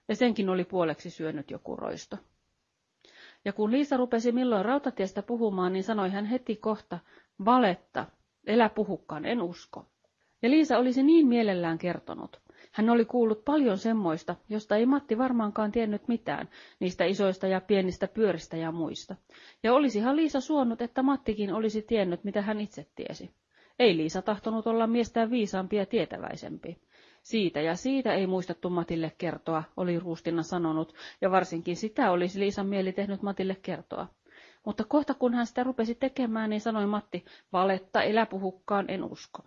Ja senkin oli puoleksi syönyt joku roisto. Ja kun Liisa rupesi milloin rautatiestä puhumaan, niin sanoi hän heti kohta, valetta, elä puhukkaan, en usko. Ja Liisa olisi niin mielellään kertonut. Hän oli kuullut paljon semmoista, josta ei Matti varmaankaan tiennyt mitään, niistä isoista ja pienistä pyöristä ja muista. Ja olisihan Liisa suonut, että Mattikin olisi tiennyt, mitä hän itse tiesi. Ei Liisa tahtonut olla miestään viisaampi ja tietäväisempi. Siitä ja siitä ei muistettu Matille kertoa, oli Ruustina sanonut, ja varsinkin sitä olisi Liisan mieli tehnyt Matille kertoa. Mutta kohta kun hän sitä rupesi tekemään, niin sanoi Matti, valetta eläpuhukkaan en usko.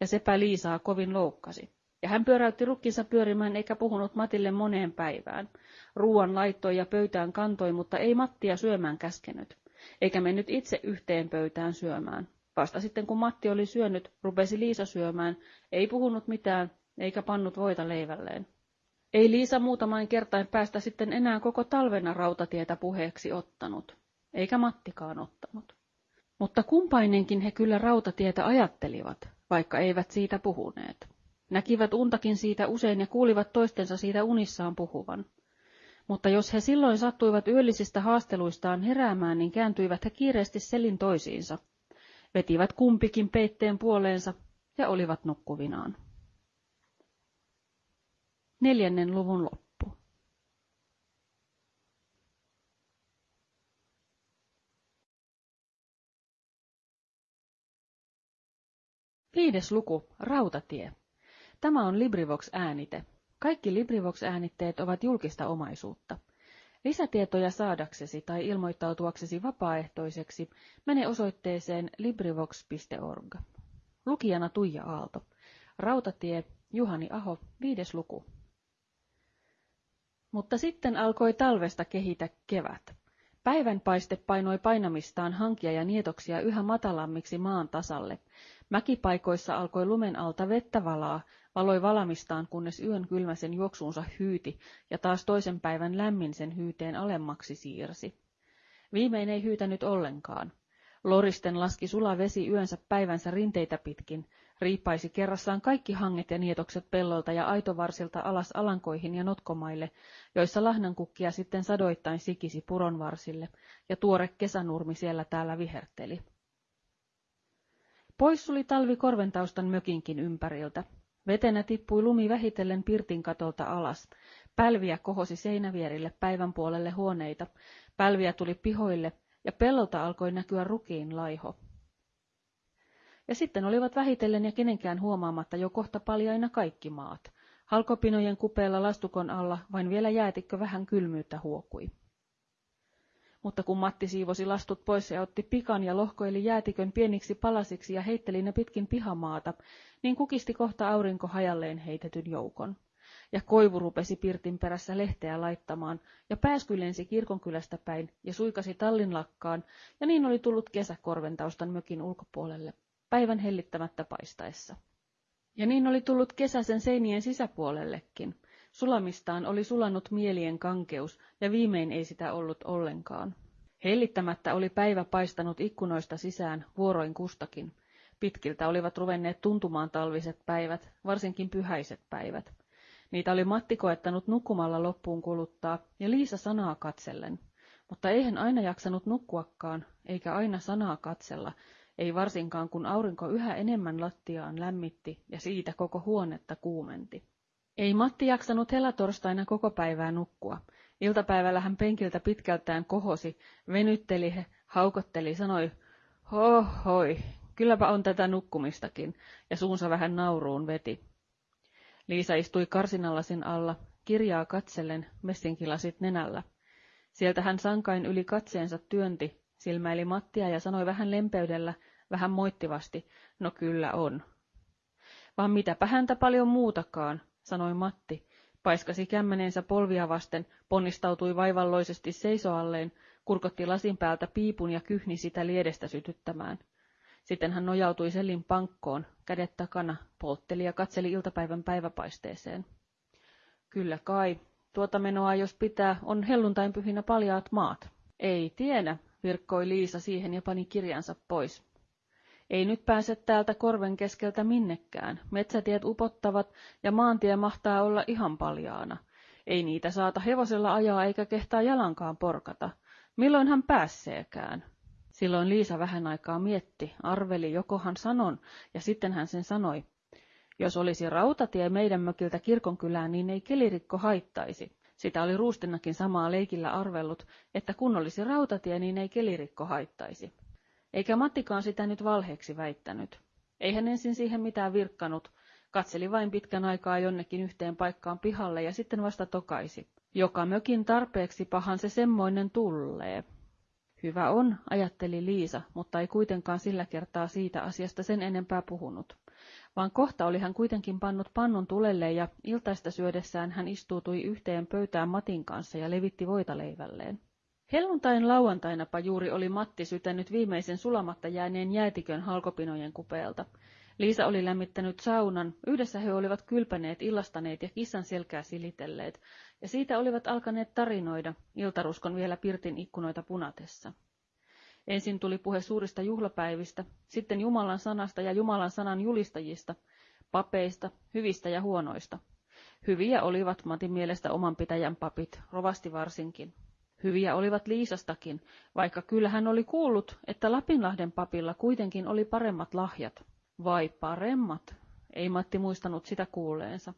Ja sepä Liisaa kovin loukkasi. Ja hän pyöräytti rukkinsa pyörimään eikä puhunut Matille moneen päivään. Ruuan laittoi ja pöytään kantoi, mutta ei Mattia syömään käskenyt. Eikä mennyt itse yhteen pöytään syömään. Vasta sitten kun Matti oli syönyt, rupesi Liisa syömään, ei puhunut mitään, eikä pannut voita leivälleen. Ei Liisa muutamaan kertain päästä sitten enää koko talvena rautatietä puheeksi ottanut, eikä Mattikaan ottanut. Mutta kumpainenkin he kyllä rautatietä ajattelivat, vaikka eivät siitä puhuneet. Näkivät untakin siitä usein ja kuulivat toistensa siitä unissaan puhuvan. Mutta jos he silloin sattuivat yöllisistä haasteluistaan heräämään, niin kääntyivät he kiireesti selin toisiinsa, vetivät kumpikin peitteen puoleensa ja olivat nukkuvinaan. Neljännen luvun loppu. Viides luku, Rautatie. Tämä on LibriVox-äänite. Kaikki LibriVox-äänitteet ovat julkista omaisuutta. Lisätietoja saadaksesi tai ilmoittautuaksesi vapaaehtoiseksi mene osoitteeseen LibriVox.org. Lukijana Tuija Aalto. Rautatie, Juhani Aho, viides luku. Mutta sitten alkoi talvesta kehitä kevät. Päivänpaiste painoi painamistaan hankia ja nietoksia yhä matalammiksi maan tasalle. Mäkipaikoissa alkoi lumen alta vettä valaa, valoi valamistaan, kunnes yön kylmäsen juoksuunsa hyyti ja taas toisen päivän lämmin sen hyyteen alemmaksi siirsi. Viimein ei hyytänyt ollenkaan. Loristen laski sula vesi yönsä päivänsä rinteitä pitkin, riippaisi kerrassaan kaikki hanget ja nietokset pellolta ja aitovarsilta alas alankoihin ja notkomaille, joissa lahnankukkia sitten sadoittain sikisi puronvarsille, ja tuore kesänurmi siellä täällä viherteli. Pois suli talvi korventaustan mökinkin ympäriltä. Vetenä tippui lumi vähitellen pirtin katolta alas. Pälviä kohosi seinävierille päivän puolelle huoneita. Pälviä tuli pihoille, ja pellolta alkoi näkyä rukiin laiho. Ja sitten olivat vähitellen ja kenenkään huomaamatta jo kohta paljaina kaikki maat. Halkopinojen kupeella lastukon alla vain vielä jäätikkö vähän kylmyyttä huokui. Mutta kun Matti siivosi lastut pois ja otti pikan ja lohkoili jäätikön pieniksi palasiksi ja heitteli ne pitkin pihamaata, niin kukisti kohta aurinko hajalleen heitetyn joukon. Ja koivu rupesi pirtin perässä lehteä laittamaan, ja pääsky lensi kirkonkylästä päin ja suikasi tallin lakkaan, ja niin oli tullut kesä Korventaustan mökin ulkopuolelle, päivän hellittämättä paistaessa. Ja niin oli tullut kesä sen seinien sisäpuolellekin. Sulamistaan oli sulannut mielien kankeus, ja viimein ei sitä ollut ollenkaan. Hellittämättä oli päivä paistanut ikkunoista sisään, vuoroin kustakin. Pitkiltä olivat ruvenneet tuntumaan talviset päivät, varsinkin pyhäiset päivät. Niitä oli Matti koettanut nukkumalla loppuun kuluttaa, ja Liisa sanaa katsellen. Mutta eihän aina jaksanut nukkuakaan, eikä aina sanaa katsella, ei varsinkaan kun aurinko yhä enemmän lattiaan lämmitti ja siitä koko huonetta kuumenti. Ei Matti jaksanut helatorstaina koko päivää nukkua. Iltapäivällä hän penkiltä pitkältään kohosi, venytteli, haukotteli, sanoi, hohoi, kylläpä on tätä nukkumistakin, ja suunsa vähän nauruun veti. Liisa istui karsinallasin alla, kirjaa katsellen, messinkilasit nenällä. Sieltä hän sankain yli katseensa työnti, silmäili Mattia ja sanoi vähän lempeydellä, vähän moittivasti, no kyllä on. Vaan mitäpä häntä paljon muutakaan, sanoi Matti, Paiskasi kämmenensä polvia vasten, ponnistautui vaivalloisesti seisoalleen, kurkotti lasin päältä piipun ja kyhni sitä liedestä sytyttämään. Sitten hän nojautui sellin pankkoon, kädet takana, poltteli ja katseli iltapäivän päiväpaisteeseen. Kyllä kai, tuota menoa jos pitää, on pyhinä paljaat maat. Ei tiedä, virkkoi Liisa siihen ja pani kirjansa pois. Ei nyt pääse täältä korven keskeltä minnekään. Metsätiet upottavat ja maantie mahtaa olla ihan paljaana. Ei niitä saata hevosella ajaa eikä kehtaa jalankaan porkata. Milloin hän päässeekään? Silloin Liisa vähän aikaa mietti, arveli, jokohan sanon, ja sitten hän sen sanoi. Jos olisi rautatie meidän mökiltä kirkonkylään, niin ei kelirikko haittaisi. Sitä oli Ruustinnakin samaa leikillä arvellut, että kun olisi rautatie, niin ei kelirikko haittaisi. Eikä Mattikaan sitä nyt valheeksi väittänyt. Ei hän ensin siihen mitään virkkanut, katseli vain pitkän aikaa jonnekin yhteen paikkaan pihalle ja sitten vasta tokaisi. Joka mökin tarpeeksi pahan se semmoinen tullee. Hyvä on, ajatteli Liisa, mutta ei kuitenkaan sillä kertaa siitä asiasta sen enempää puhunut. Vaan kohta oli hän kuitenkin pannut pannun tulelle ja iltaista syödessään hän istuutui yhteen pöytään Matin kanssa ja levitti voita leivälleen. Helluntain lauantainapa juuri oli Matti sytänyt viimeisen sulamatta jääneen jäätikön halkopinojen kupeelta. Liisa oli lämmittänyt saunan, yhdessä he olivat kylpäneet, illastaneet ja kissan selkää silitelleet, ja siitä olivat alkaneet tarinoida, iltaruskon vielä pirtin ikkunoita punatessa. Ensin tuli puhe suurista juhlapäivistä, sitten Jumalan sanasta ja Jumalan sanan julistajista, papeista, hyvistä ja huonoista. Hyviä olivat Matin mielestä oman pitäjän papit, rovasti varsinkin. Hyviä olivat Liisastakin, vaikka kyllä hän oli kuullut, että Lapinlahden papilla kuitenkin oli paremmat lahjat. Vai paremmat? Ei Matti muistanut sitä kuuleensa.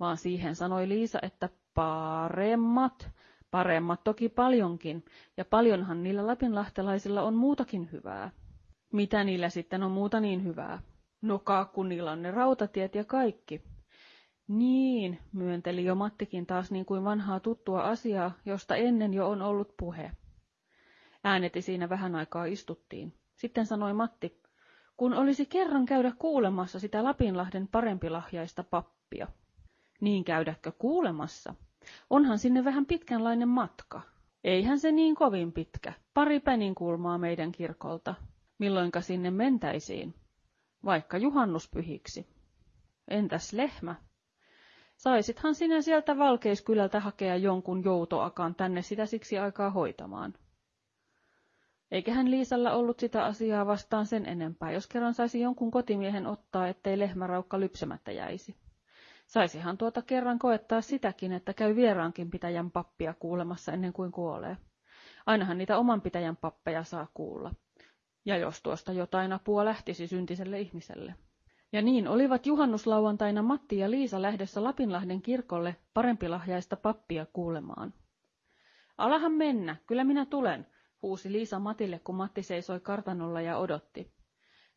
Vaan siihen sanoi Liisa, että paremmat, paremmat toki paljonkin, ja paljonhan niillä lapinlahtelaisilla on muutakin hyvää. Mitä niillä sitten on muuta niin hyvää? No kun niillä on ne rautatiet ja kaikki. Niin, myönteli jo Mattikin taas niin kuin vanhaa tuttua asiaa, josta ennen jo on ollut puhe. Ääneti siinä vähän aikaa istuttiin. Sitten sanoi Matti, kun olisi kerran käydä kuulemassa sitä Lapinlahden parempilahjaista pappia. Niin käydäkö kuulemassa? Onhan sinne vähän pitkänlainen matka. Eihän se niin kovin pitkä. Pari peninkulmaa meidän kirkolta. Milloinka sinne mentäisiin? Vaikka juhannuspyhiksi. Entäs lehmä? Saisithan sinä sieltä Valkeiskylältä hakea jonkun joutoakaan tänne sitä siksi aikaa hoitamaan. Eiköhän Liisalla ollut sitä asiaa vastaan sen enempää, jos kerran saisi jonkun kotimiehen ottaa, ettei lehmäraukka lypsemättä jäisi. Saisihan tuota kerran koettaa sitäkin, että käy vieraankin pitäjän pappia kuulemassa ennen kuin kuolee. Ainahan niitä oman pitäjän pappeja saa kuulla. Ja jos tuosta jotain apua lähtisi syntiselle ihmiselle. Ja niin olivat juhannuslauantaina Matti ja Liisa lähdössä Lapinlahden kirkolle parempilahjaista pappia kuulemaan. Alahan mennä, kyllä minä tulen, huusi Liisa Matille, kun Matti seisoi kartanolla ja odotti.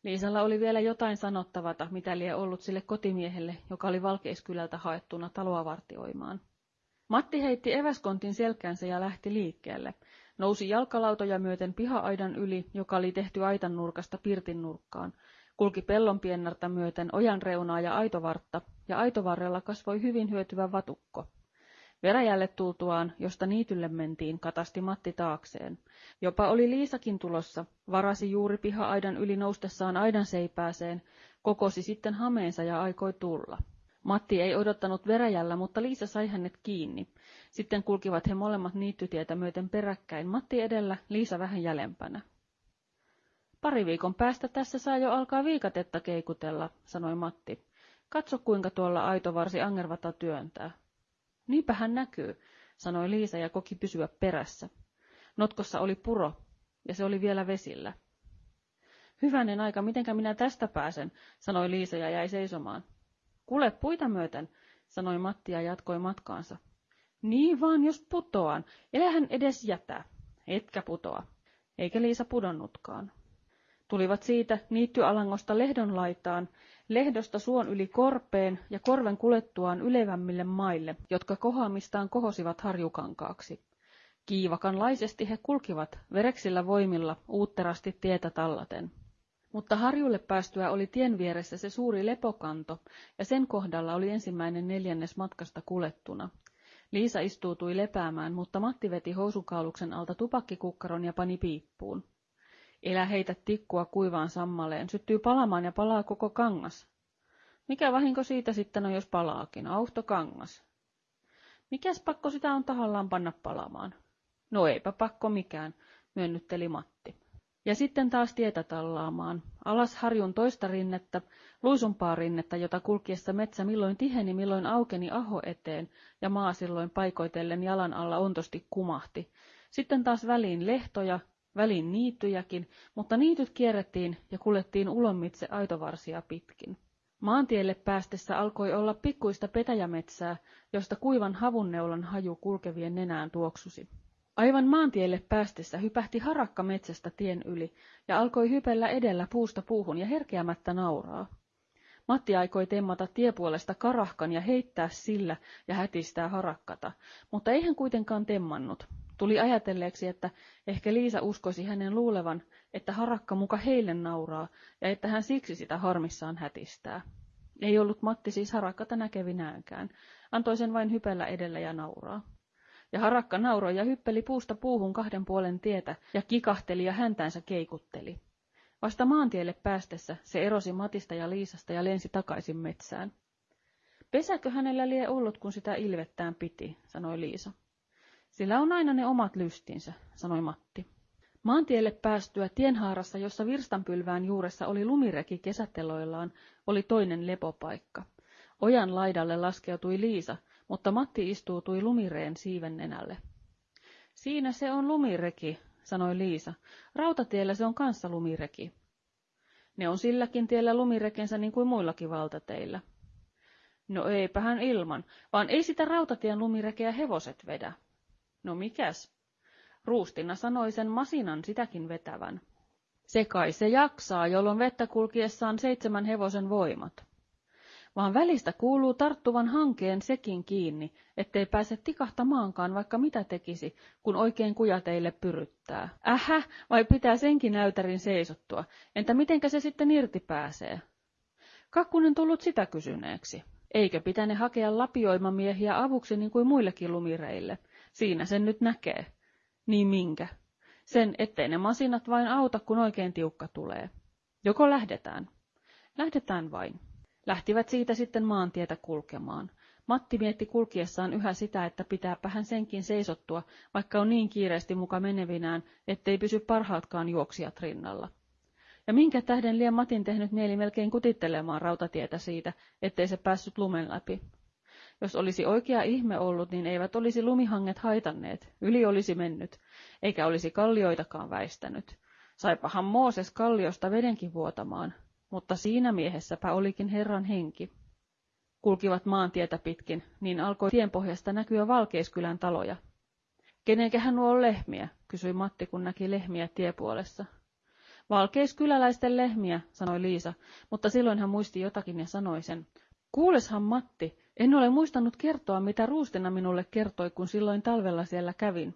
Liisalla oli vielä jotain sanottavata, mitä lie ollut sille kotimiehelle, joka oli Valkeiskylältä haettuna taloa vartioimaan. Matti heitti eväskontin selkäänsä ja lähti liikkeelle. Nousi jalkalautoja myöten piha-aidan yli, joka oli tehty aitan nurkasta pirtin nurkkaan. Kulki pellonpiennarta myöten ojan reunaa ja aitovartta, ja aitovarrella kasvoi hyvin hyötyvä vatukko. Veräjälle tultuaan, josta niitylle mentiin, katasti Matti taakseen. Jopa oli Liisakin tulossa, varasi juuri piha-aidan yli noustessaan aidan seipääseen, kokosi sitten hameensa ja aikoi tulla. Matti ei odottanut veräjällä, mutta Liisa sai hänet kiinni. Sitten kulkivat he molemmat niittytietä myöten peräkkäin, Matti edellä, Liisa vähän jälempänä. Pari viikon päästä tässä saa jo alkaa viikatetta keikutella, sanoi Matti. Katso kuinka tuolla aitovarsi angervata työntää. Niinpä hän näkyy, sanoi Liisa ja koki pysyä perässä. Notkossa oli puro, ja se oli vielä vesillä. Hyvänen aika, mitenkä minä tästä pääsen, sanoi Liisa ja jäi seisomaan. Kule puita myöten, sanoi Matti ja jatkoi matkaansa. Niin vaan, jos putoan, elähän edes jätä. Etkä putoa. Eikä Liisa pudonnutkaan. Tulivat siitä niittyalangosta lehdon laitaan, lehdosta suon yli korpeen ja korven kulettuaan ylevämmille maille, jotka kohoamistaan kohosivat harjukankaaksi. Kiivakanlaisesti he kulkivat vereksillä voimilla uutterasti tietä tallaten. Mutta harjulle päästyä oli tien vieressä se suuri lepokanto, ja sen kohdalla oli ensimmäinen neljännes matkasta kulettuna. Liisa istuutui lepäämään, mutta Matti veti housukauluksen alta tupakkikukkaron ja pani piippuun. Elä heitä tikkua kuivaan sammaleen, syttyy palamaan ja palaa koko kangas. Mikä vahinko siitä sitten on, jos palaakin? Auhto kangas. Mikäs pakko sitä on tahallaan panna palamaan? No eipä pakko mikään, myönnytteli Matti. Ja sitten taas tietä tallaamaan. Alas harjun toista rinnettä, luisumpaa rinnettä, jota kulkiessa metsä milloin tiheni, milloin aukeni aho eteen, ja maa silloin paikoitellen jalan alla ontosti kumahti. Sitten taas väliin lehtoja, väliin niittyjäkin, mutta niityt kierrettiin ja kuljettiin ulommitse aitovarsia pitkin. Maantielle päästessä alkoi olla pikkuista petäjämetsää, josta kuivan havunneulan haju kulkevien nenään tuoksusi. Aivan maantielle päästessä hypähti harakka metsästä tien yli ja alkoi hypellä edellä puusta puuhun ja herkeämättä nauraa. Matti aikoi temmata tiepuolesta karahkan ja heittää sillä ja hätistää harakkata, mutta ei hän kuitenkaan temmannut. Tuli ajatelleeksi, että ehkä Liisa uskoisi hänen luulevan, että harakka muka heille nauraa ja että hän siksi sitä harmissaan hätistää. Ei ollut Matti siis harakkata näkevinäänkään, antoi sen vain hypellä edellä ja nauraa. Ja harakka nauroi ja hyppeli puusta puuhun kahden puolen tietä ja kikahteli ja häntänsä keikutteli. Vasta maantielle päästessä se erosi Matista ja Liisasta ja lensi takaisin metsään. Pesäkö hänellä lie ollut, kun sitä ilvettään piti, sanoi Liisa. Sillä on aina ne omat lystinsä, sanoi Matti. Maantielle päästyä tienhaarassa, jossa virstanpylvään juuressa oli lumireki kesäteloillaan, oli toinen lepopaikka. Ojan laidalle laskeutui Liisa, mutta Matti istuutui lumireen siiven nenälle. Siinä se on lumireki, sanoi Liisa. Rautatiellä se on kanssa lumireki. Ne on silläkin tiellä lumirekensä niin kuin muillakin valtateillä. No eipähän ilman, vaan ei sitä rautatien lumirekeä hevoset vedä. No mikäs? Ruustina sanoi sen masinan sitäkin vetävän. Se kai se jaksaa, jolloin vettä kulkiessaan seitsemän hevosen voimat. Vaan välistä kuuluu tarttuvan hankeen sekin kiinni, ettei pääse tikahtamaankaan vaikka mitä tekisi, kun oikein kujateille pyryttää. Ähä, vai pitää senkin näytärin seisottua? Entä mitenkä se sitten irti pääsee? Kakkunen tullut sitä kysyneeksi. Eikö pitäne hakea lapioimamiehiä avuksi niin kuin muillekin lumireille? Siinä sen nyt näkee. Niin minkä? Sen, ettei ne masinat vain auta, kun oikein tiukka tulee. Joko lähdetään? Lähdetään vain. Lähtivät siitä sitten maantietä kulkemaan. Matti mietti kulkiessaan yhä sitä, että pitääpä hän senkin seisottua, vaikka on niin kiireesti muka menevinään, ettei pysy parhaatkaan juoksijat rinnalla. Ja minkä tähden liian Matin tehnyt mieli melkein kutittelemaan rautatietä siitä, ettei se päässyt lumen läpi. Jos olisi oikea ihme ollut, niin eivät olisi lumihanget haitanneet, yli olisi mennyt, eikä olisi kallioitakaan väistänyt. Saipahan Mooses kalliosta vedenkin vuotamaan, mutta siinä miehessäpä olikin Herran henki. Kulkivat maantietä pitkin, niin alkoi tienpohjasta näkyä Valkeiskylän taloja. Kenenkähän nuo on lehmiä, kysyi Matti, kun näki lehmiä tiepuolessa. Valkeiskyläläisten lehmiä, sanoi Liisa, mutta silloin hän muisti jotakin ja sanoi sen. Kuuleshan Matti, en ole muistanut kertoa, mitä Ruustina minulle kertoi, kun silloin talvella siellä kävin.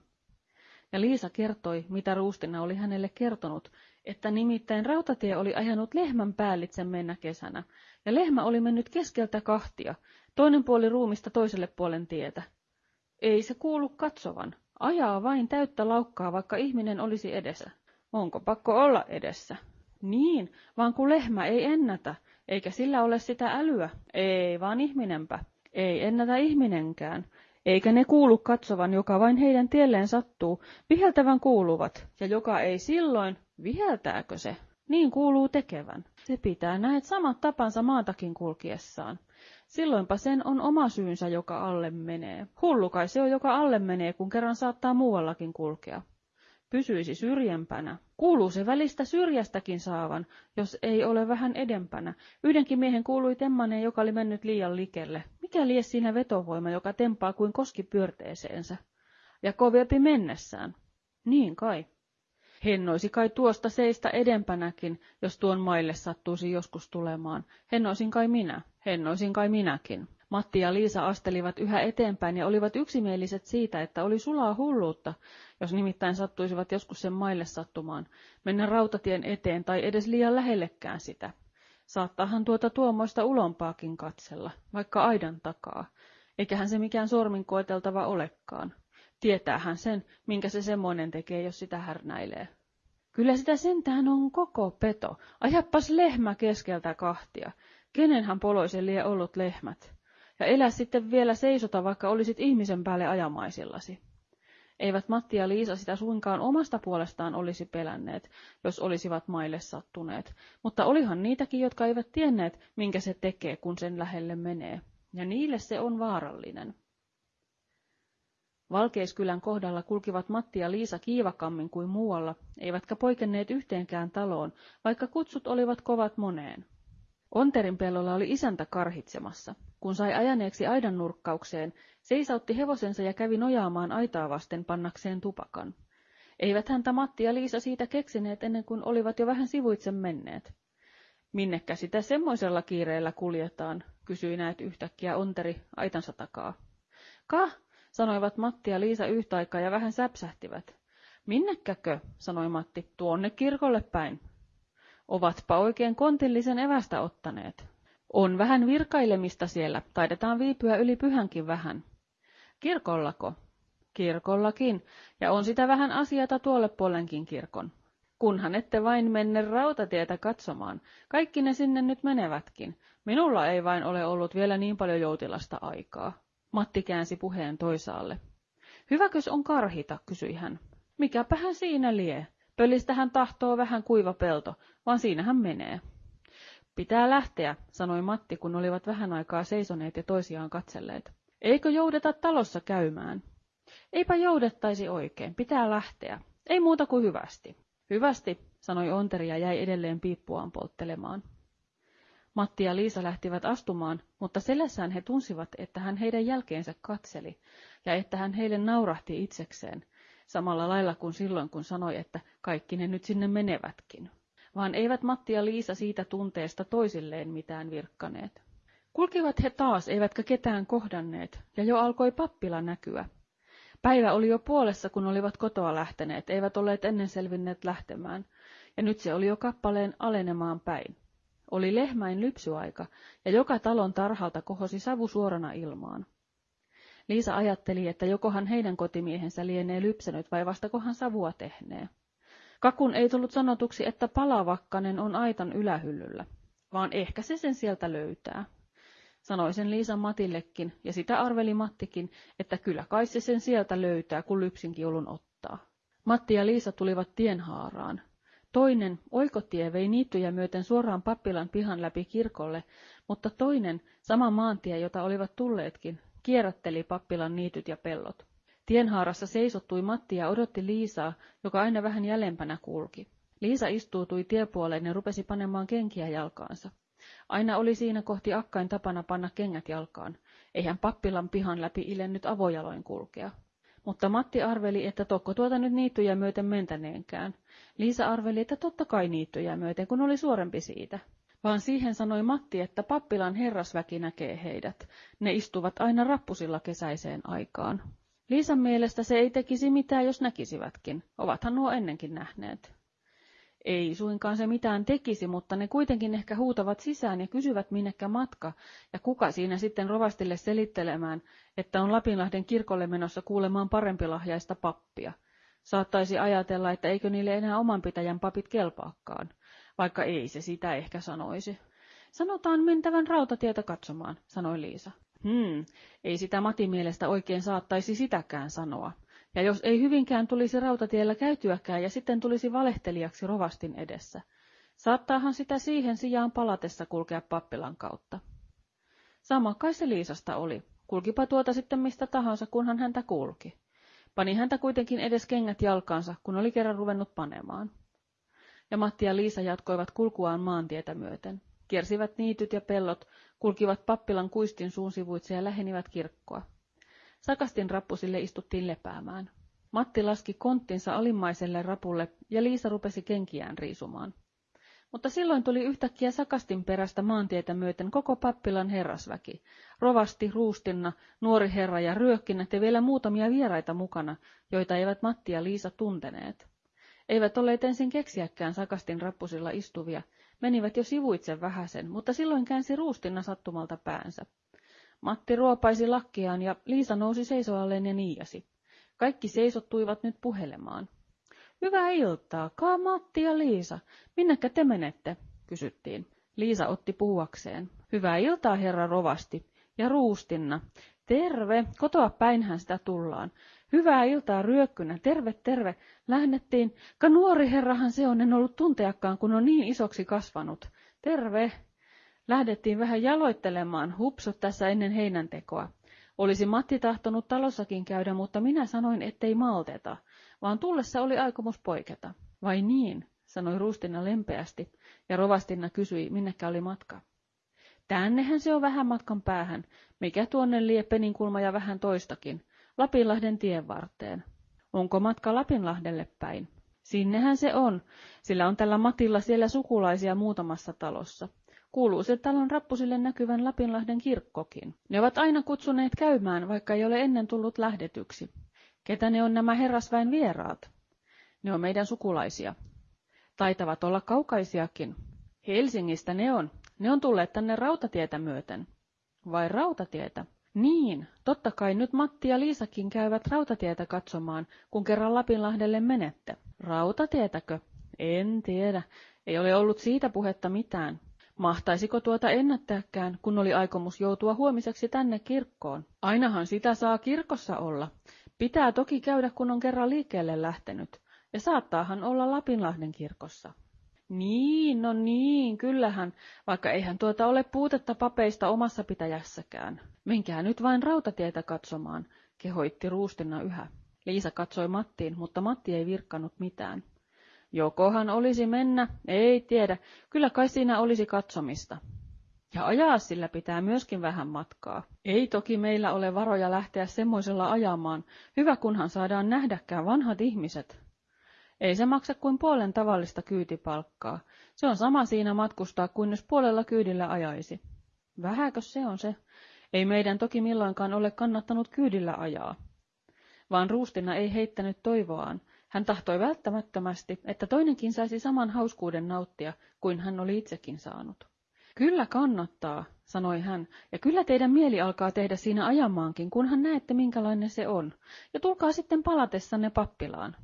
Ja Liisa kertoi, mitä Ruustina oli hänelle kertonut, että nimittäin rautatie oli ajanut lehmän päällitse mennä kesänä, ja lehmä oli mennyt keskeltä kahtia, toinen puoli ruumista toiselle puolen tietä. Ei se kuulu katsovan, ajaa vain täyttä laukkaa, vaikka ihminen olisi edessä. Onko pakko olla edessä? Niin, vaan kun lehmä ei ennätä, eikä sillä ole sitä älyä. Ei, vaan ihminenpä. Ei ennätä ihminenkään. Eikä ne kuulu katsovan, joka vain heidän tielleen sattuu, viheltävän kuuluvat, ja joka ei silloin, viheltääkö se? Niin kuuluu tekevän. Se pitää näet samat tapansa maatakin kulkiessaan. Silloinpa sen on oma syynsä, joka alle menee. Hullu kai se on, joka alle menee, kun kerran saattaa muuallakin kulkea pysyisi syrjempänä. Kuuluu se välistä syrjästäkin saavan, jos ei ole vähän edempänä. Yhdenkin miehen kuului temmaneen, joka oli mennyt liian likelle. Mikä lie siinä vetovoima, joka tempaa kuin koski pyörteeseensä? Ja kovempi mennessään. Niin kai. Hennoisi kai tuosta seistä edempänäkin, jos tuon maille sattuisi joskus tulemaan. Hennoisin kai minä, hennoisin kai minäkin. Matti ja Liisa astelivat yhä eteenpäin ja olivat yksimieliset siitä, että oli sulaa hulluutta, jos nimittäin sattuisivat joskus sen maille sattumaan, mennä rautatien eteen tai edes liian lähellekään sitä. Saattaahan tuota tuomoista ulompaakin katsella, vaikka aidan takaa, eiköhän se mikään sormin koeteltava olekaan. Tietäähän sen, minkä se semmoinen tekee, jos sitä härnäilee. Kyllä sitä sentään on koko peto. Ajappas lehmä keskeltä kahtia. Kenenhän poloisen lie ollut lehmät? Ja elä sitten vielä seisota, vaikka olisit ihmisen päälle ajamaisillasi. Eivät Matti ja Liisa sitä suinkaan omasta puolestaan olisi pelänneet, jos olisivat maille sattuneet, mutta olihan niitäkin, jotka eivät tienneet, minkä se tekee, kun sen lähelle menee. Ja niille se on vaarallinen. Valkeiskylän kohdalla kulkivat Matti ja Liisa kiivakammin kuin muualla, eivätkä poikenneet yhteenkään taloon, vaikka kutsut olivat kovat moneen. Onterin pellolla oli isäntä karhitsemassa. Kun sai ajaneeksi aidan nurkkaukseen, seisautti hevosensa ja kävi nojaamaan aitaa vasten pannakseen tupakan. Eivät häntä Matti ja Liisa siitä keksineet ennen kuin olivat jo vähän sivuitse menneet. Minnekä sitä semmoisella kiireellä kuljetaan, kysyi näet yhtäkkiä Onteri aitansa takaa. Ka, sanoivat Matti ja Liisa yhtä aikaa ja vähän säpsähtivät. Minnekäkö, sanoi Matti, tuonne kirkolle päin. Ovatpa oikein kontillisen evästä ottaneet. On vähän virkailemista siellä, taidetaan viipyä yli pyhänkin vähän. Kirkollako? Kirkollakin, ja on sitä vähän asiata tuolle puolenkin kirkon. Kunhan ette vain menne rautatietä katsomaan, kaikki ne sinne nyt menevätkin. Minulla ei vain ole ollut vielä niin paljon joutilasta aikaa. Matti käänsi puheen toisaalle. Hyväkös on karhita, kysyi hän. Mikäpähän siinä lie? Pölistähän tahtoo vähän kuiva pelto, vaan siinähän menee. Pitää lähteä, sanoi Matti, kun olivat vähän aikaa seisoneet ja toisiaan katselleet. Eikö joudeta talossa käymään? Eipä joudettaisi oikein, pitää lähteä. Ei muuta kuin hyvästi. Hyvästi, sanoi Onteri ja jäi edelleen piippuaan polttelemaan. Matti ja Liisa lähtivät astumaan, mutta selässään he tunsivat, että hän heidän jälkeensä katseli, ja että hän heille naurahti itsekseen, samalla lailla kuin silloin, kun sanoi, että kaikki ne nyt sinne menevätkin. Vaan eivät Matti ja Liisa siitä tunteesta toisilleen mitään virkkaneet. Kulkivat he taas, eivätkä ketään kohdanneet, ja jo alkoi pappila näkyä. Päivä oli jo puolessa, kun olivat kotoa lähteneet, eivät olleet ennen selvinneet lähtemään, ja nyt se oli jo kappaleen alenemaan päin. Oli lehmäin lypsyaika, ja joka talon tarhalta kohosi savu suorana ilmaan. Liisa ajatteli, että jokohan heidän kotimiehensä lienee lypsänyt vai vastakohan savua tehnee. Kakun ei tullut sanotuksi, että palavakkanen on aitan ylähyllyllä, vaan ehkä se sen sieltä löytää. Sanoi sen Liisa Matillekin, ja sitä arveli Mattikin, että kyllä kai se sen sieltä löytää, kun lypsinkiulun ottaa. Matti ja Liisa tulivat tienhaaraan. Toinen, oikotie, vei niittyjä myöten suoraan pappilan pihan läpi kirkolle, mutta toinen, sama maantie, jota olivat tulleetkin, kierrätteli pappilan niityt ja pellot. Tienhaarassa seisottui Matti ja odotti Liisaa, joka aina vähän jäljempänä kulki. Liisa istuutui tiepuoleen ja rupesi panemaan kenkiä jalkaansa. Aina oli siinä kohti akkain tapana panna kengät jalkaan. Eihän pappilan pihan läpi ilennyt avojaloin kulkea. Mutta Matti arveli, että tokko tuota nyt niittyjä myöten mentäneenkään. Liisa arveli, että totta kai niittyjä myöten, kun oli suorempi siitä. Vaan siihen sanoi Matti, että pappilan herrasväki näkee heidät. Ne istuvat aina rappusilla kesäiseen aikaan. Liisan mielestä se ei tekisi mitään, jos näkisivätkin. Ovathan nuo ennenkin nähneet. Ei suinkaan se mitään tekisi, mutta ne kuitenkin ehkä huutavat sisään ja kysyvät minnekä matka, ja kuka siinä sitten rovastille selittelemään, että on Lapinlahden kirkolle menossa kuulemaan parempilahjaista pappia. Saattaisi ajatella, että eikö niille enää oman pitäjän papit kelpaakaan, vaikka ei se sitä ehkä sanoisi. Sanotaan mentävän rautatietä katsomaan, sanoi Liisa. Hmm, ei sitä Matin mielestä oikein saattaisi sitäkään sanoa. Ja jos ei hyvinkään tulisi rautatiellä käytyäkään ja sitten tulisi valehtelijaksi rovastin edessä, saattaahan sitä siihen sijaan palatessa kulkea pappilan kautta. Sama kai se Liisasta oli. Kulkipa tuota sitten mistä tahansa, kunhan häntä kulki. Pani häntä kuitenkin edes kengät jalkaansa, kun oli kerran ruvennut panemaan. Ja Matti ja Liisa jatkoivat kulkuaan maantietä myöten. Kiersivät niityt ja pellot, kulkivat pappilan kuistin suun sivuitse ja lähenivät kirkkoa. Sakastin rappusille istuttiin lepäämään. Matti laski konttinsa alimmaiselle rapulle ja Liisa rupesi kenkiään riisumaan. mutta silloin tuli yhtäkkiä sakastin perästä maantietä myöten koko pappilan herrasväki. Rovasti, ruustinna, nuori herra ja ryökkinnät ja vielä muutamia vieraita mukana, joita eivät Matti ja Liisa tunteneet. Eivät olleet ensin keksiäkään sakastin rappusilla istuvia, menivät jo sivuitse vähäsen, mutta silloin käänsi ruustinna sattumalta päänsä. Matti ruopaisi lakkiaan ja Liisa nousi seisoalleen ja niiasi. Kaikki seisottuivat nyt puhelemaan. Hyvää iltaa, kaa Matti ja Liisa. Minnekä te menette? kysyttiin. Liisa otti puhuakseen. Hyvää iltaa, herra rovasti. Ja ruustinna. Terve, kotoa päinhän sitä tullaan. Hyvää iltaa ryökkynä, terve, terve. Lähdettiin, ka nuori herrahan se on, en ollut tunteakaan, kun on niin isoksi kasvanut. Terve. Lähdettiin vähän jaloittelemaan, hupsut tässä ennen heinäntekoa. Olisi Matti tahtonut talossakin käydä, mutta minä sanoin, ettei malteta, vaan tullessa oli aikomus poiketa. Vai niin, sanoi Ruustina lempeästi, ja Rovastinna kysyi, minnekä oli matka. Tännehän se on vähän matkan päähän, mikä tuonne lie Peninkulma ja vähän toistakin, Lapinlahden tien varteen. Onko matka Lapinlahdelle päin? Sinnehän se on, sillä on tällä Matilla siellä sukulaisia muutamassa talossa. Kuuluu se talon rappusille näkyvän Lapinlahden kirkkokin. Ne ovat aina kutsuneet käymään, vaikka ei ole ennen tullut lähdetyksi. Ketä ne on nämä herrasväen vieraat? Ne on meidän sukulaisia. Taitavat olla kaukaisiakin. Helsingistä ne on. Ne on tulleet tänne rautatietä myöten. Vai rautatietä? Niin, totta kai nyt Matti ja Liisakin käyvät rautatietä katsomaan, kun kerran Lapinlahdelle menette. Rautatietäkö? En tiedä. Ei ole ollut siitä puhetta mitään. Mahtaisiko tuota ennättääkään, kun oli aikomus joutua huomiseksi tänne kirkkoon? Ainahan sitä saa kirkossa olla. Pitää toki käydä, kun on kerran liikkeelle lähtenyt. Ja saattaahan olla Lapinlahden kirkossa. Niin, no niin, kyllähän, vaikka eihän tuota ole puutetta papeista omassa pitäjässäkään. Menkää nyt vain rautatietä katsomaan, kehoitti Ruustinna yhä. Liisa katsoi Mattiin, mutta Matti ei virkkanut mitään. Jokohan olisi mennä, ei tiedä, kyllä kai siinä olisi katsomista. Ja ajaa sillä pitää myöskin vähän matkaa. Ei toki meillä ole varoja lähteä semmoisella ajamaan, hyvä kunhan saadaan nähdäkään vanhat ihmiset. Ei se maksa kuin puolen tavallista kyytipalkkaa. Se on sama siinä matkustaa kuin jos puolella kyydillä ajaisi. Vähäkö se on se? Ei meidän toki milloinkaan ole kannattanut kyydillä ajaa. Vaan Ruustina ei heittänyt toivoaan. Hän tahtoi välttämättömästi, että toinenkin saisi saman hauskuuden nauttia kuin hän oli itsekin saanut. Kyllä kannattaa, sanoi hän, ja kyllä teidän mieli alkaa tehdä siinä ajamaankin, kunhan näette minkälainen se on, ja tulkaa sitten palatessanne pappilaan.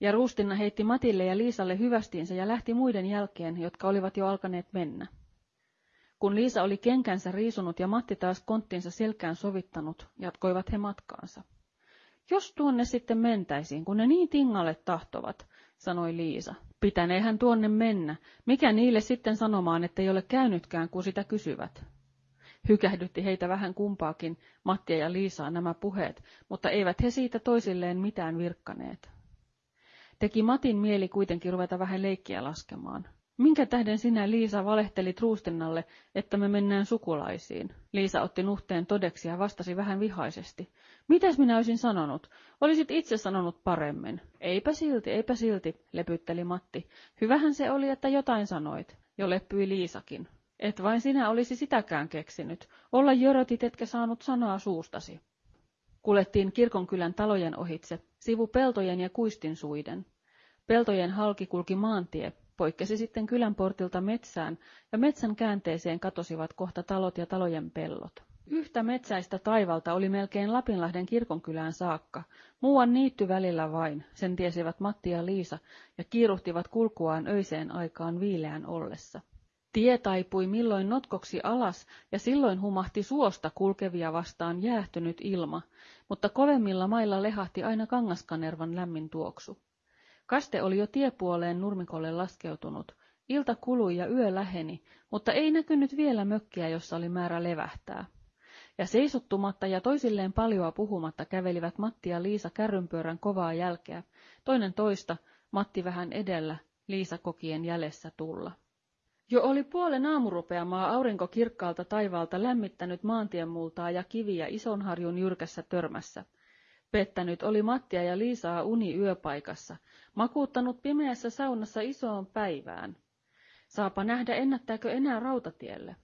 Ja Ruustinna heitti Matille ja Liisalle hyvästiinsä ja lähti muiden jälkeen, jotka olivat jo alkaneet mennä. Kun Liisa oli kenkänsä riisunut ja Matti taas konttinsa selkään sovittanut, jatkoivat he matkaansa. Jos tuonne sitten mentäisiin, kun ne niin tingalle tahtovat, sanoi Liisa. Pitäneehän tuonne mennä. Mikä niille sitten sanomaan, ettei ole käynytkään, kun sitä kysyvät? Hykähdytti heitä vähän kumpaakin, Mattia ja Liisaa nämä puheet, mutta eivät he siitä toisilleen mitään virkkaneet. Teki Matin mieli kuitenkin ruveta vähän leikkiä laskemaan. Minkä tähden sinä, Liisa, valehtelit Ruustinnalle, että me mennään sukulaisiin? Liisa otti nuhteen todeksi ja vastasi vähän vihaisesti. Mitäs minä olisin sanonut? Olisit itse sanonut paremmin. Eipä silti, eipä silti, lepytteli Matti. Hyvähän se oli, että jotain sanoit. Jo leppyi Liisakin. Et vain sinä olisi sitäkään keksinyt. Olla jörötit, etkä saanut sanaa suustasi. Kulettiin kirkonkylän talojen ohitse, sivu peltojen ja kuistin suiden. Peltojen halki kulki maantie, poikkesi sitten kylän portilta metsään, ja metsän käänteeseen katosivat kohta talot ja talojen pellot. Yhtä metsäistä taivalta oli melkein Lapinlahden kirkonkylään saakka, muuan niitty välillä vain, sen tiesivät Matti ja Liisa, ja kiiruhtivat kulkuaan öiseen aikaan viileän ollessa. Tie taipui milloin notkoksi alas, ja silloin humahti suosta kulkevia vastaan jäähtynyt ilma, mutta kovemmilla mailla lehahti aina Kangaskanervan lämmin tuoksu. Kaste oli jo tiepuoleen nurmikolle laskeutunut. Ilta kului ja yö läheni, mutta ei näkynyt vielä mökkiä, jossa oli määrä levähtää. Ja seisottumatta ja toisilleen paljoa puhumatta kävelivät Matti ja Liisa kärrynpyörän kovaa jälkeä, toinen toista, Matti vähän edellä, Liisa kokien jäljessä tulla. Jo oli puolen aamurupeamaa aurinko kirkkaalta taivaalta lämmittänyt maantienmultaa ja kiviä Isonharjun jyrkässä törmässä. Pettänyt oli Mattia ja Liisaa uni yöpaikassa, makuuttanut pimeässä saunassa isoon päivään. Saapa nähdä, ennättääkö enää rautatielle.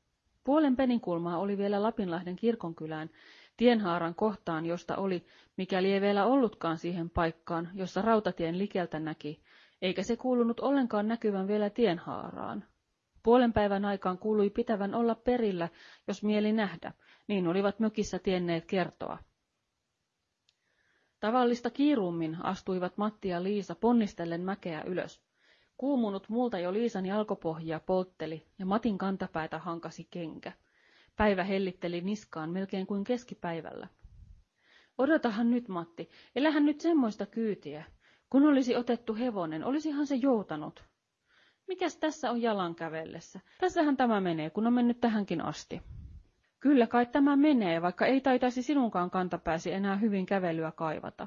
Puolen peninkulmaa oli vielä Lapinlahden kirkonkylään, tienhaaran kohtaan, josta oli, mikäli ei vielä ollutkaan siihen paikkaan, jossa rautatien likeltä näki, eikä se kuulunut ollenkaan näkyvän vielä tienhaaraan. Puolen päivän aikaan kuului pitävän olla perillä, jos mieli nähdä, niin olivat mökissä tienneet kertoa. Tavallista kiirummin astuivat Matti ja Liisa ponnistellen mäkeä ylös. Kuumunut multa jo Liisan jalkopohjia poltteli ja Matin kantapäätä hankasi kenkä. Päivä hellitteli niskaan melkein kuin keskipäivällä. Odotahan nyt, Matti, elähän nyt semmoista kyytiä. Kun olisi otettu hevonen, olisihan se joutanut. Mikäs tässä on jalan kävellessä? Tässähän tämä menee, kun on mennyt tähänkin asti. Kyllä kai tämä menee, vaikka ei taitaisi sinunkaan kantapääsi enää hyvin kävelyä kaivata.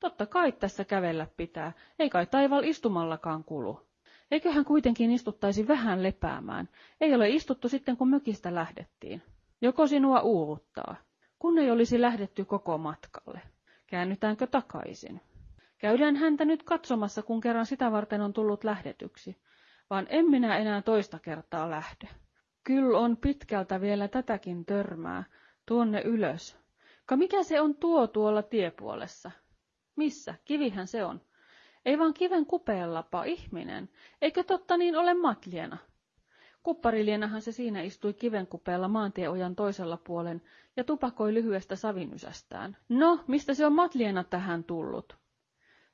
Totta kai tässä kävellä pitää, ei kai taival istumallakaan kulu. Eiköhän kuitenkin istuttaisi vähän lepäämään. Ei ole istuttu sitten, kun mökistä lähdettiin. Joko sinua uuvuttaa? Kun ei olisi lähdetty koko matkalle. Käännytäänkö takaisin? Käydään häntä nyt katsomassa, kun kerran sitä varten on tullut lähdetyksi. Vaan en minä enää toista kertaa lähde. Kyllä on pitkältä vielä tätäkin törmää, tuonne ylös. Ka mikä se on tuo tuolla tiepuolessa? Missä? Kivihän se on. Ei vaan kiven kupeellapa, ihminen. Eikö totta niin ole matliena? Kupparilienahan se siinä istui kivenkupeella maantieojan toisella puolen ja tupakoi lyhyestä savinysästään. No, mistä se on matliena tähän tullut?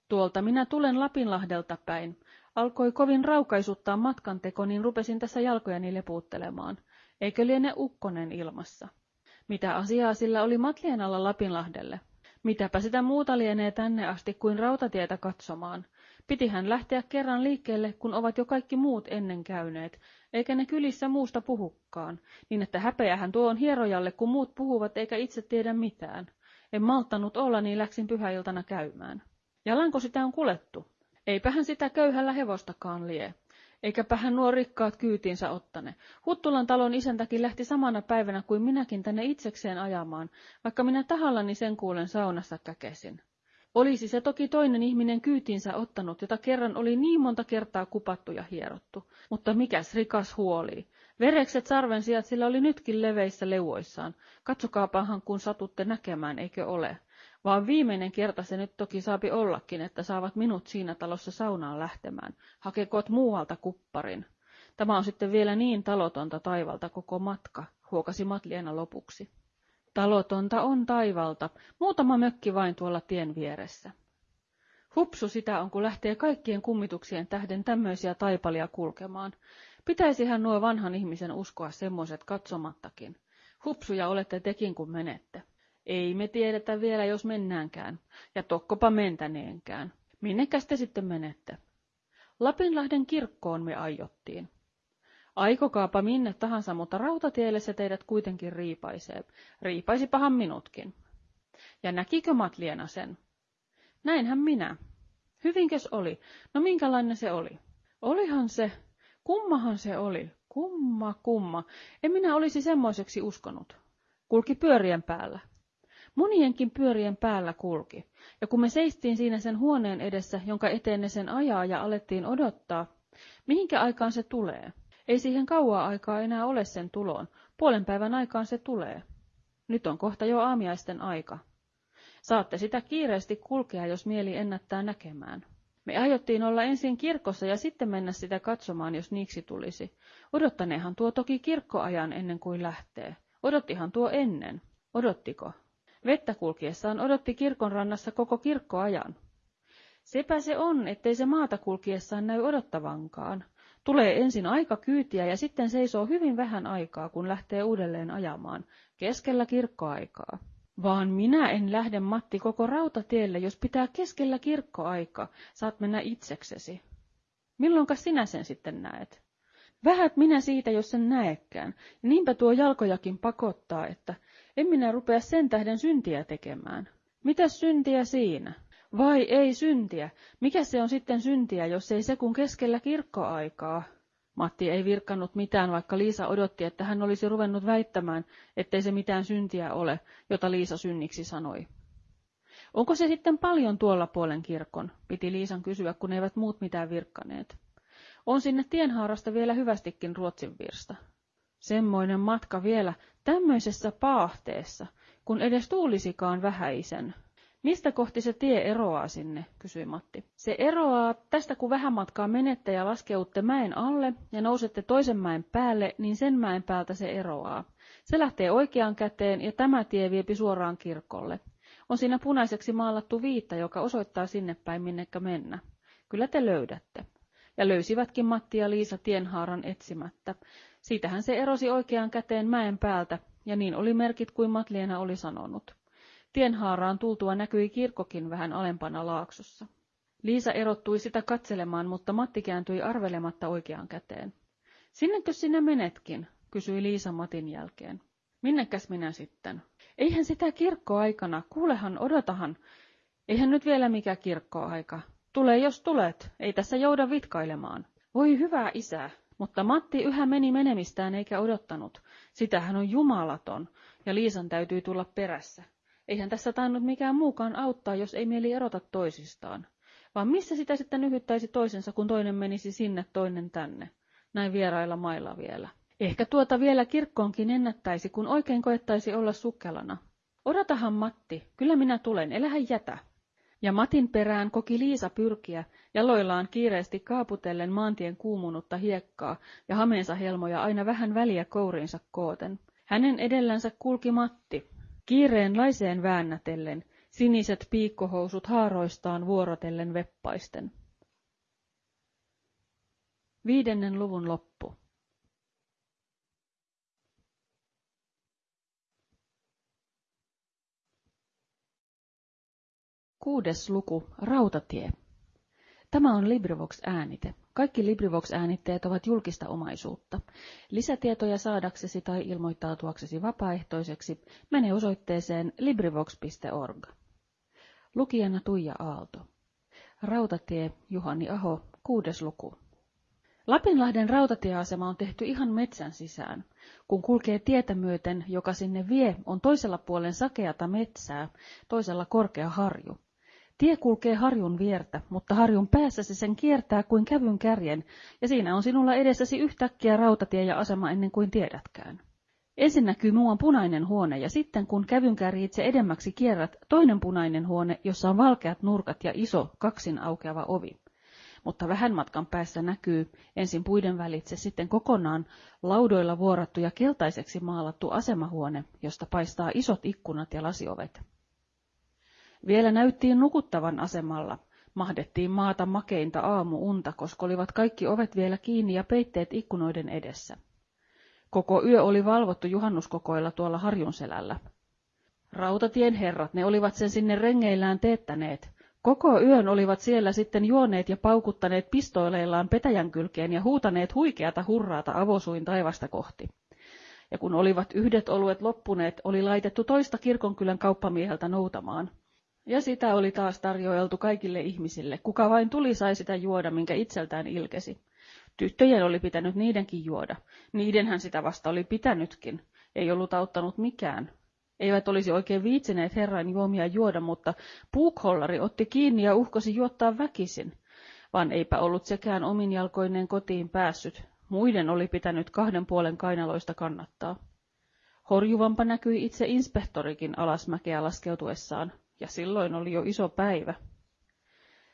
Tuolta minä tulen Lapinlahdelta päin. Alkoi kovin raukaisuttaa matkanteko, niin rupesin tässä jalkojani lepuuttelemaan. Eikö liene ukkonen ilmassa? Mitä asiaa sillä oli Matlienalla Lapinlahdelle? Mitäpä sitä muuta lienee tänne asti kuin rautatietä katsomaan. Pitihän lähteä kerran liikkeelle, kun ovat jo kaikki muut ennen käyneet, eikä ne kylissä muusta puhukkaan, niin että häpeähän tuo on hierojalle, kun muut puhuvat eikä itse tiedä mitään. En malttanut olla, niin läksin pyhäiltana käymään. Jalanko sitä on kulettu? Eipähän sitä köyhällä hevostakaan lie. Eikäpähän nuo rikkaat kyytiinsä ottane. Huttulan talon isäntäkin lähti samana päivänä kuin minäkin tänne itsekseen ajamaan, vaikka minä tahallani sen kuulen saunassa käkesin. Olisi se toki toinen ihminen kyytiinsä ottanut, jota kerran oli niin monta kertaa kupattu ja hierottu. Mutta mikäs rikas huoli. Verekset sarven sijat sillä oli nytkin leveissä leuoissaan. Katsokaapahan kun satutte näkemään, eikö ole. Vaan viimeinen kerta se nyt toki saapi ollakin, että saavat minut siinä talossa saunaan lähtemään. Hakekoot muualta kupparin. Tämä on sitten vielä niin talotonta taivalta koko matka, huokasi Matliena lopuksi. Talotonta on taivalta, muutama mökki vain tuolla tien vieressä. Hupsu sitä on, kun lähtee kaikkien kummituksien tähden tämmöisiä taipalia kulkemaan. Pitäisihän nuo vanhan ihmisen uskoa semmoiset katsomattakin. Hupsuja olette tekin, kun menette. Ei me tiedetä vielä, jos mennäänkään, ja tokkopa mentäneenkään. Minnekäs te sitten menette? Lapinlahden kirkkoon me aiottiin. Aikokaapa minne tahansa, mutta rautatielle se teidät kuitenkin riipaisee. Riipaisipahan minutkin. Ja näkikö Matliena sen? Näinhän minä. Hyvinkös oli? No minkälainen se oli? Olihan se. Kummahan se oli? Kumma, kumma. En minä olisi semmoiseksi uskonut. Kulki pyörien päällä. Monienkin pyörien päällä kulki, ja kun me seistiin siinä sen huoneen edessä, jonka eteen ne sen ajaa ja alettiin odottaa, mihinkä aikaan se tulee? Ei siihen kauaa aikaa enää ole sen tuloon. Puolen päivän aikaan se tulee. Nyt on kohta jo aamiaisten aika. Saatte sitä kiireesti kulkea, jos mieli ennättää näkemään. Me aiottiin olla ensin kirkossa ja sitten mennä sitä katsomaan, jos niiksi tulisi. Odottaneehan tuo toki kirkkoajan ennen kuin lähtee. Odottihan tuo ennen. Odottiko? Vettä kulkiessaan odotti kirkon rannassa koko kirkkoajan. Sepä se on, ettei se maata kulkiessaan näy odottavankaan. Tulee ensin aika kyytiä ja sitten seisoo hyvin vähän aikaa, kun lähtee uudelleen ajamaan, keskellä kirkkoaikaa. Vaan minä en lähde Matti koko rautatielle, jos pitää keskellä kirkkoaika, saat mennä itseksesi. Milloinka sinä sen sitten näet? Vähät minä siitä, jos sen näekään, ja niinpä tuo jalkojakin pakottaa, että en minä rupea sen tähden syntiä tekemään. Mitä syntiä siinä? Vai ei syntiä? Mikä se on sitten syntiä, jos ei se kun keskellä kirkkoaikaa? Matti ei virkannut mitään, vaikka Liisa odotti, että hän olisi ruvennut väittämään, ettei se mitään syntiä ole, jota Liisa synniksi sanoi. Onko se sitten paljon tuolla puolen kirkon? Piti Liisan kysyä, kun eivät muut mitään virkkaneet. On sinne tienhaarasta vielä hyvästikin Ruotsin virsta. Semmoinen matka vielä tämmöisessä paahteessa, kun edes tuulisikaan vähäisen. Mistä kohti se tie eroaa sinne, kysyi Matti. Se eroaa tästä, kun vähän matkaa menette ja laskeutte mäen alle ja nousette toisen mäen päälle, niin sen mäen päältä se eroaa. Se lähtee oikeaan käteen ja tämä tie viepi suoraan kirkolle. On siinä punaiseksi maalattu viitta, joka osoittaa sinne päin minnekä mennä. Kyllä te löydätte. Ja löysivätkin Matti ja Liisa tienhaaran etsimättä. Siitähän se erosi oikeaan käteen mäen päältä, ja niin oli merkit kuin Matliena oli sanonut. Tienhaaraan tultua näkyi kirkkokin vähän alempana laaksossa. Liisa erottui sitä katselemaan, mutta Matti kääntyi arvelematta oikeaan käteen. Sinnekö sinä menetkin? kysyi Liisa Matin jälkeen. Minnekäs minä sitten? Eihän sitä kirkkoaikana, kuulehan, odotahan. Eihän nyt vielä mikä kirkkoaika. Tule jos tulet, ei tässä jouda vitkailemaan. Voi hyvä isä, mutta Matti yhä meni menemistään eikä odottanut. Sitähän on jumalaton, ja Liisan täytyy tulla perässä. Eihän tässä tainnut mikään muukaan auttaa, jos ei mieli erota toisistaan. Vaan missä sitä sitten yhyttäisi toisensa, kun toinen menisi sinne, toinen tänne? Näin vierailla mailla vielä. Ehkä tuota vielä kirkkoonkin ennättäisi, kun oikein koettaisi olla sukkelana. Odotahan Matti, kyllä minä tulen, elähän jätä. Ja Matin perään koki Liisa pyrkiä, jaloillaan kiireesti kaaputellen maantien kuumunutta hiekkaa ja hameensa helmoja aina vähän väliä kouriinsa kooten. Hänen edellänsä kulki Matti, kiireen laiseen väännätellen, siniset piikkohousut haaroistaan vuorotellen veppaisten. Viidennen luvun loppu. Kuudes luku, Rautatie. Tämä on LibriVox-äänite. Kaikki LibriVox-äänitteet ovat julkista omaisuutta. Lisätietoja saadaksesi tai ilmoittautuaksesi vapaaehtoiseksi mene osoitteeseen LibriVox.org. Lukijana Tuija Aalto. Rautatie, Juhani Aho, kuudes luku. Lapinlahden rautatieasema on tehty ihan metsän sisään. Kun kulkee tietä myöten, joka sinne vie, on toisella puolen sakeata metsää, toisella korkea harju. Tie kulkee harjun viertä, mutta harjun päässä se sen kiertää kuin kävyn kärjen, ja siinä on sinulla edessäsi yhtäkkiä rautatie ja asema ennen kuin tiedätkään. Ensin näkyy muuan punainen huone, ja sitten kun kävyn itse edemmäksi kierrät, toinen punainen huone, jossa on valkeat nurkat ja iso, kaksin aukeava ovi. Mutta vähän matkan päässä näkyy ensin puiden välitse sitten kokonaan laudoilla vuorattu ja keltaiseksi maalattu asemahuone, josta paistaa isot ikkunat ja lasiovet. Vielä näyttiin nukuttavan asemalla. Mahdettiin maata makeinta aamuunta, koska olivat kaikki ovet vielä kiinni ja peitteet ikkunoiden edessä. Koko yö oli valvottu juhannuskokoilla tuolla harjun selällä. Rautatien herrat, ne olivat sen sinne rengeillään teettäneet. Koko yön olivat siellä sitten juoneet ja paukuttaneet pistoileillaan petäjän kylkeen ja huutaneet huikeata hurraata avosuin taivasta kohti. Ja kun olivat yhdet oluet loppuneet, oli laitettu toista kirkonkylän kauppamieheltä noutamaan. Ja sitä oli taas tarjoiltu kaikille ihmisille. Kuka vain tuli sai sitä juoda, minkä itseltään ilkesi. Tyttöjen oli pitänyt niidenkin juoda. Niidenhän sitä vasta oli pitänytkin. Ei ollut auttanut mikään. Eivät olisi oikein viitsineet herran juomia juoda, mutta puukhollari otti kiinni ja uhkosi juottaa väkisin. Vaan eipä ollut sekään omin jalkoineen kotiin päässyt. Muiden oli pitänyt kahden puolen kainaloista kannattaa. Horjuvampa näkyi itse inspektorikin alasmäkeä laskeutuessaan ja silloin oli jo iso päivä.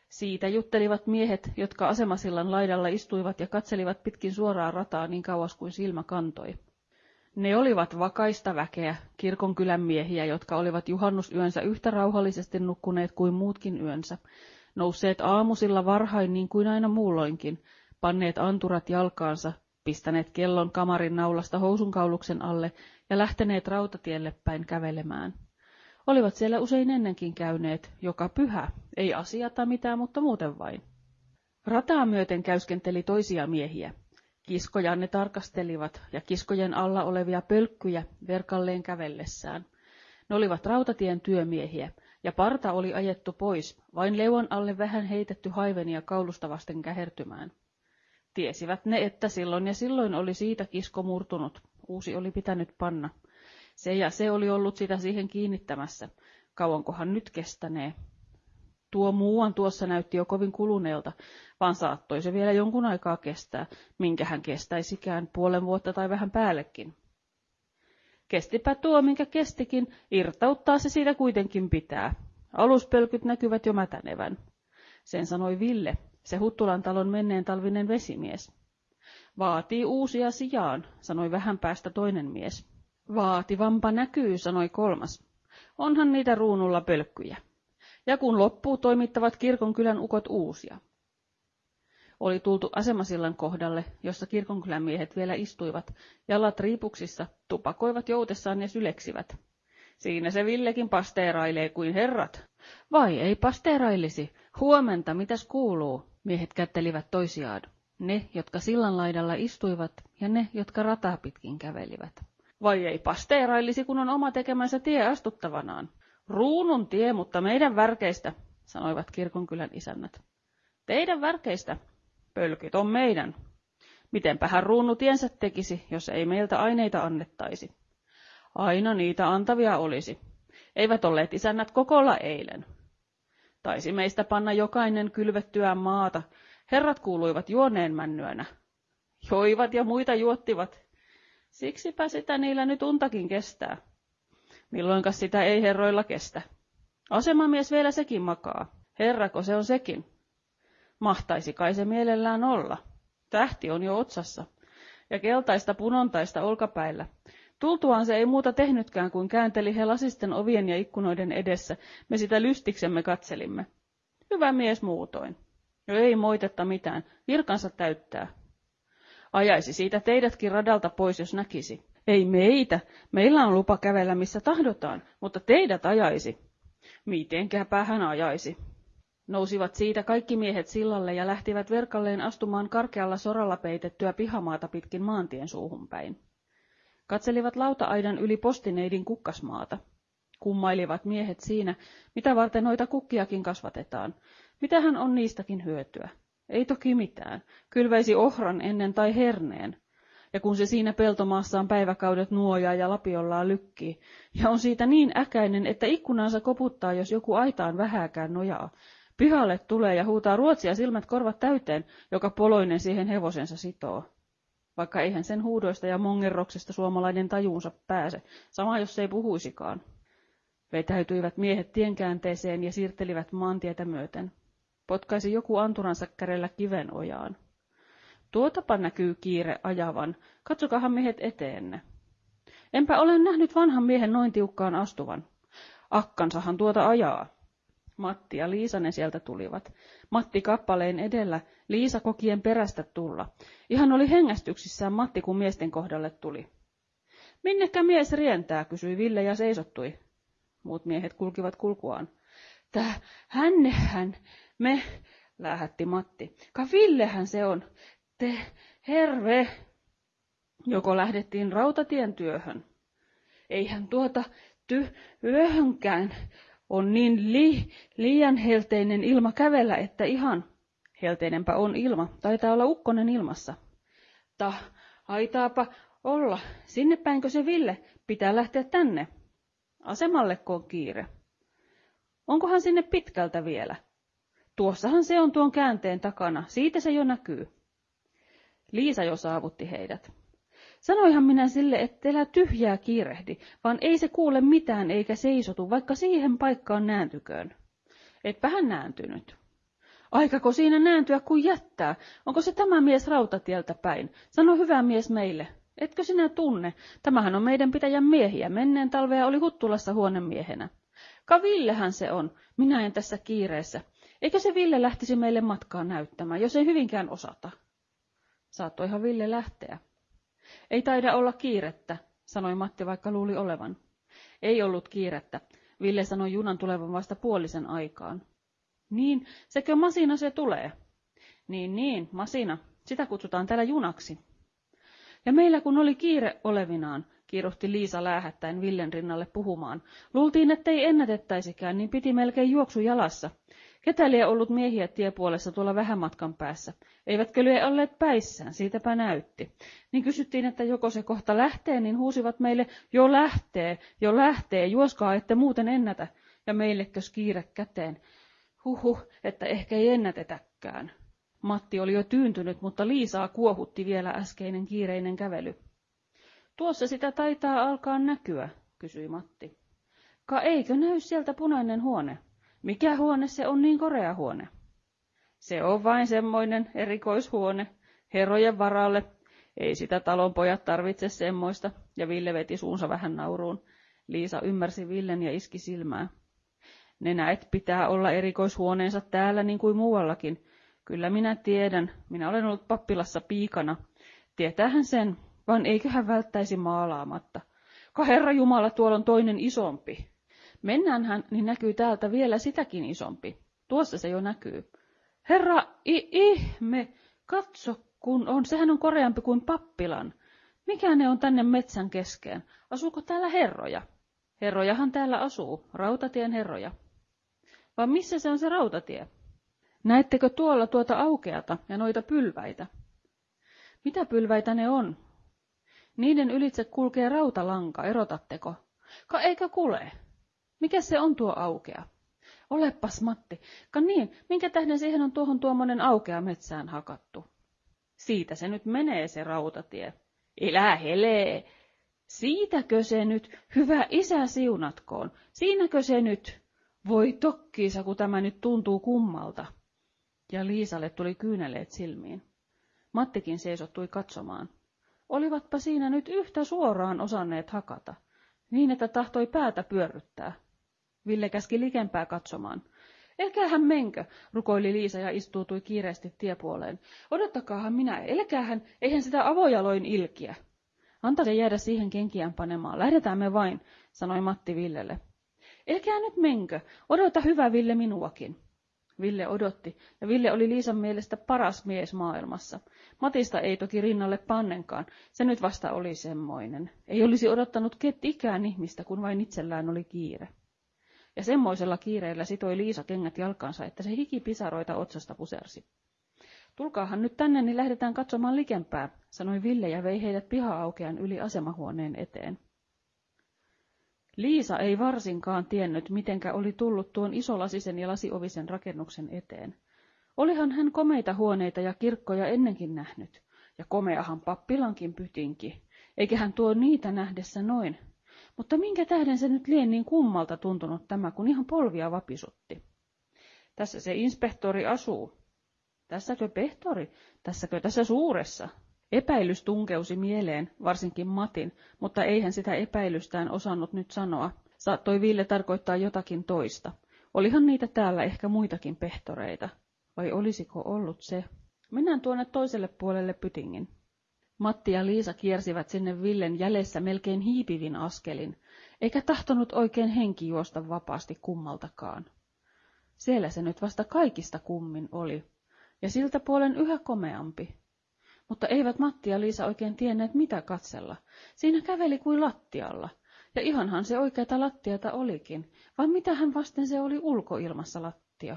Siitä juttelivat miehet, jotka asemasillan laidalla istuivat ja katselivat pitkin suoraa rataa niin kauas kuin silmä kantoi. Ne olivat vakaista väkeä, kirkonkylän miehiä, jotka olivat juhannusyönsä yhtä rauhallisesti nukkuneet kuin muutkin yönsä, nousseet aamusilla varhain niin kuin aina muulloinkin, panneet anturat jalkaansa, pistäneet kellon kamarin naulasta housunkauluksen alle ja lähteneet rautatielle päin kävelemään. Olivat siellä usein ennenkin käyneet, joka pyhä, ei asiata mitään, mutta muuten vain. Rataa myöten käyskenteli toisia miehiä. Kiskoja ne tarkastelivat ja kiskojen alla olevia pölkkyjä verkalleen kävellessään. Ne olivat rautatien työmiehiä, ja parta oli ajettu pois, vain leuan alle vähän heitetty haivenia kaulusta vasten kähertymään. Tiesivät ne, että silloin ja silloin oli siitä kisko murtunut, uusi oli pitänyt panna, se ja se oli ollut sitä siihen kiinnittämässä. Kauankohan nyt kestänee? Tuo muuan tuossa näytti jo kovin kuluneelta, vaan saattoi se vielä jonkun aikaa kestää, minkä hän kestäisikään puolen vuotta tai vähän päällekin. Kestipä tuo, minkä kestikin, irtauttaa se siitä kuitenkin pitää. Aluspölkyt näkyvät jo mätänevän. Sen sanoi Ville, se Huttulan talon menneen talvinen vesimies. Vaatii uusia sijaan, sanoi vähän päästä toinen mies. Vaativampa näkyy, sanoi kolmas. Onhan niitä ruunulla pölkkyjä. Ja kun loppuu, toimittavat kirkonkylän ukot uusia. Oli tultu asemasillan kohdalle, jossa kirkonkylän miehet vielä istuivat, jalat riipuksissa, tupakoivat joutessaan ja syleksivät. Siinä se Villekin pasteerailee kuin herrat. Vai ei pasteerailisi? Huomenta, mitäs kuuluu? Miehet kättelivät toisiaan. Ne, jotka sillan laidalla istuivat, ja ne, jotka rataa pitkin kävelivät. Vai ei pasteerailisi, kun on oma tekemänsä tie astuttavanaan? Ruunun tie, mutta meidän värkeistä, sanoivat kirkonkylän isännät. Teidän värkeistä? Pölkyt on meidän. Mitenpähän ruunu tiensä tekisi, jos ei meiltä aineita annettaisi? Aina niitä antavia olisi. Eivät olleet isännät kokolla eilen. Taisi meistä panna jokainen kylvettyä maata. Herrat kuuluivat juoneen männyönä. Joivat ja muita juottivat. Siksipä sitä niillä nyt untakin kestää. Milloinka sitä ei herroilla kestä. Asemamies vielä sekin makaa. Herrako se on sekin. Mahtaisi kai se mielellään olla. Tähti on jo otsassa. Ja keltaista punontaista olkapäillä. Tultuaan se ei muuta tehnytkään kuin käänteli he lasisten ovien ja ikkunoiden edessä. Me sitä lystiksemme katselimme. Hyvä mies muutoin. Jo ei moitetta mitään. Virkansa täyttää. Ajaisi siitä teidätkin radalta pois, jos näkisi. Ei meitä. Meillä on lupa kävellä missä tahdotaan, mutta teidät ajaisi. Mitenkäpä hän ajaisi. Nousivat siitä kaikki miehet sillalle ja lähtivät verkalleen astumaan karkealla soralla peitettyä pihamaata pitkin maantien suuhun päin. Katselivat lauta-aidan yli postineidin kukkasmaata. Kummailivat miehet siinä, mitä varten noita kukkiakin kasvatetaan. Mitähän on niistäkin hyötyä? Ei toki mitään. Kylväisi ohran ennen tai herneen. Ja kun se siinä peltomaassaan päiväkaudet nuojaa ja lapiollaan lykkii, ja on siitä niin äkäinen, että ikkunansa koputtaa, jos joku aitaan vähääkään nojaa. Pihalle tulee ja huutaa ruotsia silmät korvat täyteen, joka poloinen siihen hevosensa sitoo vaikka eihän sen huudoista ja mongerroksesta suomalainen tajuunsa pääse, sama jos ei puhuisikaan. Vetäytyivät miehet tienkäänteeseen ja siirtelivät maantietä myöten. Potkaisi joku anturansa kärellä kiven ojaan. Tuotapa näkyy kiire ajavan, katsokahan miehet eteenne. Enpä ole nähnyt vanhan miehen noin tiukkaan astuvan. Akkansahan tuota ajaa. Matti ja Liisanen sieltä tulivat. Matti kappaleen edellä, Liisa kokien perästä tulla. Ihan oli hengästyksissään Matti, kun miesten kohdalle tuli. Minnekä mies rientää, kysyi Ville ja seisottui. Muut miehet kulkivat kulkuaan. Tää, hännehän, me, lähetti Matti. Ka Villehän se on. Te, herve. Joko lähdettiin rautatien työhön. Eihän tuota ty yöhönkään, on niin li, liian helteinen ilma kävellä, että ihan helteinenpä on ilma. Taitaa olla ukkonen ilmassa. Ta, aitaapa olla. Sinne päinkö se Ville? Pitää lähteä tänne. Asemalle on kiire. Onkohan sinne pitkältä vielä? Tuossahan se on tuon käänteen takana. Siitä se jo näkyy. Liisa jo saavutti heidät. Sanoihan minä sille, että älä tyhjää kiirehdi, vaan ei se kuule mitään eikä seisotu, vaikka siihen paikkaan nääntyköön. Etpä hän nääntynyt. Aikako siinä nääntyä kuin jättää? Onko se tämä mies rautatieltä päin? Sano hyvä mies meille. Etkö sinä tunne? Tämähän on meidän pitäjän miehiä. Menneen talvea oli Huttulassa huonemiehenä. Ka Villehän se on. Minä en tässä kiireessä. Eikä se Ville lähtisi meille matkaa näyttämään, jos ei hyvinkään osata. Saattoihan Ville lähteä. Ei taida olla kiirettä, sanoi Matti, vaikka luuli olevan. Ei ollut kiirettä. Ville sanoi junan tulevan vasta puolisen aikaan. Niin, sekö masina se tulee? Niin, niin, masina. Sitä kutsutaan täällä junaksi. Ja meillä kun oli kiire olevinaan, kiiruhti Liisa läähättäen Villen rinnalle puhumaan. Luultiin, ettei ennätettäisikään, niin piti melkein juoksu jalassa. Ketä lie ollut miehiä tiepuolessa tuolla vähän matkan päässä? Eivätkö lie olleet päissään, siitäpä näytti. Niin kysyttiin, että joko se kohta lähtee, niin huusivat meille, jo lähtee, jo lähtee, juoskaa ette muuten ennätä. Ja meillekös kiire käteen. Huhu, että ehkä ei ennätetäkään. Matti oli jo tyyntynyt, mutta Liisaa kuohutti vielä äskeinen kiireinen kävely. Tuossa sitä taitaa alkaa näkyä, kysyi Matti. Ka eikö näy sieltä punainen huone? Mikä huone se on niin korea huone? Se on vain semmoinen erikoishuone, herrojen varalle. Ei sitä talonpojat tarvitse semmoista, ja Ville veti suunsa vähän nauruun. Liisa ymmärsi Villen ja iski silmää. Ne näet pitää olla erikoishuoneensa täällä niin kuin muuallakin. Kyllä minä tiedän, minä olen ollut pappilassa piikana. Tietäähän sen, vaan eiköhän välttäisi maalaamatta. Ka herra Jumala, tuolla on toinen isompi. Mennäänhän, niin näkyy täältä vielä sitäkin isompi. Tuossa se jo näkyy. Herra, i ihme, katso kun on, sehän on koreampi kuin pappilan. Mikä ne on tänne metsän keskeen? Asuuko täällä herroja? Herrojahan täällä asuu, rautatien herroja. Vai missä se on se rautatie? Näettekö tuolla tuota aukeata ja noita pylväitä? Mitä pylväitä ne on? Niiden ylitse kulkee rautalanka, erotatteko? Ka eikö kule? Mikä se on tuo aukea? Olepas Matti, ka niin, minkä tähden siihen on tuohon tuommoinen aukea metsään hakattu? Siitä se nyt menee se rautatie. Elää helee. Siitäkö se nyt, hyvä isä siunatkoon, siinäkö se nyt? Voi tokkiisa, kun tämä nyt tuntuu kummalta. Ja Liisalle tuli kyyneleet silmiin. Mattikin seisottui katsomaan. Olivatpa siinä nyt yhtä suoraan osanneet hakata, niin että tahtoi päätä pyörryttää. Ville käski likempää katsomaan. Elkäähän menkö, rukoili Liisa ja istuutui kiireesti tiepuoleen. Odottakaahan minä, elkäähän, eihän sitä avojaloin ilkiä. Anta se jäädä siihen kenkiään panemaan, lähdetään me vain, sanoi Matti Villelle. Elkää nyt menkö, odota hyvä Ville minuakin. Ville odotti, ja Ville oli Liisan mielestä paras mies maailmassa. Matista ei toki rinnalle pannenkaan, se nyt vasta oli semmoinen. Ei olisi odottanut ikään ihmistä, kun vain itsellään oli kiire. Ja semmoisella kiireellä sitoi Liisa kengät jalkansa, että se hiki pisaroita otsasta pusersi. Tulkaahan nyt tänne, niin lähdetään katsomaan likempää, sanoi Ville ja vei heidät piha-aukean yli asemahuoneen eteen. Liisa ei varsinkaan tiennyt, mitenkä oli tullut tuon isolasisen ja lasiovisen rakennuksen eteen. Olihan hän komeita huoneita ja kirkkoja ennenkin nähnyt, ja komeahan pappilankin pytinki, eikä hän tuo niitä nähdessä noin. Mutta minkä tähden se nyt lien niin kummalta tuntunut tämä, kun ihan polvia vapisutti? Tässä se inspektori asuu. Tässäkö pehtori? Tässäkö tässä suuressa? Epäilys tunkeusi mieleen, varsinkin Matin, mutta eihän sitä epäilystään osannut nyt sanoa. Saattoi Ville tarkoittaa jotakin toista. Olihan niitä täällä ehkä muitakin pehtoreita. Vai olisiko ollut se? Mennään tuonne toiselle puolelle pytingin. Matti ja Liisa kiersivät sinne Villen jäljessä melkein hiipivin askelin, eikä tahtonut oikein henki juosta vapaasti kummaltakaan. Siellä se nyt vasta kaikista kummin oli, ja siltä puolen yhä komeampi. Mutta eivät Matti ja Liisa oikein tienneet mitä katsella. Siinä käveli kuin lattialla, ja ihanhan se oikeata lattiata olikin, vaan mitähän vasten se oli ulkoilmassa lattia.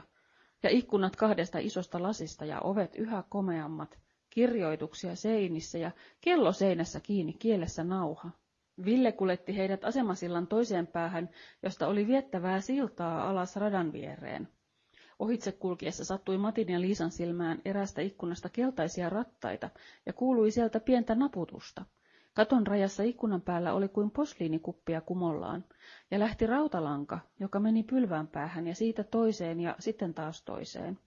Ja ikkunat kahdesta isosta lasista ja ovet yhä komeammat, kirjoituksia seinissä ja kello seinässä kiinni kielessä nauha. Ville kuletti heidät asemasillan toiseen päähän, josta oli viettävää siltaa alas radan viereen. Ohitse kulkiessa sattui Matin ja Liisan silmään erästä ikkunasta keltaisia rattaita ja kuului sieltä pientä naputusta. Katon rajassa ikkunan päällä oli kuin posliinikuppia kumollaan, ja lähti rautalanka, joka meni pylvään päähän ja siitä toiseen ja sitten taas toiseen.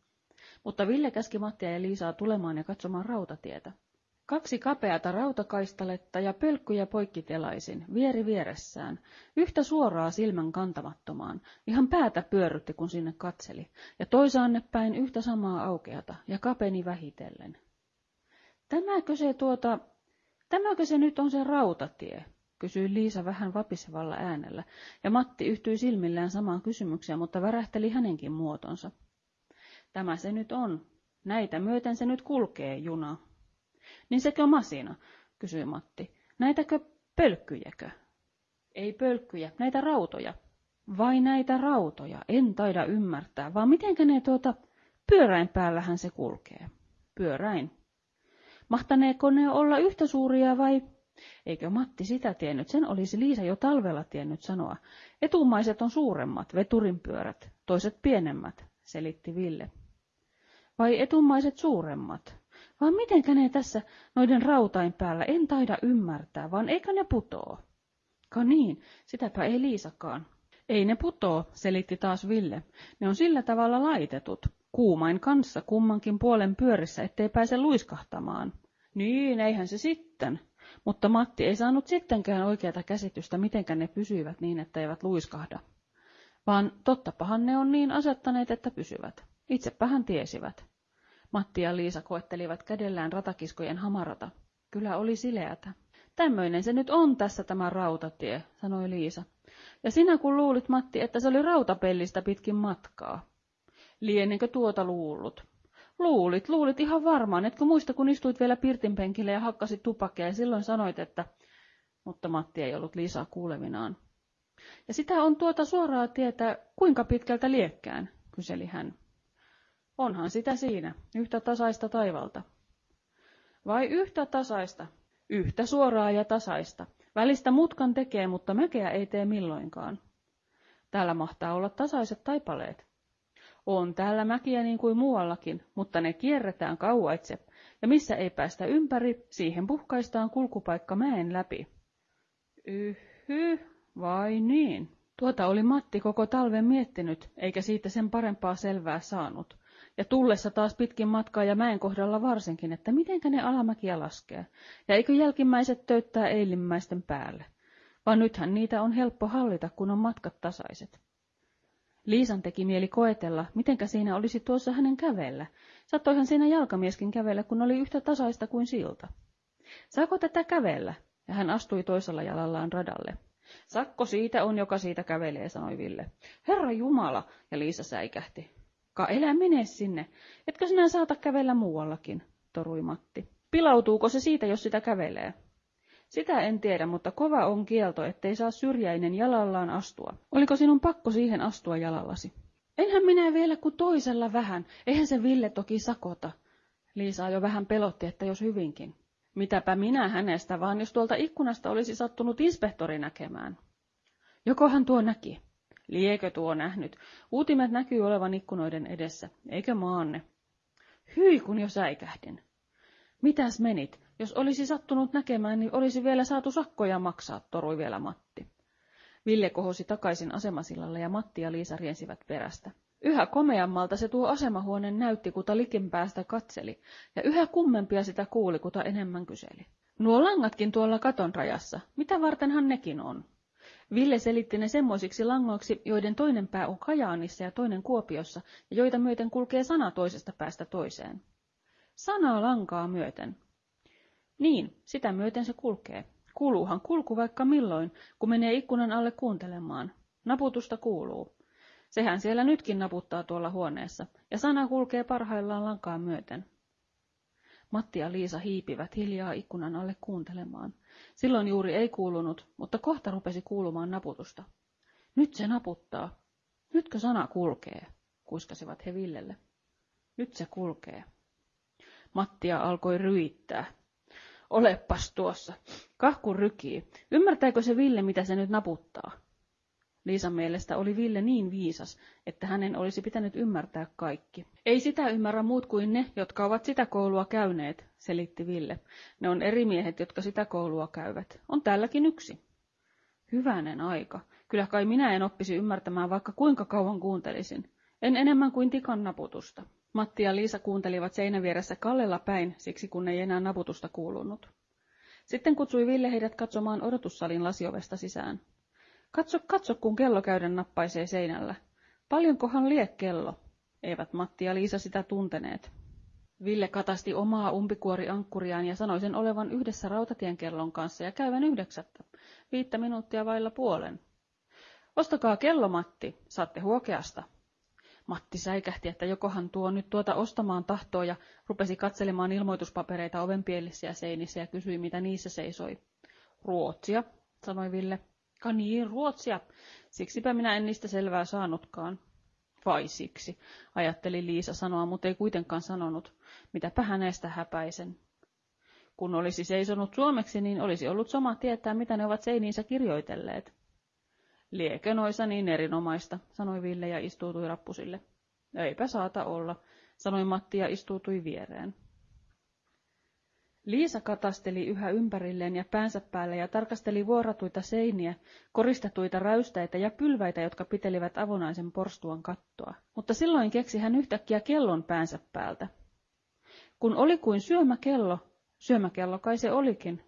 Mutta Ville käski Mattia ja Liisaa tulemaan ja katsomaan rautatietä. Kaksi kapeata rautakaistaletta ja pölkkyjä poikkitelaisin, vieri vieressään, yhtä suoraa silmän kantamattomaan, ihan päätä pyörrytti kun sinne katseli, ja toisaanne päin yhtä samaa aukeata, ja kapeni vähitellen. Tämäkö se tuota, tämäkö se nyt on se rautatie? kysyi Liisa vähän vapisevalla äänellä, ja Matti yhtyi silmillään samaan kysymykseen, mutta värähteli hänenkin muotonsa. Tämä se nyt on. Näitä myöten se nyt kulkee, juna. Niin sekö masina, kysyi Matti. Näitäkö pölkkyjäkö? Ei pölkkyjä, näitä rautoja. Vai näitä rautoja, en taida ymmärtää, vaan mitenkä ne tuota, pyöräin päällähän se kulkee. Pyöräin. Mahtaneeko ne olla yhtä suuria vai... Eikö Matti sitä tiennyt, sen olisi Liisa jo talvella tiennyt sanoa. Etumaiset on suuremmat, veturinpyörät, toiset pienemmät, selitti Ville. Vai etumaiset suuremmat? Vaan mitenkä ne tässä noiden rautain päällä, en taida ymmärtää, vaan eikö ne putoo? Ka niin, sitäpä ei Liisakaan. Ei ne putoo, selitti taas Ville. Ne on sillä tavalla laitetut, kuumain kanssa kummankin puolen pyörissä, ettei pääse luiskahtamaan. Niin, eihän se sitten. Mutta Matti ei saanut sittenkään oikeata käsitystä, mitenkä ne pysyivät niin, että eivät luiskahda. Vaan tottapahan ne on niin asettaneet, että pysyvät. Itsepähän tiesivät. Matti ja Liisa koettelivat kädellään ratakiskojen hamarata. Kyllä oli sileätä. Tämmöinen se nyt on tässä tämä rautatie, sanoi Liisa. Ja sinä kun luulit, Matti, että se oli rautapellistä pitkin matkaa. Lienenkö tuota luullut? Luulit, luulit ihan varmaan, etkö muista, kun istuit vielä pirtinpenkillä ja hakkasit tupakkia ja silloin sanoit, että... Mutta Matti ei ollut Liisaa kuulevinaan. Ja sitä on tuota suoraa tietää, kuinka pitkältä liekkään, kyseli hän. Onhan sitä siinä, yhtä tasaista taivalta. Vai yhtä tasaista? Yhtä suoraa ja tasaista. Välistä mutkan tekee, mutta mäkeä ei tee milloinkaan. Täällä mahtaa olla tasaiset taipaleet. On täällä mäkiä niin kuin muuallakin, mutta ne kierretään kauaitse, ja missä ei päästä ympäri, siihen puhkaistaan kulkupaikka mäen läpi. Yhy, vai niin? Tuota oli Matti koko talven miettinyt, eikä siitä sen parempaa selvää saanut. Ja tullessa taas pitkin matkaa ja mäen kohdalla varsinkin, että mitenkä ne alamäkiä laskee, ja eikö jälkimmäiset töyttää eilimmäisten päälle. Vaan nythän niitä on helppo hallita, kun on matkat tasaiset. Liisan teki mieli koetella, mitenkä siinä olisi tuossa hänen kävellä. Sattoihan siinä jalkamieskin kävellä, kun oli yhtä tasaista kuin silta. Saako tätä kävellä? Ja hän astui toisella jalallaan radalle. Sakko siitä on, joka siitä kävelee, sanoi Ville. Herra Jumala, ja Liisa säikähti. Ka elä mene sinne, etkö sinä saata kävellä muuallakin, torui Matti. Pilautuuko se siitä, jos sitä kävelee? Sitä en tiedä, mutta kova on kielto, ettei saa syrjäinen jalallaan astua. Oliko sinun pakko siihen astua jalallasi? Enhän minä vielä kuin toisella vähän, eihän se Ville toki sakota. Liisa jo vähän pelotti, että jos hyvinkin. Mitäpä minä hänestä, vaan jos tuolta ikkunasta olisi sattunut inspektori näkemään. Jokohan tuo näki? Liekö tuo nähnyt? Uutimet näkyy olevan ikkunoiden edessä, eikö maanne? Hyi, kun jo säikähdin. Mitäs menit? Jos olisi sattunut näkemään, niin olisi vielä saatu sakkoja maksaa, torui vielä Matti. Ville kohosi takaisin asemasillalle ja Matti ja Liisa riensivät perästä. Yhä komeammalta se tuo asemahuone näytti, kuta likin päästä katseli, ja yhä kummempia sitä kuuli, kuta enemmän kyseli. Nuo langatkin tuolla katon rajassa, mitä vartenhan nekin on? Ville selitti ne semmoisiksi langoiksi, joiden toinen pää on Kajaanissa ja toinen Kuopiossa, ja joita myöten kulkee sana toisesta päästä toiseen. Sanaa lankaa myöten. Niin, sitä myöten se kulkee. Kuuluuhan kulku vaikka milloin, kun menee ikkunan alle kuuntelemaan. Naputusta kuuluu. Sehän siellä nytkin naputtaa tuolla huoneessa, ja sana kulkee parhaillaan lankaa myöten. Matti ja Liisa hiipivät hiljaa ikkunan alle kuuntelemaan. Silloin juuri ei kuulunut, mutta kohta rupesi kuulumaan naputusta. Nyt se naputtaa. Nytkö sana kulkee, kuiskasivat he Villelle. Nyt se kulkee. Mattia alkoi ryittää. Olepas tuossa. Kahku rykii. Ymmärtääkö se Ville, mitä se nyt naputtaa? Liisan mielestä oli Ville niin viisas, että hänen olisi pitänyt ymmärtää kaikki. Ei sitä ymmärrä muut kuin ne, jotka ovat sitä koulua käyneet, selitti Ville. Ne on eri miehet, jotka sitä koulua käyvät. On täälläkin yksi. Hyvänen aika. Kyllä kai minä en oppisi ymmärtämään, vaikka kuinka kauan kuuntelisin. En enemmän kuin tikan naputusta. Matti ja Liisa kuuntelivat seinävieressä kallella päin, siksi kun ei enää naputusta kuulunut. Sitten kutsui Ville heidät katsomaan odotussalin lasiovesta sisään. Katso, katso, kun kello käyden nappaisee seinällä. Paljonkohan lie kello? Eivät Matti ja Liisa sitä tunteneet. Ville katasti omaa umpikuoriankkuriaan ja sanoi sen olevan yhdessä rautatien kellon kanssa ja käyvän yhdeksättä, viittä minuuttia vailla puolen. Ostakaa kello, Matti, saatte huokeasta. Matti säikähti, että jokohan tuo nyt tuota ostamaan tahtoa ja rupesi katselemaan ilmoituspapereita ovenpielissä ja seinissä ja kysyi, mitä niissä seisoi. Ruotsia, sanoi Ville. Ka niin, Ruotsia. Siksipä minä en niistä selvää saanutkaan. Vai siksi, ajatteli Liisa sanoa, mutta ei kuitenkaan sanonut. Mitäpä hänestä häpäisen. Kun olisi seisonut suomeksi, niin olisi ollut sama tietää, mitä ne ovat seiniinsä kirjoitelleet. Liekö noissa niin erinomaista, sanoi Ville ja istuutui rappusille. Eipä saata olla, sanoi Matti ja istuutui viereen. Liisa katasteli yhä ympärilleen ja päänsä päälle ja tarkasteli vuoratuita seiniä, koristetuita räystäitä ja pylväitä, jotka pitelivät avonaisen porstuan kattoa. Mutta silloin keksi hän yhtäkkiä kellon päänsä päältä. Kun oli kuin syömäkello, syömäkello kai se olikin,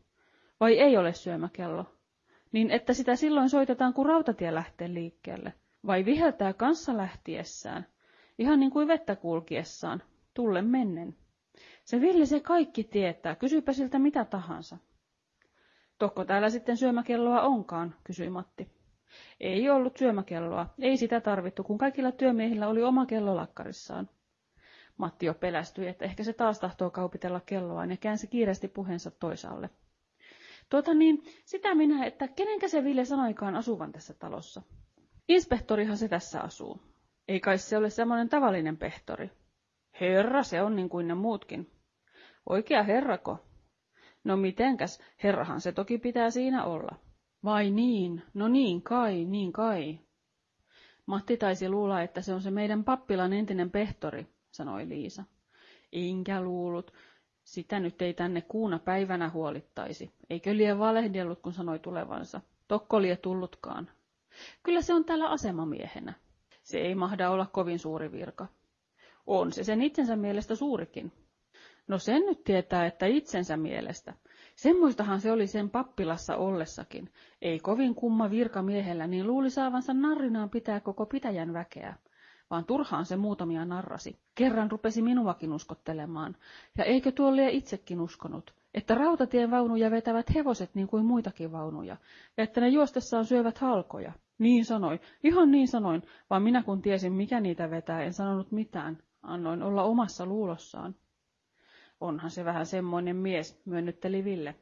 vai ei ole syömäkello, niin että sitä silloin soitetaan, kun rautatie lähtee liikkeelle, vai viheltää kanssa lähtiessään, ihan niin kuin vettä kulkiessaan, tulle mennen. Se Ville se kaikki tietää, kysypä siltä mitä tahansa. Tokko täällä sitten syömäkelloa onkaan, kysyi Matti. Ei ollut syömäkelloa, ei sitä tarvittu, kun kaikilla työmiehillä oli oma kello lakkarissaan. Matti jo pelästyi, että ehkä se taas tahtoo kaupitella kelloaan ja käänsi kiireesti puheensa toisaalle. Tuota niin, sitä minä, että kenenkä se Ville sanoikaan asuvan tässä talossa. Inspektorihan se tässä asuu. Ei kai se ole semmoinen tavallinen pehtori. Herra se on niin kuin ne muutkin. Oikea herrako? No mitenkäs, herrahan se toki pitää siinä olla. Vai niin, no niin kai, niin kai. Matti taisi luulla, että se on se meidän pappilan entinen pehtori, sanoi Liisa. Inkä luullut. Sitä nyt ei tänne kuuna päivänä huolittaisi. Eikö lie valehdellut, kun sanoi tulevansa. Tokko lie tullutkaan. Kyllä se on täällä asemamiehenä. Se ei mahda olla kovin suuri virka. On se sen itsensä mielestä suurikin. No sen nyt tietää, että itsensä mielestä. Semmoistahan se oli sen pappilassa ollessakin. Ei kovin kumma virkamiehellä, niin luuli saavansa narrinaan pitää koko pitäjän väkeä. Vaan turhaan se muutamia narrasi. Kerran rupesi minuakin uskottelemaan. Ja eikö tuo lie itsekin uskonut, että rautatien vaunuja vetävät hevoset niin kuin muitakin vaunuja, ja että ne juostessaan syövät halkoja. Niin sanoin, ihan niin sanoin, vaan minä kun tiesin mikä niitä vetää, en sanonut mitään. Annoin olla omassa luulossaan. Onhan se vähän semmoinen mies, myönnytteli Ville.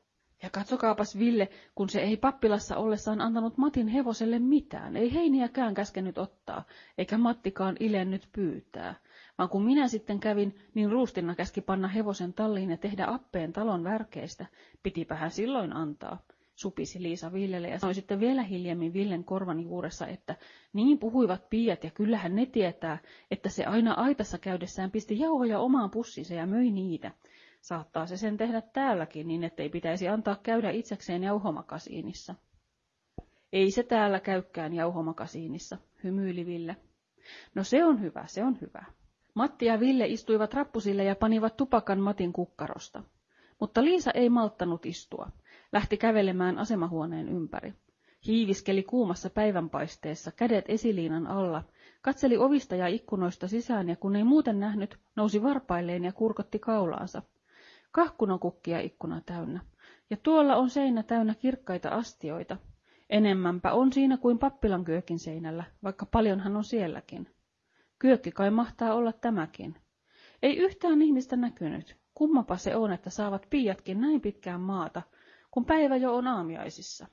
Ja katsokaapas Ville, kun se ei pappilassa ollessaan antanut Matin hevoselle mitään, ei heiniäkään käskenyt ottaa, eikä Mattikaan ilennyt pyytää. Vaan kun minä sitten kävin, niin ruustinna käski panna hevosen talliin ja tehdä appeen talon värkeistä. Pitipä hän silloin antaa supisi Liisa Villelle ja sanoi sitten vielä hiljemmin Villen korvan juuressa, että niin puhuivat piiat ja kyllähän ne tietää, että se aina aitassa käydessään pisti jauhoja omaan pussinsa ja möi niitä. Saattaa se sen tehdä täälläkin niin, ettei pitäisi antaa käydä itsekseen jauhomakasiinissa. Ei se täällä käykään jauhomakasiinissa, hymyili Ville. No se on hyvä, se on hyvä. Matti ja Ville istuivat rappusille ja panivat tupakan Matin kukkarosta. Mutta Liisa ei malttanut istua. Lähti kävelemään asemahuoneen ympäri. Hiiviskeli kuumassa päivänpaisteessa, kädet esiliinan alla, katseli ovista ja ikkunoista sisään ja kun ei muuten nähnyt, nousi varpailleen ja kurkotti kaulaansa. Kahkunokukkia ikkuna täynnä. Ja tuolla on seinä täynnä kirkkaita astioita. Enemmänpä on siinä kuin pappilan kyökin seinällä, vaikka paljonhan on sielläkin. Kyökki kai mahtaa olla tämäkin. Ei yhtään ihmistä näkynyt. Kummapa se on, että saavat piiatkin näin pitkään maata, kun päivä jo on aamiaisissa.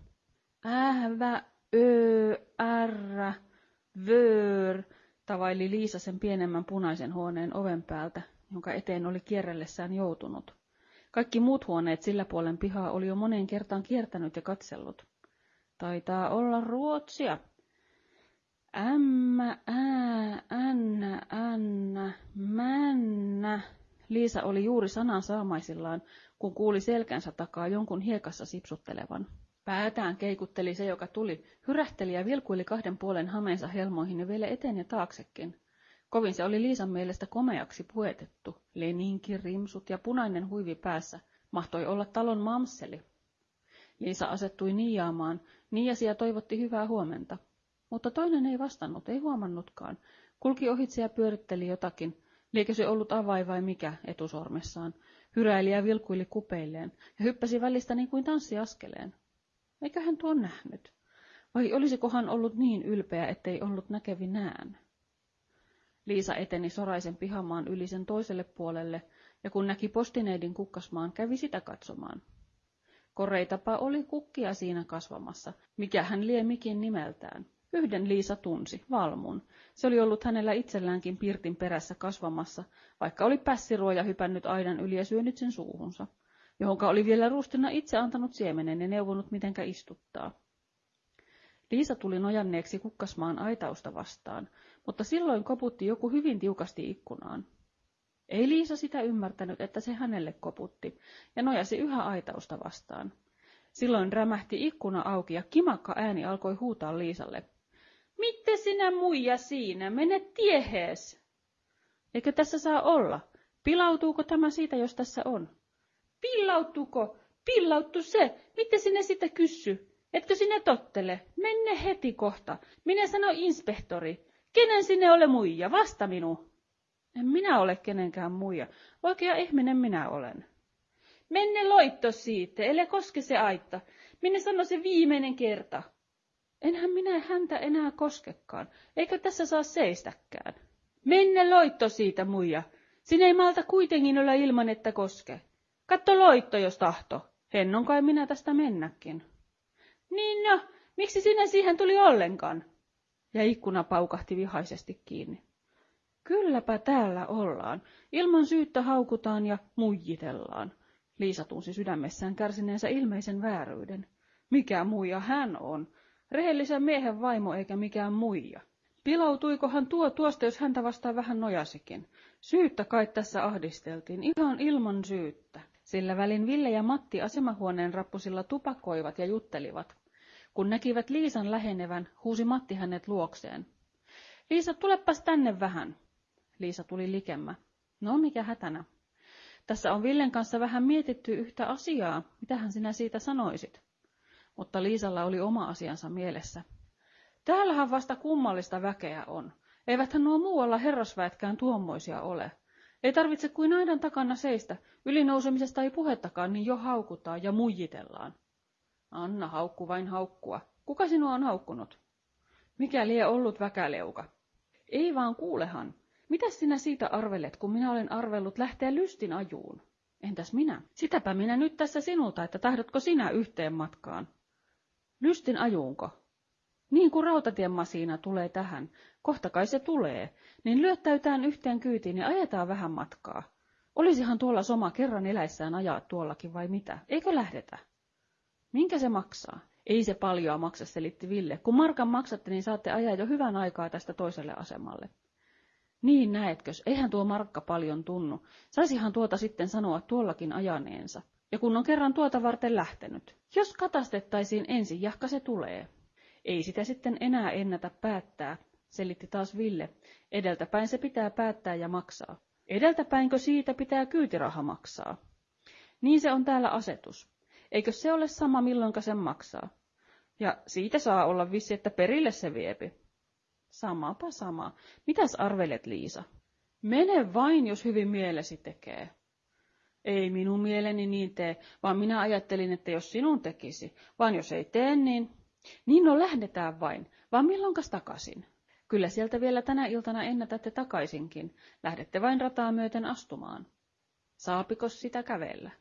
Ähvä, ö, ärrä, vöör, tavaili Liisa sen pienemmän punaisen huoneen oven päältä, jonka eteen oli kierrellessään joutunut. Kaikki muut huoneet sillä puolen pihaa oli jo moneen kertaan kiertänyt ja katsellut. Taitaa olla ruotsia. Ämmä, ää, ännä, ännä, männä. Liisa oli juuri sanan saamaisillaan, kun kuuli selkänsä takaa jonkun hiekassa sipsuttelevan. Päätään keikutteli se, joka tuli, hyrähteli ja vilkuili kahden puolen hameensa helmoihin ja vielä eteen ja taaksekin. Kovin se oli Liisan mielestä komeaksi puetettu. Leninki, rimsut ja punainen huivi päässä. Mahtoi olla talon mamseli. Liisa asettui niiaamaan, niiasi ja toivotti hyvää huomenta. Mutta toinen ei vastannut, ei huomannutkaan. Kulki ohitse ja pyöritteli jotakin. Liekö se ollut avai vai mikä etusormessaan. Hyräili ja vilkuili kupeilleen ja hyppäsi välistä niin kuin tanssiaskeleen. Eikö hän tuon nähnyt? Vai olisikohan ollut niin ylpeä, ettei ollut näkevinään? Liisa eteni soraisen pihamaan yli sen toiselle puolelle, ja kun näki postineidin kukkasmaan, kävi sitä katsomaan. Koreitapa oli kukkia siinä kasvamassa, mikä hän lie mikin nimeltään. Yhden Liisa tunsi, Valmun. Se oli ollut hänellä itselläänkin pirtin perässä kasvamassa, vaikka oli pässiruoja hypännyt aidan yli ja syönyt sen suuhunsa, johonka oli vielä ruustina itse antanut siemenen ja neuvonut mitenkä istuttaa. Liisa tuli nojanneeksi kukkasmaan aitausta vastaan, mutta silloin koputti joku hyvin tiukasti ikkunaan. Ei Liisa sitä ymmärtänyt, että se hänelle koputti, ja nojasi yhä aitausta vastaan. Silloin rämähti ikkuna auki ja kimakka ääni alkoi huutaa Liisalle. Mitte sinä muija siinä, mene tiehees! Eikö tässä saa olla? Pilautuuko tämä siitä, jos tässä on? Pillautuko? Pillauttu se! Miten sinä sitä kyssy? Etkö sinä tottele? Menne heti kohta. Minä sano inspektori. Kenen sinne ole muija? Vasta minu. En minä ole kenenkään muija. Oikea ihminen minä olen. Menne loitto siitä, ellei koske se aitta. Minä sano se viimeinen kerta. Enhän minä häntä enää koskekaan, eikö tässä saa seistäkään. Menne loitto siitä, muija. Sinä ei malta kuitenkin olla ilman, että koske. Katto loitto, jos tahto. Hennon kai minä tästä mennäkin. Niin no, miksi sinä siihen tuli ollenkaan? Ja ikkuna paukahti vihaisesti kiinni. Kylläpä täällä ollaan. Ilman syyttä haukutaan ja muijitellaan. Liisa tunsi sydämessään kärsineensä ilmeisen vääryyden. Mikä muija hän on? Rehellisen miehen vaimo eikä mikään muija. Pilautuikohan tuo tuosta, jos häntä vastaan vähän nojasikin? Syyttä kai tässä ahdisteltiin, ihan ilman syyttä. Sillä välin Ville ja Matti asemahuoneen rappusilla tupakoivat ja juttelivat. Kun näkivät Liisan lähenevän, huusi Matti hänet luokseen. Liisa, tulepas tänne vähän. Liisa tuli likemmä. No, mikä hätänä? Tässä on Villen kanssa vähän mietitty yhtä asiaa. Mitähän sinä siitä sanoisit? Mutta Liisalla oli oma asiansa mielessä. Täällähän vasta kummallista väkeä on. Eiväthän nuo muualla herrasväetkään tuommoisia ole. Ei tarvitse kuin aidan takana seistä. Ylinousemisesta ei puhettakaan, niin jo haukutaan ja muijitellaan. Anna haukku vain haukkua. Kuka sinua on haukkunut? Mikä lie ollut väkäleuka? Ei vaan kuulehan. Mitä sinä siitä arvelet, kun minä olen arvellut lähteä lystin ajuun? Entäs minä? Sitäpä minä nyt tässä sinulta, että tahdotko sinä yhteen matkaan? Lystin ajuunko? Niin kuin rautatien masiina tulee tähän, kohta kai se tulee, niin lyöttäytään yhteen kyytiin ja ajetaan vähän matkaa. Olisihan tuolla soma kerran eläissään ajaa tuollakin vai mitä? Eikö lähdetä? Minkä se maksaa? Ei se paljoa maksa, selitti Ville. Kun markan maksatte, niin saatte ajaa jo hyvän aikaa tästä toiselle asemalle. Niin näetkös, eihän tuo markka paljon tunnu. Saisihan tuota sitten sanoa tuollakin ajaneensa. Ja kun on kerran tuota varten lähtenyt. Jos katastettaisiin ensin, jahka se tulee. Ei sitä sitten enää ennätä päättää, selitti taas Ville. Edeltäpäin se pitää päättää ja maksaa. Edeltäpäinkö siitä pitää kyytiraha maksaa? Niin se on täällä asetus. Eikö se ole sama milloinka sen maksaa? Ja siitä saa olla vissi, että perille se viepi. Samapa sama. Mitäs arvelet, Liisa? Mene vain, jos hyvin mielesi tekee. Ei minun mieleni niin tee, vaan minä ajattelin, että jos sinun tekisi, vaan jos ei tee, niin... Niin no lähdetään vain, vaan milloinkas takaisin? Kyllä sieltä vielä tänä iltana ennätätte takaisinkin, lähdette vain rataa myöten astumaan. Saapikos sitä kävellä?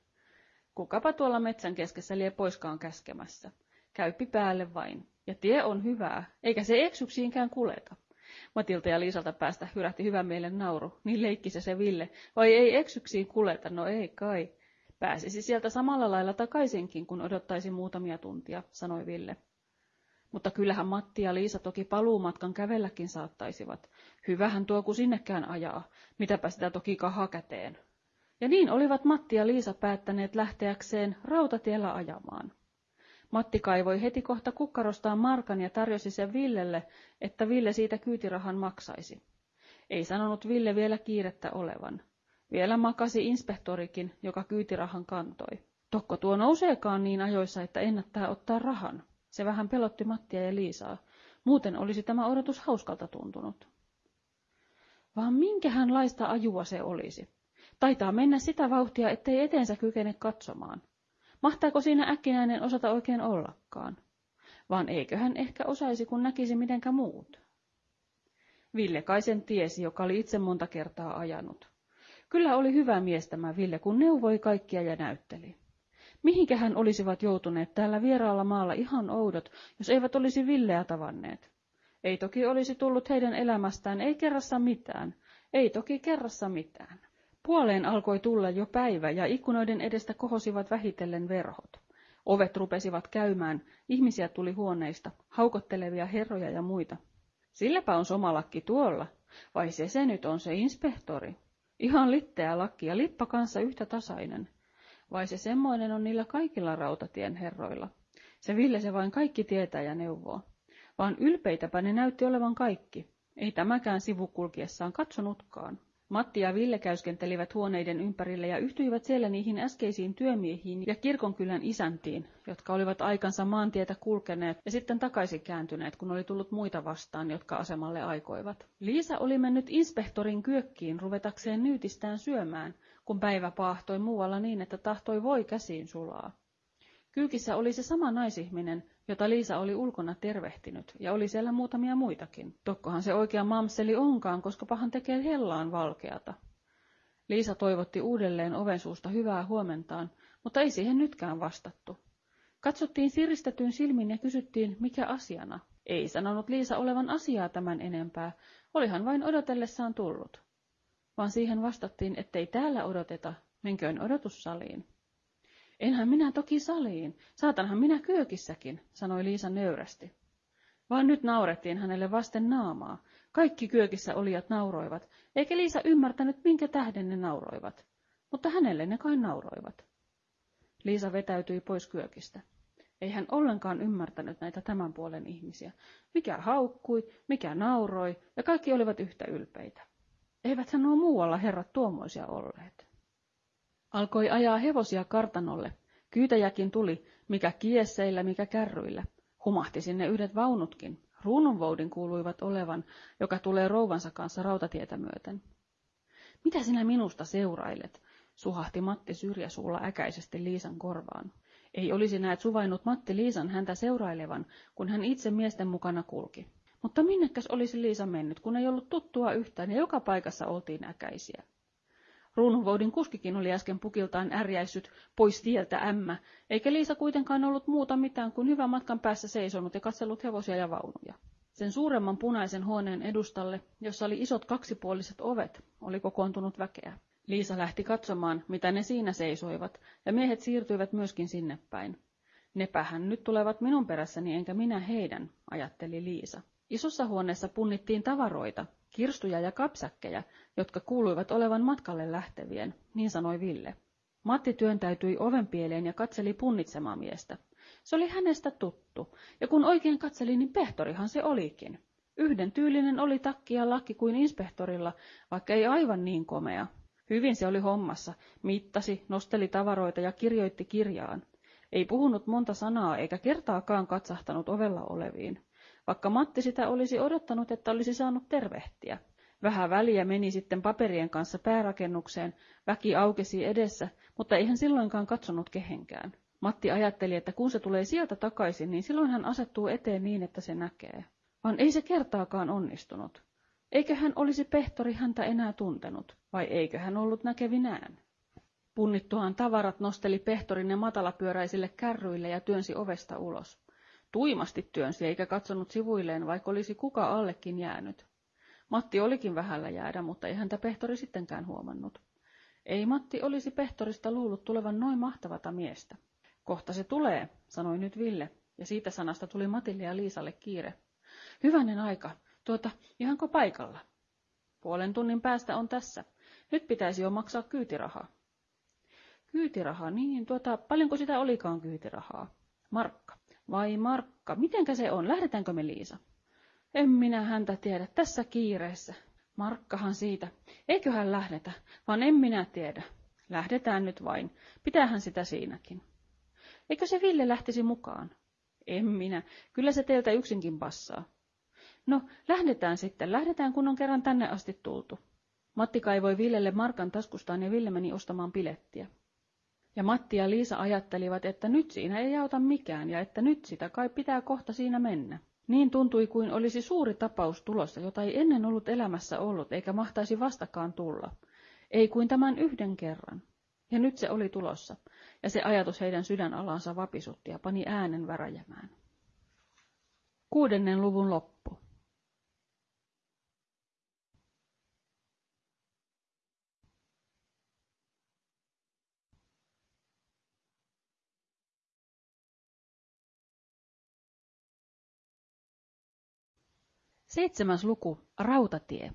Kukapa tuolla metsän keskessä lie poiskaan käskemässä. Käyppi päälle vain. Ja tie on hyvää, eikä se eksyksiinkään kuleta. Matilta ja Liisalta päästä hyrähti hyvän mielen nauru. Niin leikkisä se Ville. Vai ei eksyksiin kuleta? No ei kai. Pääsisi sieltä samalla lailla takaisinkin, kun odottaisi muutamia tuntia, sanoi Ville. Mutta kyllähän Matti ja Liisa toki paluumatkan kävelläkin saattaisivat. Hyvähän tuo kun sinnekään ajaa. Mitäpä sitä toki kaha käteen. Ja niin olivat Matti ja Liisa päättäneet lähteäkseen rautatiellä ajamaan. Matti kaivoi heti kohta kukkarostaan markan ja tarjosi sen Villelle, että Ville siitä kyytirahan maksaisi. Ei sanonut Ville vielä kiirettä olevan. Vielä makasi inspektorikin, joka kyytirahan kantoi. Tokko tuo nouseekaan niin ajoissa, että ennättää ottaa rahan. Se vähän pelotti Mattia ja Liisaa. Muuten olisi tämä odotus hauskalta tuntunut. Vaan minkähänlaista ajua se olisi? Taitaa mennä sitä vauhtia, ettei eteensä kykene katsomaan. Mahtaako siinä äkkinäinen osata oikein ollakaan? Vaan eiköhän ehkä osaisi, kun näkisi mitenkä muut. Ville kai sen tiesi, joka oli itse monta kertaa ajanut. Kyllä oli hyvä mies tämä Ville, kun neuvoi kaikkia ja näytteli. Mihinkähän olisivat joutuneet täällä vieraalla maalla ihan oudot, jos eivät olisi Villeä tavanneet? Ei toki olisi tullut heidän elämästään, ei kerrassa mitään. Ei toki kerrassa mitään. Puoleen alkoi tulla jo päivä ja ikkunoiden edestä kohosivat vähitellen verhot. Ovet rupesivat käymään, ihmisiä tuli huoneista, haukottelevia herroja ja muita. Silläpä on somalakki tuolla, vai se se nyt on se inspektori? Ihan litteä lakki ja lippa kanssa yhtä tasainen. Vai se semmoinen on niillä kaikilla rautatien herroilla? Se Ville se vain kaikki tietää ja neuvoo. Vaan ylpeitäpä ne näytti olevan kaikki. Ei tämäkään sivukulkiessaan katsonutkaan. Matti ja Ville käyskentelivät huoneiden ympärille ja yhtyivät siellä niihin äskeisiin työmiehiin ja kirkonkylän isäntiin, jotka olivat aikansa maantietä kulkeneet ja sitten takaisin kääntyneet, kun oli tullut muita vastaan, jotka asemalle aikoivat. Liisa oli mennyt inspektorin kyökkiin ruvetakseen nyytistään syömään, kun päivä paahtoi muualla niin, että tahtoi voi käsiin sulaa. Kyykissä oli se sama naisihminen, jota Liisa oli ulkona tervehtinyt, ja oli siellä muutamia muitakin. Tokkohan se oikea mamseli onkaan, koska pahan tekee hellaan valkeata. Liisa toivotti uudelleen oven suusta hyvää huomentaan, mutta ei siihen nytkään vastattu. Katsottiin siristetyn silmin ja kysyttiin, mikä asiana. Ei sanonut Liisa olevan asiaa tämän enempää, olihan vain odotellessaan tullut. Vaan siihen vastattiin, ettei täällä odoteta, menköön odotussaliin. Enhän minä toki saliin, saatanhan minä kyökissäkin, sanoi Liisa nöyrästi. Vaan nyt naurettiin hänelle vasten naamaa. Kaikki kyökissä olijat nauroivat, eikä Liisa ymmärtänyt, minkä tähden ne nauroivat. Mutta hänelle ne kai nauroivat. Liisa vetäytyi pois kyökistä. Ei hän ollenkaan ymmärtänyt näitä tämän puolen ihmisiä. Mikä haukkui, mikä nauroi, ja kaikki olivat yhtä ylpeitä. Eivät nuo muualla herrat tuommoisia olleet. Alkoi ajaa hevosia kartanolle. Kyytäjäkin tuli, mikä kiesseillä, mikä kärryillä. Humahti sinne yhdet vaunutkin. Ruununvoudin kuuluivat olevan, joka tulee rouvansa kanssa rautatietä myöten. Mitä sinä minusta seurailet? suhahti Matti syrjäsuulla äkäisesti Liisan korvaan. Ei olisi näet suvainnut Matti Liisan häntä seurailevan, kun hän itse miesten mukana kulki. Mutta minnekäs olisi Liisa mennyt, kun ei ollut tuttua yhtään ja joka paikassa oltiin äkäisiä. Ruununvoudin kuskikin oli äsken pukiltaan ärjäissyt pois tieltä ämmä, eikä Liisa kuitenkaan ollut muuta mitään kuin hyvän matkan päässä seisonut ja katsellut hevosia ja vaunuja. Sen suuremman punaisen huoneen edustalle, jossa oli isot kaksipuoliset ovet, oli kokoontunut väkeä. Liisa lähti katsomaan, mitä ne siinä seisoivat, ja miehet siirtyivät myöskin sinne päin. Nepähän nyt tulevat minun perässäni enkä minä heidän, ajatteli Liisa. Isossa huoneessa punnittiin tavaroita, kirstuja ja kapsäkkejä, jotka kuuluivat olevan matkalle lähtevien, niin sanoi Ville. Matti työntäytyi ovenpieleen ja katseli punnitsemaa miestä. Se oli hänestä tuttu, ja kun oikein katseli, niin pehtorihan se olikin. Yhden tyylinen oli takki ja lakki kuin inspektorilla, vaikka ei aivan niin komea. Hyvin se oli hommassa, mittasi, nosteli tavaroita ja kirjoitti kirjaan. Ei puhunut monta sanaa eikä kertaakaan katsahtanut ovella oleviin vaikka Matti sitä olisi odottanut, että olisi saanut tervehtiä. Vähän väliä meni sitten paperien kanssa päärakennukseen, väki aukesi edessä, mutta ei hän silloinkaan katsonut kehenkään. Matti ajatteli, että kun se tulee sieltä takaisin, niin silloin hän asettuu eteen niin, että se näkee. Vaan ei se kertaakaan onnistunut. Eikö hän olisi pehtori häntä enää tuntenut, vai eikö hän ollut näkevinään? Punnittuaan tavarat nosteli pehtorin ne matalapyöräisille kärryille ja työnsi ovesta ulos. Tuimasti työnsi eikä katsonut sivuilleen, vaikka olisi kuka allekin jäänyt. Matti olikin vähällä jäädä, mutta ei häntä pehtori sittenkään huomannut. Ei Matti olisi pehtorista luullut tulevan noin mahtavata miestä. Kohta se tulee, sanoi nyt Ville, ja siitä sanasta tuli Matille ja Liisalle kiire. Hyvänen aika, tuota, ihanko paikalla? Puolen tunnin päästä on tässä. Nyt pitäisi jo maksaa kyytirahaa. Kyytiraha, niin, tuota, paljonko sitä olikaan kyytirahaa? Markka. Vai Markka, mitenkä se on? Lähdetäänkö me Liisa? En minä häntä tiedä, tässä kiireessä. Markkahan siitä. Eiköhän lähdetä, vaan en minä tiedä. Lähdetään nyt vain. Pitäähän sitä siinäkin. Eikö se Ville lähtisi mukaan? En minä. Kyllä se teiltä yksinkin passaa. No, lähdetään sitten. Lähdetään, kun on kerran tänne asti tultu. Matti kaivoi Villelle Markan taskustaan ja Ville meni ostamaan pilettiä. Ja Matti ja Liisa ajattelivat, että nyt siinä ei auta mikään ja että nyt sitä kai pitää kohta siinä mennä. Niin tuntui kuin olisi suuri tapaus tulossa, jota ei ennen ollut elämässä ollut eikä mahtaisi vastakaan tulla. Ei kuin tämän yhden kerran. Ja nyt se oli tulossa, ja se ajatus heidän sydänalansa vapisutti ja pani äänen väräjämään. Kuudennen luvun loppu. Seitsemäs luku, Rautatie.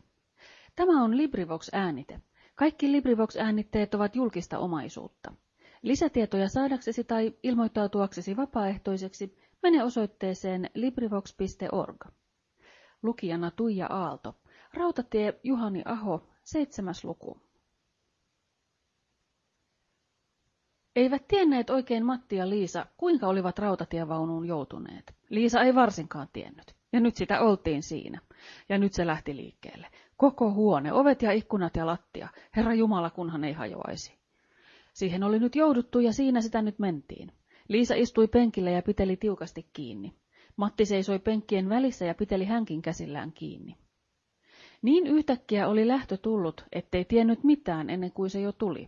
Tämä on LibriVox-äänite. Kaikki LibriVox-äänitteet ovat julkista omaisuutta. Lisätietoja saadaksesi tai ilmoittautuaksesi vapaaehtoiseksi mene osoitteeseen LibriVox.org. Lukijana Tuija Aalto. Rautatie Juhani Aho, seitsemäs luku. Eivät tienneet oikein Matti ja Liisa, kuinka olivat rautatievaunuun joutuneet. Liisa ei varsinkaan tiennyt. Ja nyt sitä oltiin siinä. Ja nyt se lähti liikkeelle. Koko huone, ovet ja ikkunat ja lattia. Herra Jumala, kunhan ei hajoaisi. Siihen oli nyt jouduttu ja siinä sitä nyt mentiin. Liisa istui penkille ja piteli tiukasti kiinni. Matti seisoi penkkien välissä ja piteli hänkin käsillään kiinni. Niin yhtäkkiä oli lähtö tullut, ettei tiennyt mitään ennen kuin se jo tuli.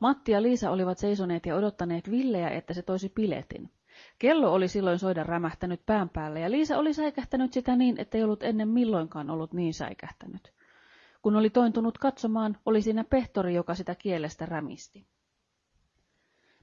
Matti ja Liisa olivat seisoneet ja odottaneet Villeä, että se toisi piletin. Kello oli silloin soida rämähtänyt pään päälle ja Liisa oli säikähtänyt sitä niin, ettei ollut ennen milloinkaan ollut niin säikähtänyt. Kun oli tointunut katsomaan, oli siinä pehtori, joka sitä kielestä rämisti.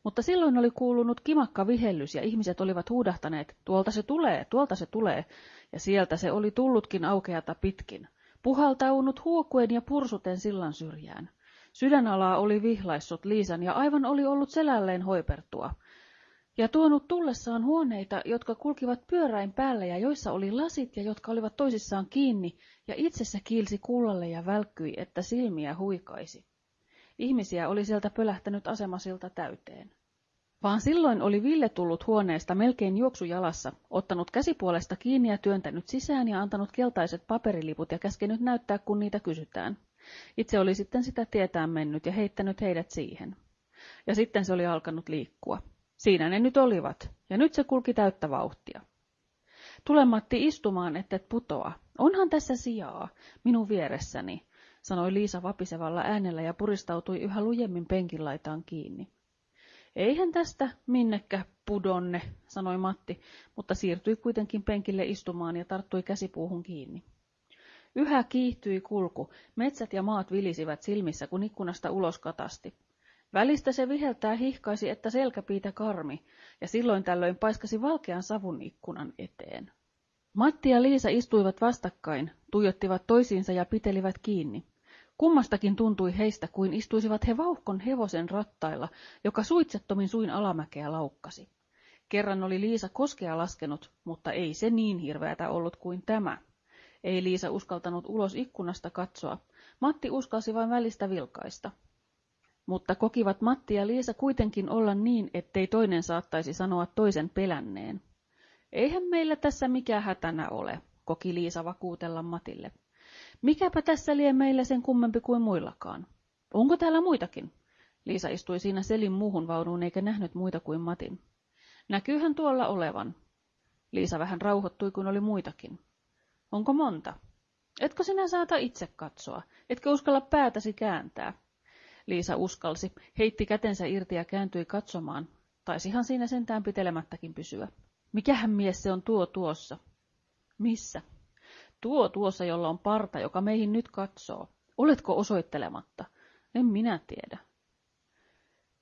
Mutta silloin oli kuulunut kimakka vihellys ja ihmiset olivat huudahtaneet, tuolta se tulee, tuolta se tulee, ja sieltä se oli tullutkin aukeata pitkin, puhaltaunut huokuen ja pursuten sillan syrjään. Sydänalaa oli vihlaissut Liisan ja aivan oli ollut selälleen hoipertua. Ja tuonut tullessaan huoneita, jotka kulkivat pyöräin päälle ja joissa oli lasit ja jotka olivat toisissaan kiinni, ja itse se kiilsi kullalle ja välkkyi, että silmiä huikaisi. Ihmisiä oli sieltä pölähtänyt asemasilta täyteen. Vaan silloin oli Ville tullut huoneesta melkein juoksujalassa, ottanut käsipuolesta kiinni ja työntänyt sisään ja antanut keltaiset paperiliput ja käskenyt näyttää, kun niitä kysytään. Itse oli sitten sitä tietään mennyt ja heittänyt heidät siihen. Ja sitten se oli alkanut liikkua. Siinä ne nyt olivat, ja nyt se kulki täyttä vauhtia. Tule Matti istumaan, et putoa. Onhan tässä sijaa, minun vieressäni, sanoi Liisa vapisevalla äänellä ja puristautui yhä lujemmin penkin laitaan kiinni. Eihän tästä minnekä pudonne, sanoi Matti, mutta siirtyi kuitenkin penkille istumaan ja tarttui käsipuuhun kiinni. Yhä kiihtyi kulku, metsät ja maat vilisivät silmissä, kun ikkunasta ulos katasti. Välistä se viheltää hihkaisi, että selkäpiitä karmi, ja silloin tällöin paiskasi valkean savun ikkunan eteen. Matti ja Liisa istuivat vastakkain, tuijottivat toisiinsa ja pitelivät kiinni. Kummastakin tuntui heistä kuin istuisivat he vauhkon hevosen rattailla, joka suitsettomin suin alamäkeä laukkasi. Kerran oli Liisa koskea laskenut, mutta ei se niin hirveätä ollut kuin tämä. Ei Liisa uskaltanut ulos ikkunasta katsoa. Matti uskalsi vain välistä vilkaista. Mutta kokivat Matti ja Liisa kuitenkin olla niin, ettei toinen saattaisi sanoa toisen pelänneen. Eihän meillä tässä mikä hätänä ole, koki Liisa vakuutella Matille. Mikäpä tässä lie meillä sen kummempi kuin muillakaan. Onko täällä muitakin? Liisa istui siinä selin muuhun vaunuun eikä nähnyt muita kuin Matin. Näkyyhän tuolla olevan. Liisa vähän rauhoittui, kun oli muitakin. Onko monta? Etkö sinä saata itse katsoa? Etkö uskalla päätäsi kääntää? Liisa uskalsi, heitti kätensä irti ja kääntyi katsomaan. Taisihan siinä sentään pitelemättäkin pysyä. Mikähän mies se on tuo tuossa? Missä? Tuo tuossa, jolla on parta, joka meihin nyt katsoo. Oletko osoittelematta? En minä tiedä.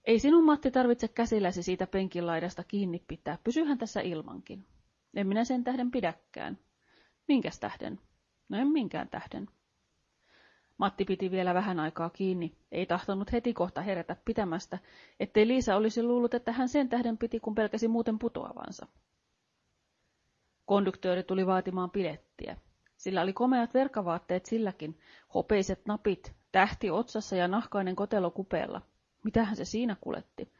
Ei sinun Matti tarvitse käsilläsi siitä penkin laidasta kiinni pitää. Pysyhän tässä ilmankin. En minä sen tähden pidäkään. Minkäs tähden? No en minkään tähden. Matti piti vielä vähän aikaa kiinni, ei tahtonut heti kohta herätä pitämästä, ettei Liisa olisi luullut, että hän sen tähden piti, kun pelkäsi muuten putoavansa. Konduktööri tuli vaatimaan pilettiä. Sillä oli komeat verkavaatteet silläkin, hopeiset napit, tähti otsassa ja nahkainen kotelo kupeella. Mitähän se siinä kuletti?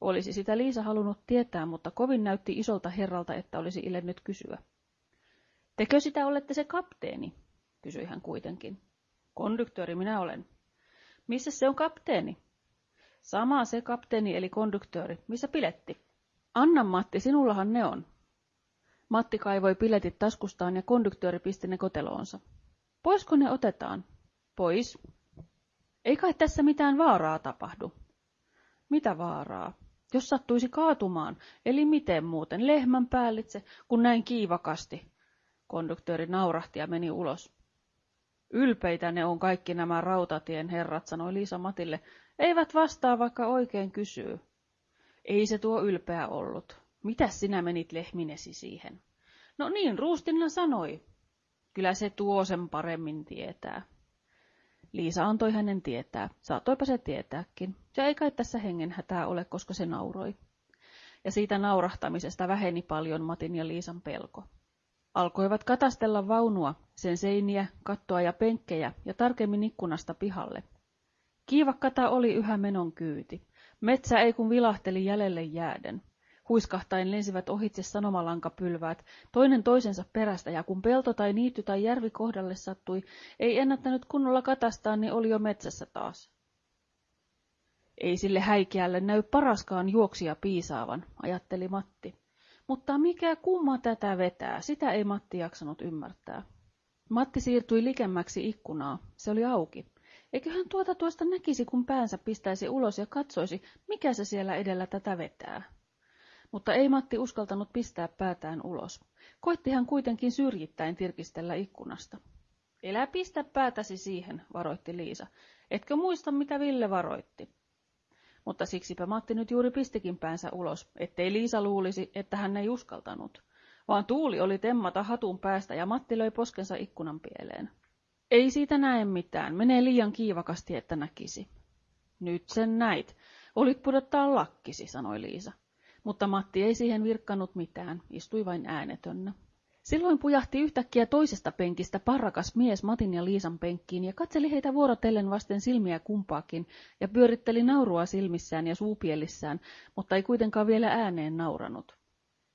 Olisi sitä Liisa halunnut tietää, mutta kovin näytti isolta herralta, että olisi ilennyt kysyä. Tekö sitä olette se kapteeni? kysyi hän kuitenkin. Konduktööri minä olen. Missä se on kapteeni? Sama se kapteeni eli konduktööri. Missä piletti? Anna Matti, sinullahan ne on. Matti kaivoi piletit taskustaan ja konduktööri pisti ne koteloonsa. Poisko ne otetaan? Pois. Ei kai tässä mitään vaaraa tapahdu. Mitä vaaraa? Jos sattuisi kaatumaan, eli miten muuten, lehmän päällitse, kun näin kiivakasti. Konduktööri naurahti ja meni ulos. Ylpeitä ne on kaikki nämä rautatien herrat, sanoi Liisa Matille. Eivät vastaa, vaikka oikein kysyy. Ei se tuo ylpeä ollut. Mitäs sinä menit lehminesi siihen? No niin, Ruustinna sanoi. Kyllä se tuo sen paremmin tietää. Liisa antoi hänen tietää. Saatoipa se tietääkin. Ja ei kai tässä hengen hätää ole, koska se nauroi. Ja siitä naurahtamisesta väheni paljon Matin ja Liisan pelko. Alkoivat katastella vaunua, sen seiniä, kattoa ja penkkejä ja tarkemmin ikkunasta pihalle. Kiivakkata oli yhä menon kyyti. Metsä ei kun vilahteli jäljelle jääden. Huiskahtain lensivät ohitse sanomalankapylväät, toinen toisensa perästä, ja kun pelto tai niitty tai järvi kohdalle sattui, ei ennättänyt kunnolla katastaa, niin oli jo metsässä taas. Ei sille häikeälle näy paraskaan juoksia piisaavan, ajatteli Matti. Mutta mikä kumma tätä vetää, sitä ei Matti jaksanut ymmärtää. Matti siirtyi likemmäksi ikkunaa, se oli auki. Eiköhän tuota tuosta näkisi, kun päänsä pistäisi ulos ja katsoisi, mikä se siellä edellä tätä vetää. Mutta ei Matti uskaltanut pistää päätään ulos. Koitti hän kuitenkin syrjittäin tirkistellä ikkunasta. Elä pistä päätäsi siihen, varoitti Liisa. Etkö muista, mitä Ville varoitti? Mutta siksipä Matti nyt juuri pistikin päänsä ulos, ettei Liisa luulisi, että hän ei uskaltanut. Vaan tuuli oli temmata hatun päästä ja Matti löi poskensa ikkunan pieleen. Ei siitä näe mitään, menee liian kiivakasti, että näkisi. Nyt sen näit. Olit pudottaa lakkisi, sanoi Liisa. Mutta Matti ei siihen virkkanut mitään, istui vain äänetönnä. Silloin pujahti yhtäkkiä toisesta penkistä parrakas mies Matin ja Liisan penkkiin ja katseli heitä vuorotellen vasten silmiä kumpaakin ja pyöritteli naurua silmissään ja suupielissään, mutta ei kuitenkaan vielä ääneen nauranut.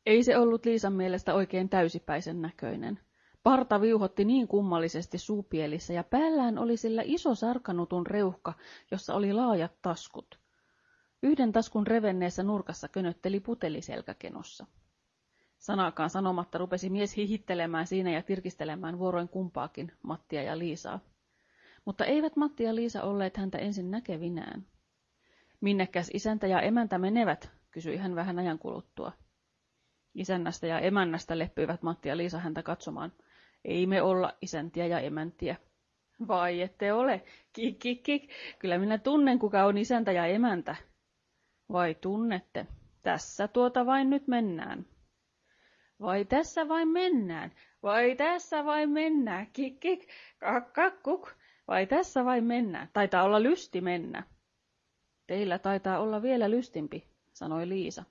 Ei se ollut Liisan mielestä oikein täysipäisen näköinen. Parta viuhotti niin kummallisesti suupielissä ja päällään oli sillä iso sarkanutun reuhka, jossa oli laajat taskut. Yhden taskun revenneessä nurkassa könötteli puteli selkäkenossa. Sanakaan sanomatta rupesi mies hihittelemään siinä ja tirkistelemään vuoroin kumpaakin, Mattia ja Liisaa. Mutta eivät Matti ja Liisa olleet häntä ensin näkevinään. Minnekäs isäntä ja emäntä menevät, kysyi hän vähän ajan kuluttua. Isännästä ja emännästä leppyivät Matti ja Liisa häntä katsomaan. Ei me olla isäntiä ja emäntiä. Vai ette ole? Kik, kik, kik. Kyllä minä tunnen, kuka on isäntä ja emäntä. Vai tunnette? Tässä tuota vain nyt mennään. Vai tässä vain mennään? Vai tässä vain mennään? Kik, kik, kak, kak, kuk. Vai tässä vain mennään? Taitaa olla lysti mennä. Teillä taitaa olla vielä lystimpi, sanoi Liisa.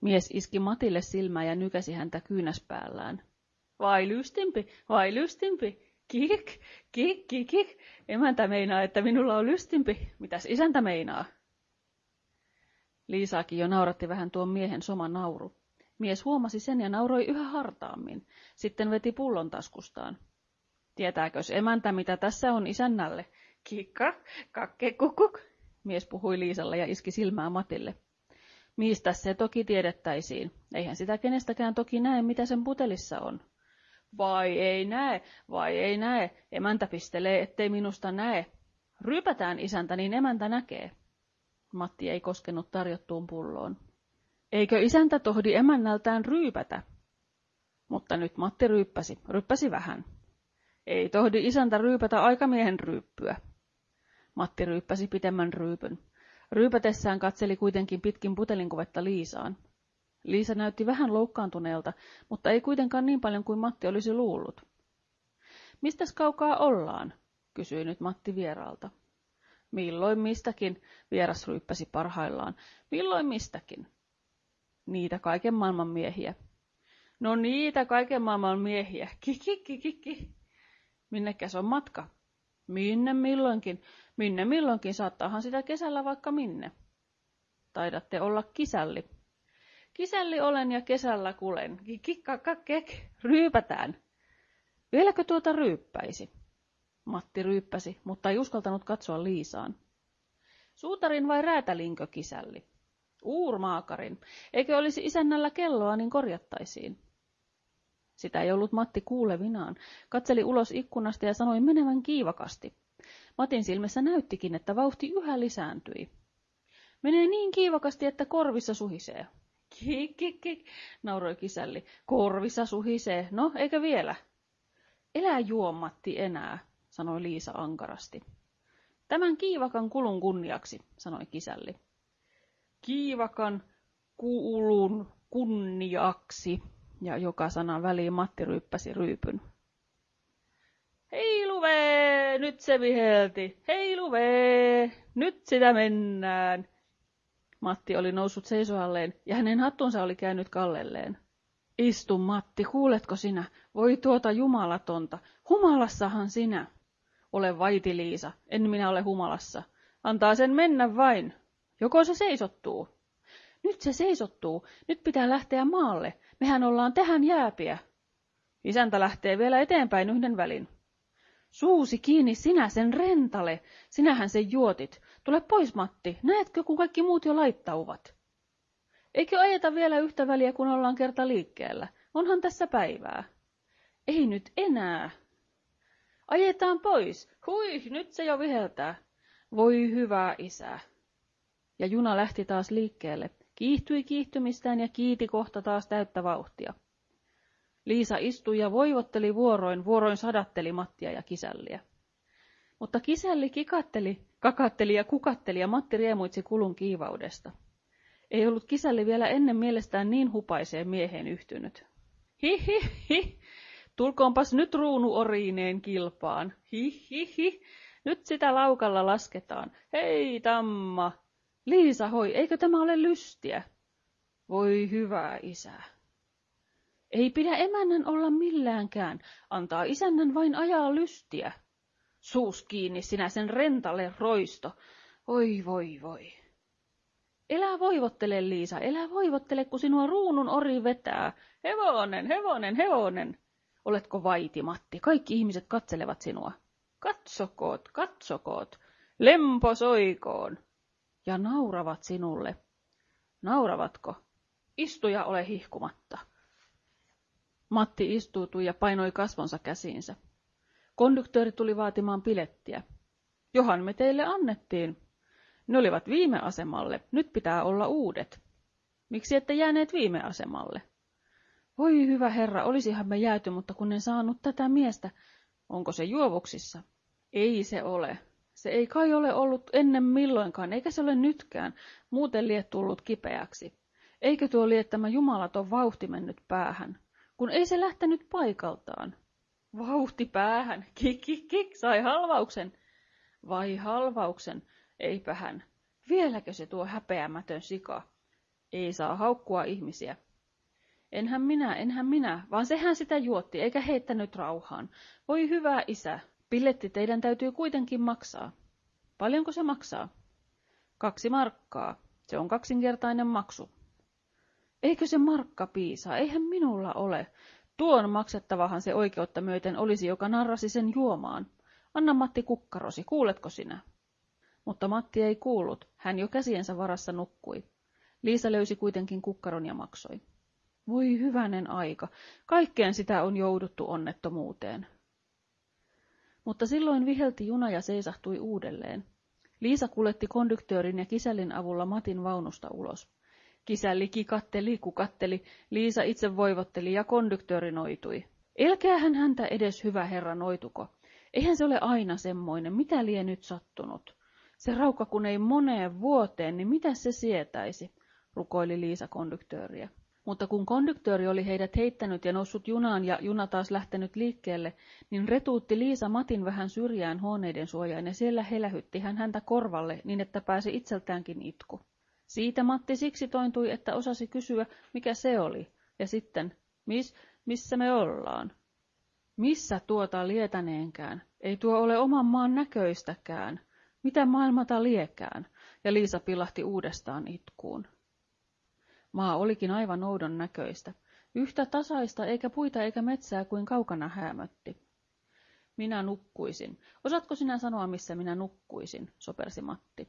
Mies iski Matille silmää ja nykäsi häntä kyynäspäällään. Vai lystimpi, vai lystimpi, kik, kik, kik, kik. Emäntä meinaa, että minulla on lystimpi. Mitäs isäntä meinaa? Liisaakin jo nauratti vähän tuon miehen soma nauru. Mies huomasi sen ja nauroi yhä hartaammin. Sitten veti pullon taskustaan. Tietääkös emäntä, mitä tässä on isännälle? Kikka, kakke, kukuk. Mies puhui Liisalle ja iski silmää Matille. Mistä se toki tiedettäisiin? Eihän sitä kenestäkään toki näe, mitä sen putelissa on. Vai ei näe, vai ei näe. Emäntä pistelee, ettei minusta näe. Rypätään isäntä, niin emäntä näkee. Matti ei koskenut tarjottuun pulloon. Eikö isäntä tohdi emännältään ryypätä? Mutta nyt Matti ryyppäsi, ryppäsi vähän. Ei tohdi isäntä ryypätä aikamiehen ryyppyä. Matti ryyppäsi pitemmän ryypyn. Ryypätessään katseli kuitenkin pitkin putelinkuvetta Liisaan. Liisa näytti vähän loukkaantuneelta, mutta ei kuitenkaan niin paljon kuin Matti olisi luullut. Mistäs kaukaa ollaan? kysyi nyt Matti vieraalta. Milloin mistäkin, vieras ryyppäsi parhaillaan. Milloin mistäkin? Niitä kaiken maailman miehiä. No niitä kaiken maailman miehiä. Kikikikiki. Minnekäs on matka? Minne milloinkin? Minne milloinkin? Saattaahan sitä kesällä vaikka minne. Taidatte olla kisälli. Kisälli olen ja kesällä kulen. Kikkakakek. Ryypätään. Vieläkö tuota ryyppäisi? Matti ryyppäsi, mutta ei uskaltanut katsoa Liisaan. Suutarin vai räätälinkö kisälli? Uurmaakarin. Eikö olisi isännällä kelloa, niin korjattaisiin. Sitä ei ollut Matti kuulevinaan. Katseli ulos ikkunasta ja sanoi menevän kiivakasti. Matin silmissä näyttikin, että vauhti yhä lisääntyi. Menee niin kiivakasti, että korvissa suhisee. Kik, kik, kik, nauroi kisälli. Korvissa suhisee. No, eikö vielä? Elää juo, Matti, enää, sanoi Liisa ankarasti. Tämän kiivakan kulun kunniaksi, sanoi kisälli. Kiivakan kulun kunniaksi, ja joka sanan väliin Matti ryyppäsi ryypyn. Heiluvee, nyt se vihelti. Heiluvee, nyt sitä mennään. Matti oli noussut seisoalleen ja hänen hattunsa oli käynyt kallelleen. Istu Matti, kuuletko sinä? Voi tuota jumalatonta. Humalassahan sinä. Ole vaiti Liisa, en minä ole humalassa. Antaa sen mennä vain. Joko se seisottuu? Nyt se seisottuu. Nyt pitää lähteä maalle. Mehän ollaan tähän jääpiä. Isäntä lähtee vielä eteenpäin yhden välin. Suusi kiinni sinä sen rentale. Sinähän sen juotit. Tule pois, Matti. Näetkö, kun kaikki muut jo laittauvat? Eikö ajeta vielä yhtä väliä, kun ollaan kerta liikkeellä? Onhan tässä päivää. Ei nyt enää. Ajetaan pois. Hui, nyt se jo viheltää. Voi hyvä isä. Ja juna lähti taas liikkeelle. Kiihtyi kiihtymistään ja kiiti kohta taas täyttä vauhtia. Liisa istui ja voivotteli vuoroin, vuoroin sadatteli Mattia ja kisälliä. Mutta kisälli kikatteli, kakatteli ja kukatteli ja Matti riemuitsi kulun kiivaudesta. Ei ollut kisälli vielä ennen mielestään niin hupaiseen mieheen yhtynyt. Hi hi hi, tulkoonpas nyt ruunu oriineen kilpaan. Hi hi hi, nyt sitä laukalla lasketaan. Hei tamma. Liisa hoi, eikö tämä ole lystiä? Voi hyvä isä. Ei pidä emännän olla milläänkään, antaa isännän vain ajaa lystiä. Suus kiinni sinä sen rentalle roisto. Oi voi voi. Elä voivottele, Liisa, elä voivottele, kun sinua ruunun ori vetää. Hevonen, hevonen, hevonen. Oletko vaiti, Matti? Kaikki ihmiset katselevat sinua. Katsokoot, katsokoot. Lempo soikoon. Ja nauravat sinulle. Nauravatko? Istuja ole hihkumatta. Matti istuutui ja painoi kasvonsa käsiinsä. Konduktööri tuli vaatimaan pilettiä. Johan me teille annettiin. Ne olivat viime asemalle, nyt pitää olla uudet. Miksi ette jääneet viime asemalle? Voi hyvä herra, olisihan me jääty, mutta kun en saanut tätä miestä. Onko se juovuksissa? Ei se ole. Se ei kai ole ollut ennen milloinkaan, eikä se ole nytkään. Muuten liet tullut kipeäksi. Eikö tuo lie tämä jumalaton vauhti mennyt päähän? Kun ei se lähtenyt paikaltaan. Vauhti päähän. [LAUGHS] Kik, kik, kik, sai halvauksen. Vai halvauksen? Eipä hän. Vieläkö se tuo häpeämätön sika? Ei saa haukkua ihmisiä. Enhän minä, enhän minä, vaan sehän sitä juotti, eikä heittänyt rauhaan. Voi hyvä isä, pilletti teidän täytyy kuitenkin maksaa. Paljonko se maksaa? Kaksi markkaa. Se on kaksinkertainen maksu. Eikö se markka piisaa? Eihän minulla ole. Tuon maksettavahan se oikeutta myöten olisi, joka narrasi sen juomaan. Anna Matti kukkarosi, kuuletko sinä? Mutta Matti ei kuullut, hän jo käsiensä varassa nukkui. Liisa löysi kuitenkin kukkaron ja maksoi. Voi hyvänen aika, kaikkeen sitä on jouduttu onnettomuuteen. Mutta silloin vihelti juna ja seisahtui uudelleen. Liisa kuljetti konduktöörin ja kisällin avulla Matin vaunusta ulos. Kisälli kikatteli, kukatteli, Liisa itse voivotteli ja konduktööri noitui. Elkäähän häntä edes hyvä herra noituko. Eihän se ole aina semmoinen, mitä lie nyt sattunut. Se raukka kun ei moneen vuoteen, niin mitä se sietäisi, rukoili Liisa konduktööriä. Mutta kun konduktööri oli heidät heittänyt ja noussut junaan ja juna taas lähtenyt liikkeelle, niin retuutti Liisa Matin vähän syrjään huoneiden suojaan ja siellä helähytti hän häntä korvalle niin, että pääsi itseltäänkin itku. Siitä Matti siksi tointui, että osasi kysyä, mikä se oli, ja sitten, mis, missä me ollaan? Missä tuota lietäneenkään? Ei tuo ole oman maan näköistäkään. Mitä maailmata liekään? Ja Liisa pilahti uudestaan itkuun. Maa olikin aivan oudon näköistä. Yhtä tasaista eikä puita eikä metsää kuin kaukana häämötti. Minä nukkuisin. Osaatko sinä sanoa, missä minä nukkuisin, sopersi Matti.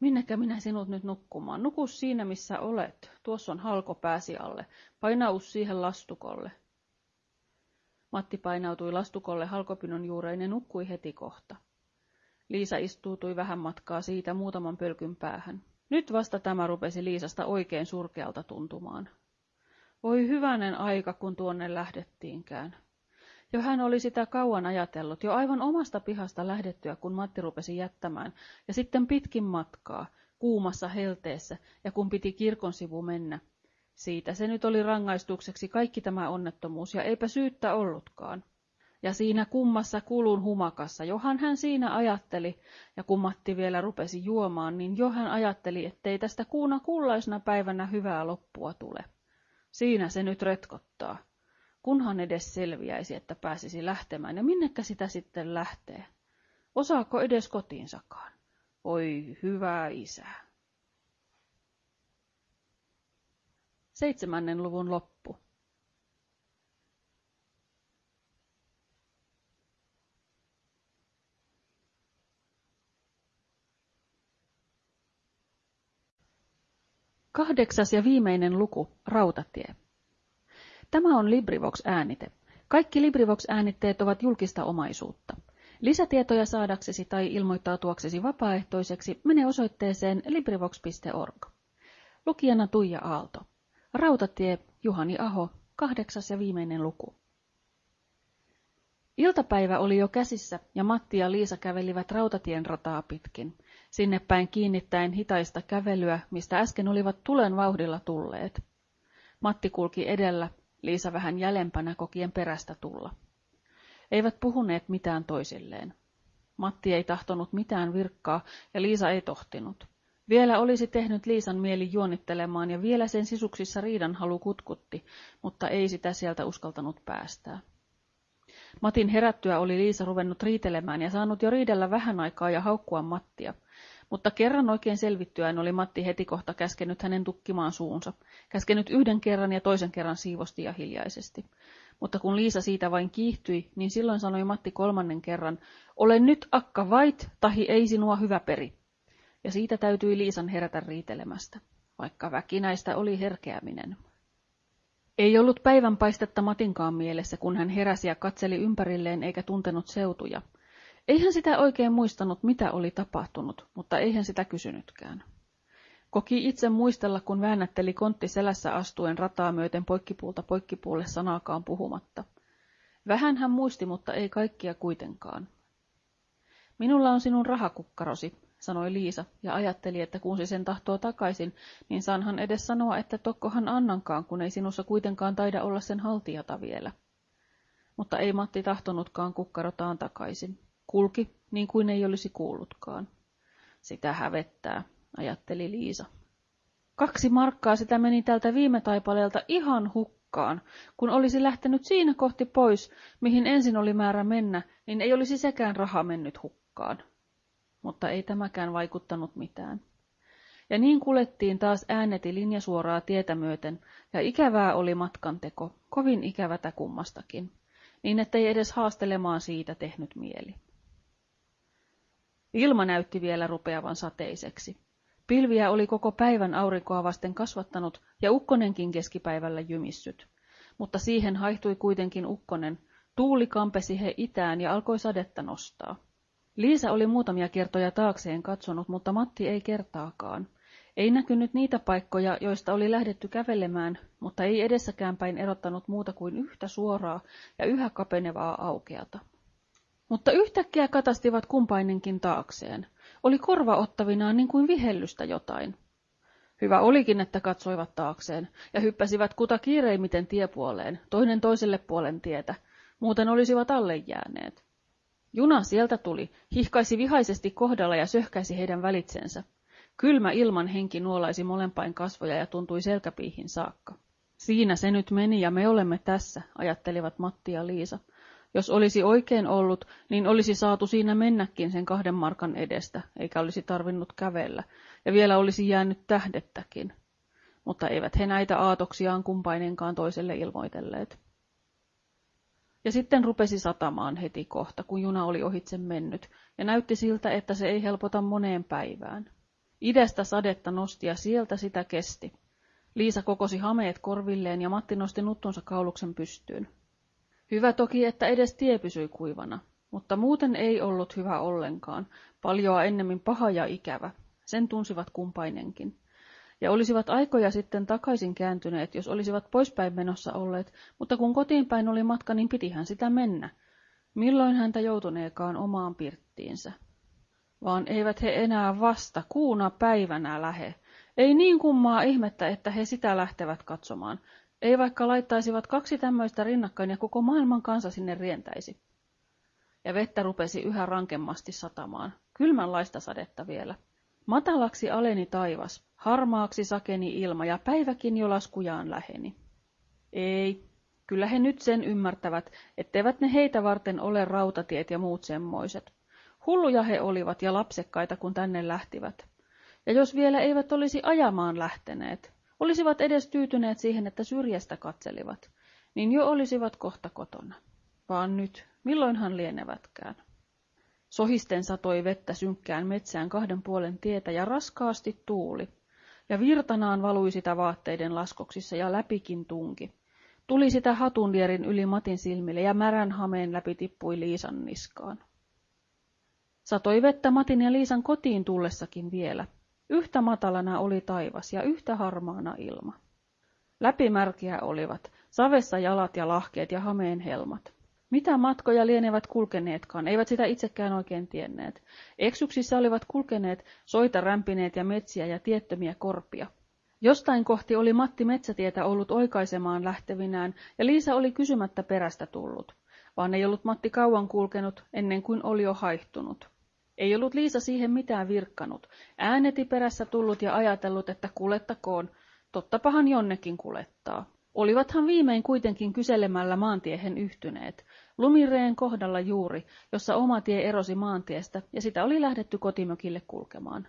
Minnekä minä sinut nyt nukkumaan? Nuku siinä, missä olet. Tuossa on halko pääsi alle. Painaus siihen lastukolle. Matti painautui lastukolle halkopinon juureen ja nukkui heti kohta. Liisa istuutui vähän matkaa siitä muutaman pölkyn päähän. Nyt vasta tämä rupesi Liisasta oikein surkealta tuntumaan. Voi hyvänen aika, kun tuonne lähdettiinkään. Jo hän oli sitä kauan ajatellut, jo aivan omasta pihasta lähdettyä, kun Matti rupesi jättämään, ja sitten pitkin matkaa, kuumassa helteessä, ja kun piti kirkon sivu mennä. Siitä se nyt oli rangaistukseksi kaikki tämä onnettomuus, ja eipä syyttä ollutkaan. Ja siinä kummassa kulun humakassa, johan hän siinä ajatteli, ja kun Matti vielä rupesi juomaan, niin jo hän ajatteli, ettei tästä kuuna kullaisena päivänä hyvää loppua tule. Siinä se nyt retkottaa. Kunhan edes selviäisi, että pääsisi lähtemään, ja minnekä sitä sitten lähtee? Osaako edes kotiinsakaan? Oi hyvä isä. Seitsemännen luvun loppu. Kahdeksas ja viimeinen luku, Rautatie. Tämä on LibriVox-äänite. Kaikki LibriVox-äänitteet ovat julkista omaisuutta. Lisätietoja saadaksesi tai ilmoittautuaksesi vapaaehtoiseksi mene osoitteeseen LibriVox.org. Lukijana Tuija Aalto. Rautatie, Juhani Aho, kahdeksas ja viimeinen luku. Iltapäivä oli jo käsissä ja Matti ja Liisa kävelivät rautatien rataa pitkin, sinne päin kiinnittäen hitaista kävelyä, mistä äsken olivat tulen vauhdilla tulleet. Matti kulki edellä, Liisa vähän jälempänä kokien perästä tulla. Eivät puhuneet mitään toisilleen. Matti ei tahtonut mitään virkkaa ja Liisa ei tohtinut. Vielä olisi tehnyt Liisan mieli juonittelemaan ja vielä sen sisuksissa riidan halu kutkutti, mutta ei sitä sieltä uskaltanut päästää. Matin herättyä oli Liisa ruvennut riitelemään ja saanut jo riidellä vähän aikaa ja haukkua Mattia. Mutta kerran oikein selvittyään oli Matti heti kohta käskenyt hänen tukkimaan suunsa. Käskenyt yhden kerran ja toisen kerran siivosti ja hiljaisesti. Mutta kun Liisa siitä vain kiihtyi, niin silloin sanoi Matti kolmannen kerran, ole nyt akka vait, tahi ei sinua hyvä peri. Ja siitä täytyi Liisan herätä riitelemästä, vaikka väkinäistä oli herkeäminen. Ei ollut päivänpaistetta Matinkaan mielessä, kun hän heräsi ja katseli ympärilleen eikä tuntenut seutuja. Eihän sitä oikein muistanut, mitä oli tapahtunut, mutta eihän sitä kysynytkään. Koki itse muistella, kun väännätteli kontti selässä astuen rataa myöten poikkipuulta poikkipuulle sanaakaan puhumatta. Vähän hän muisti, mutta ei kaikkia kuitenkaan. Minulla on sinun rahakukkarosi, sanoi Liisa, ja ajatteli, että kun se sen tahtoo takaisin, niin saanhan edes sanoa, että tokkohan annankaan, kun ei sinussa kuitenkaan taida olla sen haltijata vielä. Mutta ei Matti tahtonutkaan kukkarotaan takaisin. Kulki, niin kuin ei olisi kuullutkaan. Sitä hävettää, ajatteli Liisa. Kaksi markkaa sitä meni tältä viime taipaleelta ihan hukkaan. Kun olisi lähtenyt siinä kohti pois, mihin ensin oli määrä mennä, niin ei olisi sekään raha mennyt hukkaan mutta ei tämäkään vaikuttanut mitään. Ja niin kulettiin taas ääneti linjasuoraa tietä myöten, ja ikävää oli matkanteko, kovin ikävätä kummastakin, niin ettei edes haastelemaan siitä tehnyt mieli. Ilma näytti vielä rupeavan sateiseksi. Pilviä oli koko päivän aurinkoa vasten kasvattanut ja ukkonenkin keskipäivällä jymissyt. Mutta siihen haihtui kuitenkin ukkonen, tuuli kampesi he itään ja alkoi sadetta nostaa. Liisa oli muutamia kertoja taakseen katsonut, mutta Matti ei kertaakaan. Ei näkynyt niitä paikkoja, joista oli lähdetty kävelemään, mutta ei edessäkään päin erottanut muuta kuin yhtä suoraa ja yhä kapenevaa aukeata. Mutta yhtäkkiä katastivat kumpainenkin taakseen. Oli korva ottavinaan niin kuin vihellystä jotain. Hyvä olikin, että katsoivat taakseen ja hyppäsivät kuta kiireimmiten tiepuoleen, toinen toiselle puolen tietä, muuten olisivat alle jääneet. Juna sieltä tuli, hihkaisi vihaisesti kohdalla ja söhkäisi heidän välitsensä. Kylmä ilman henki nuolaisi molempain kasvoja ja tuntui selkäpiihin saakka. Siinä se nyt meni ja me olemme tässä, ajattelivat Matti ja Liisa. Jos olisi oikein ollut, niin olisi saatu siinä mennäkin sen kahden markan edestä, eikä olisi tarvinnut kävellä, ja vielä olisi jäänyt tähdettäkin. Mutta eivät he näitä aatoksiaan kumpainenkaan toiselle ilmoitelleet. Ja sitten rupesi satamaan heti kohta, kun juna oli ohitse mennyt, ja näytti siltä, että se ei helpota moneen päivään. Idästä sadetta nosti ja sieltä sitä kesti. Liisa kokosi hameet korvilleen ja Matti nosti nuttunsa kauluksen pystyyn. Hyvä toki, että edes tie pysyi kuivana, mutta muuten ei ollut hyvä ollenkaan, paljoa ennemmin paha ja ikävä. Sen tunsivat kumpainenkin ja olisivat aikoja sitten takaisin kääntyneet, jos olisivat poispäin menossa olleet, mutta kun kotiin päin oli matka, niin pitihän sitä mennä. Milloin häntä joutuneekaan omaan pirttiinsä? Vaan eivät he enää vasta kuuna päivänä lähe. Ei niin kummaa ihmettä, että he sitä lähtevät katsomaan. Ei vaikka laittaisivat kaksi tämmöistä rinnakkain ja koko maailman kansa sinne rientäisi. ja vettä rupesi yhä rankemmasti satamaan, kylmänlaista sadetta vielä. Matalaksi aleni taivas, harmaaksi sakeni ilma ja päiväkin jo laskujaan läheni. Ei, kyllä he nyt sen ymmärtävät, etteivät ne heitä varten ole rautatiet ja muut semmoiset. Hulluja he olivat ja lapsekkaita, kun tänne lähtivät. Ja jos vielä eivät olisi ajamaan lähteneet, olisivat edes tyytyneet siihen, että syrjästä katselivat, niin jo olisivat kohta kotona. Vaan nyt, milloinhan lienevätkään. Sohisten satoi vettä synkkään metsään kahden puolen tietä ja raskaasti tuuli, ja virtanaan valui sitä vaatteiden laskoksissa ja läpikin tunki. Tuli sitä hatunlierin yli Matin silmille ja märän hameen läpi tippui Liisan niskaan. Satoi vettä Matin ja Liisan kotiin tullessakin vielä. Yhtä matalana oli taivas ja yhtä harmaana ilma. Läpimärkiä olivat, savessa jalat ja lahkeet ja hameen helmat. Mitä matkoja lienevät kulkeneetkaan, eivät sitä itsekään oikein tienneet. Eksyksissä olivat kulkeneet, soita rämpineet ja metsiä ja tiettömiä korpia. Jostain kohti oli Matti metsätietä ollut oikaisemaan lähtevinään, ja Liisa oli kysymättä perästä tullut. Vaan ei ollut Matti kauan kulkenut, ennen kuin oli jo haihtunut. Ei ollut Liisa siihen mitään virkkanut. Ääneti perässä tullut ja ajatellut, että kulettakoon. Tottapahan jonnekin kulettaa. Olivathan viimein kuitenkin kyselemällä maantiehen yhtyneet. Lumireen kohdalla juuri, jossa oma tie erosi maantiestä, ja sitä oli lähdetty kotimökille kulkemaan.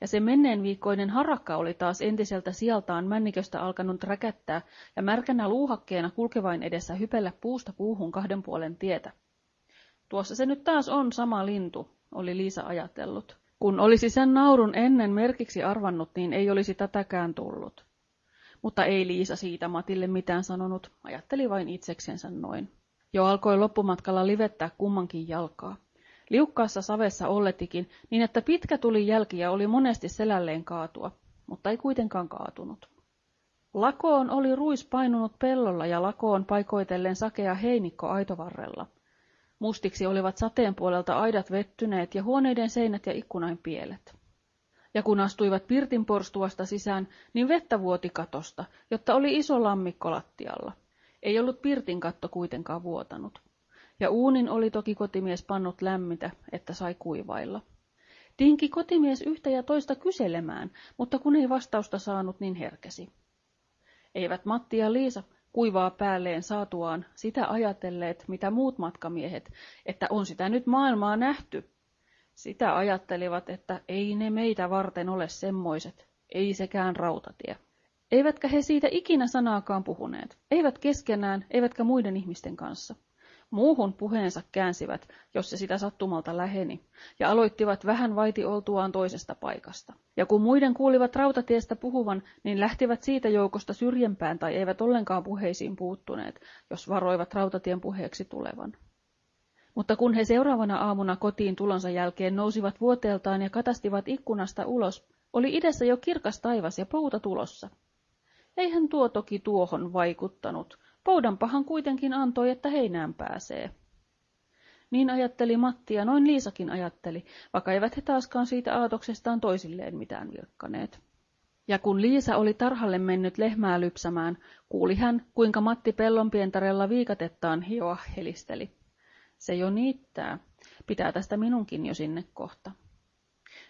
Ja se menneen viikkoinen harakka oli taas entiseltä sieltaan männiköstä alkanut räkättää ja märkänä luuhakkeena kulkevain edessä hypellä puusta puuhun kahden puolen tietä. Tuossa se nyt taas on sama lintu, oli Liisa ajatellut. Kun olisi sen naurun ennen merkiksi arvannut, niin ei olisi tätäkään tullut. Mutta ei Liisa siitä Matille mitään sanonut, ajatteli vain itseksensä noin. Jo alkoi loppumatkalla livettää kummankin jalkaa. Liukkaassa savessa olletikin, niin että pitkä tuli jälkiä oli monesti selälleen kaatua, mutta ei kuitenkaan kaatunut. Lakoon oli ruis painunut pellolla ja lakoon paikoitellen sakea heinikko aitovarrella. Mustiksi olivat sateen puolelta aidat vettyneet ja huoneiden seinät ja ikkunain pielet. Ja kun astuivat pirtin porstuasta sisään, niin vettä vuoti katosta, jotta oli iso lammikko lattialla. Ei ollut pirtin katto kuitenkaan vuotanut. Ja uunin oli toki kotimies pannut lämmitä, että sai kuivailla. Tinki kotimies yhtä ja toista kyselemään, mutta kun ei vastausta saanut, niin herkesi. Eivät Matti ja Liisa kuivaa päälleen saatuaan sitä ajatelleet, mitä muut matkamiehet, että on sitä nyt maailmaa nähty. Sitä ajattelivat, että ei ne meitä varten ole semmoiset, ei sekään rautatie. Eivätkä he siitä ikinä sanaakaan puhuneet, eivät keskenään, eivätkä muiden ihmisten kanssa. Muuhun puheensa käänsivät, jos se sitä sattumalta läheni, ja aloittivat vähän vaiti oltuaan toisesta paikasta. Ja kun muiden kuulivat rautatiestä puhuvan, niin lähtivät siitä joukosta syrjempään tai eivät ollenkaan puheisiin puuttuneet, jos varoivat rautatien puheeksi tulevan. Mutta kun he seuraavana aamuna kotiin tulonsa jälkeen nousivat vuoteeltaan ja katastivat ikkunasta ulos, oli idessä jo kirkas taivas ja pouta tulossa. Eihän tuo toki tuohon vaikuttanut. Poudanpahan kuitenkin antoi, että heinään pääsee. Niin ajatteli Matti ja noin Liisakin ajatteli, vaikka eivät he taaskaan siitä aatoksestaan toisilleen mitään virkkaneet. Ja kun Liisa oli tarhalle mennyt lehmää lypsämään, kuuli hän, kuinka Matti pellonpientarella viikatettaan hioa helisteli. Se jo niittää. Pitää tästä minunkin jo sinne kohta.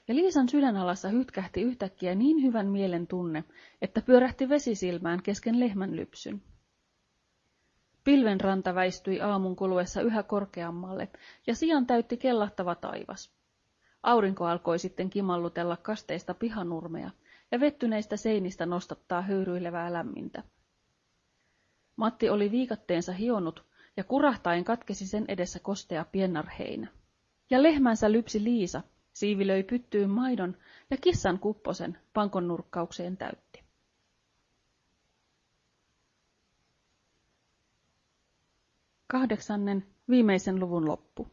Ja Liisan sydänalassa hytkähti yhtäkkiä niin hyvän mielen tunne, että pyörähti vesisilmään kesken lehmän lypsyn. Pilvenranta väistyi aamun kuluessa yhä korkeammalle, ja sian täytti kellahtava taivas. Aurinko alkoi sitten kimallutella kasteista pihanurmea, ja vettyneistä seinistä nostattaa höyryilevää lämmintä. Matti oli viikatteensa hionut, ja kurahtaen katkesi sen edessä kostea piennarheinä. Ja lehmänsä lypsi Liisa, siivilöi pyttyyn maidon ja kissan kupposen pankon nurkkaukseen täytti. Kahdeksannen, viimeisen luvun loppu.